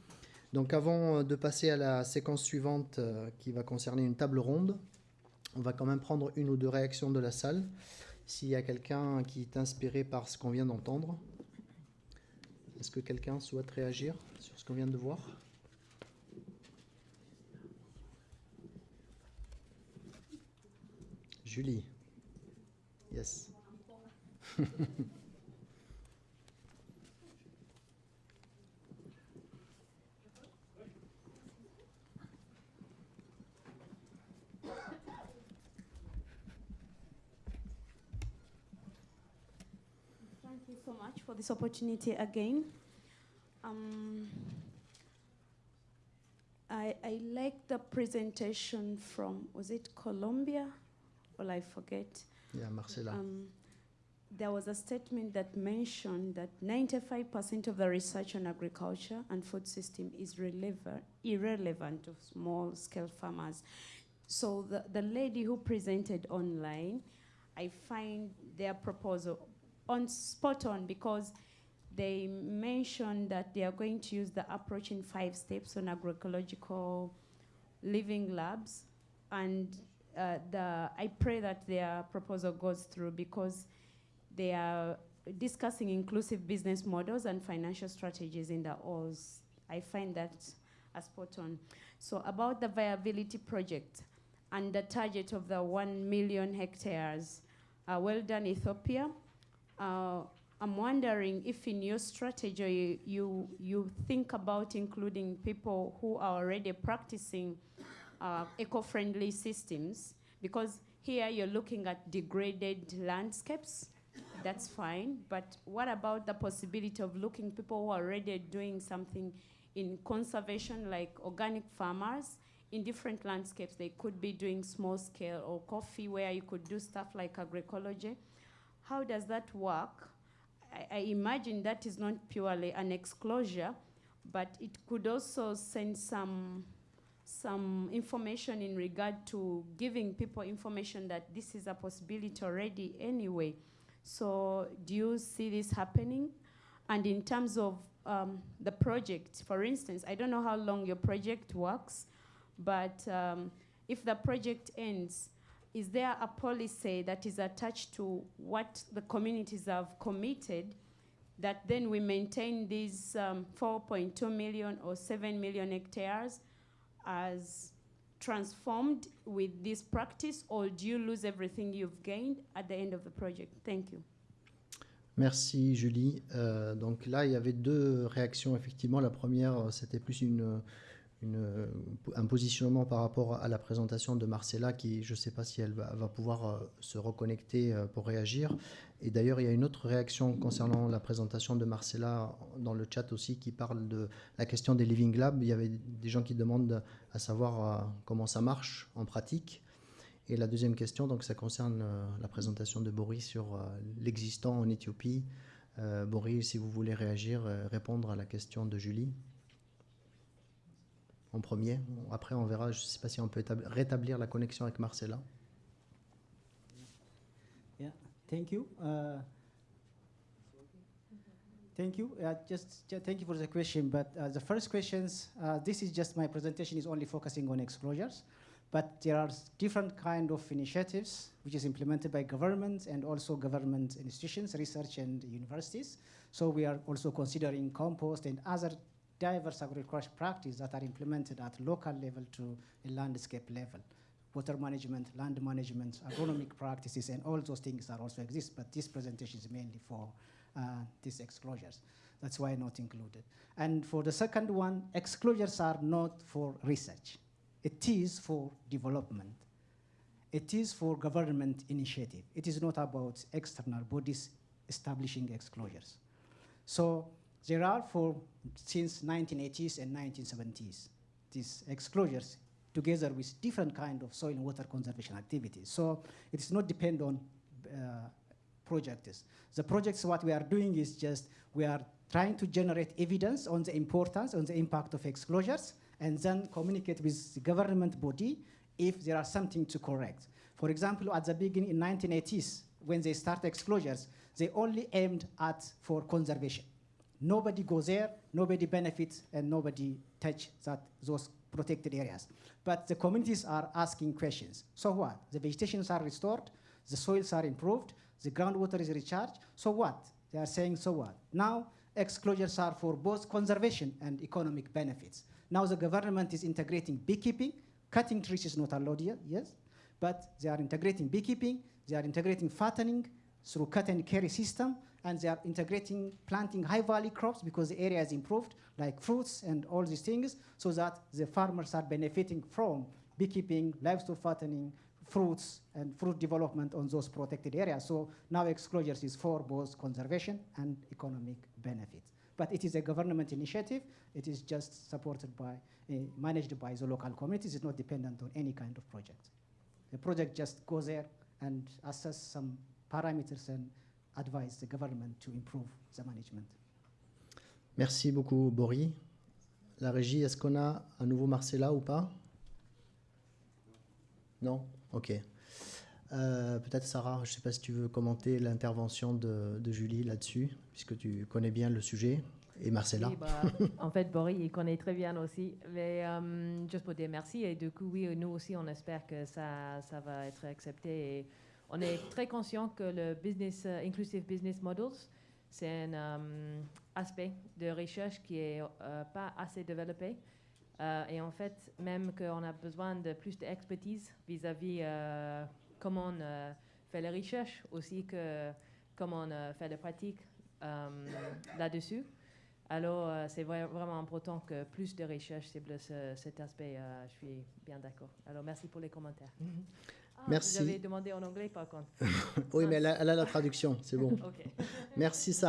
Donc, avant de passer à la séquence suivante euh, qui va concerner une table ronde, on va quand même prendre une ou deux réactions de la salle. S'il y a quelqu'un qui est inspiré par ce qu'on vient d'entendre. Est-ce que quelqu'un souhaite réagir sur ce qu'on vient de voir? Julie. Yes. Thank you so much for this opportunity again. Um, I, I like the presentation from, was it Colombia? Well, I forget. Yeah, Marcela. Um, there was a statement that mentioned that 95% of the research on agriculture and food system is irrelevant to small scale farmers. So the, the lady who presented online, I find their proposal on spot on because they mentioned that they are going to use the approach in five steps on agroecological living labs and uh, the, I pray that their proposal goes through because they are discussing inclusive business models and financial strategies in the OS. I find that a spot on. So about the viability project and the target of the 1 million hectares, uh, well done Ethiopia. Uh, I'm wondering if in your strategy you, you think about including people who are already practicing uh, eco-friendly systems because here you're looking at degraded landscapes that's fine but what about the possibility of looking people who are already doing something in conservation like organic farmers in different landscapes? They could be doing small scale or coffee where you could do stuff like agroecology. How does that work? I, I imagine that is not purely an exclosure but it could also send some some information in regard to giving people information that this is a possibility already anyway. So do you see this happening? And in terms of um, the project, for instance, I don't know how long your project works, but um, if the project ends, is there a policy that is attached to what the communities have committed that then we maintain these um, 4.2 million or 7 million hectares as transformed with this practice, or do you lose everything you've gained at the end of the project? Thank you. Merci Julie. Euh, donc là, il y avait deux réactions effectivement. La première, c'était plus une, une, un positionnement par rapport à la présentation de Marcella, qui je ne sais pas si elle va, pouvoir euh, se reconnecter euh, pour réagir. Et d'ailleurs, il y a une autre réaction concernant la présentation de Marcella dans le chat aussi qui parle de la question des Living Labs. Il y avait des gens qui demandent à savoir euh, comment ça marche en pratique. Et la deuxième question, donc ça concerne euh, la présentation de Boris sur euh, l'existant en Éthiopie. Euh, Boris, si vous voulez réagir, euh, répondre à la question de Julie en premier. Après, on verra, je ne sais pas si on peut établir- rétablir la connexion avec Marcella. Thank you. Uh, thank you. Just, ju- thank you for the question. But uh, the first questions, uh, this is just my presentation is only focusing on exclosures. But there are different kind of initiatives which is implemented by government and also government institutions, research and universities. So we are also considering compost and other diverse agricultural practices that are implemented at local level to a landscape level. Water management, land management, agronomic practices, and all those things that also exist. But this presentation is mainly for uh, these exclosures. That's why not included. And for the second one, exclosures are not for research. It is for development. It is for government initiative. It is not about external bodies establishing exclosures. So there are for since 1980s and 1970s these exclosures together with different kind of soil and water conservation activities. So it is not depend on uh, projects. The projects what we are doing is just we are trying to generate evidence on the importance, on the impact of exclosures, and then communicate with the government body if there are something to correct. For example, at the beginning in 1980s, when they start exclosures, they only aimed at for conservation. Nobody goes there, nobody benefits, and nobody touch that those protected areas. But the communities are asking questions. So what? The vegetations are restored, the soils are improved, the groundwater is recharged. So what? They are saying, so what? Now, exclosures are for both conservation and economic benefits. Now the government is integrating beekeeping. Cutting trees is not allowed yet, yes, but they are integrating beekeeping, they are integrating fattening through cut and carry system, and they are integrating planting high value crops because the area is improved, like fruits and all these things, so that the farmers are benefiting from beekeeping, livestock fattening, fruits and fruit development on those protected areas. So now exclosures is for both conservation and economic benefits. But it is a government initiative. It is just supported by, uh, managed by the local communities. It's not dependent on any kind of project. The project just goes there and assess some parameters and advise the government to improve the management. Merci beaucoup, Boris. La régie, est-ce qu'on a à nouveau Marcella ou pas? Non? Ok. Euh, Peut-être Sarah, je ne sais pas si tu veux commenter l'intervention de, de Julie là-dessus, puisque tu connais bien le sujet, et Marcella. Oui, bah, [LAUGHS] en fait, Boris, il connaît très bien aussi. Mais euh, juste pour dire merci. Et du coup, oui, nous aussi, on espère que ça, ça va être accepté. Et on est très conscient que le business, euh, Inclusive Business Models, c'est un euh, aspect de recherche qui n'est pas assez développé. Euh, et en fait, même qu'on a besoin de plus d'expertise vis-à-vis comment on fait la recherche, aussi que comment on fait la pratique là-dessus. Alors, c'est vra- vraiment important que plus de recherche cible ce- cet aspect. je suis bien d'accord. Alors, merci pour les commentaires. Ah, Merci. Vous avez demandé en anglais, par contre. [LAUGHS] oui, mais elle a, elle a la traduction, c'est bon. [LAUGHS] Ok. Merci, Sarah.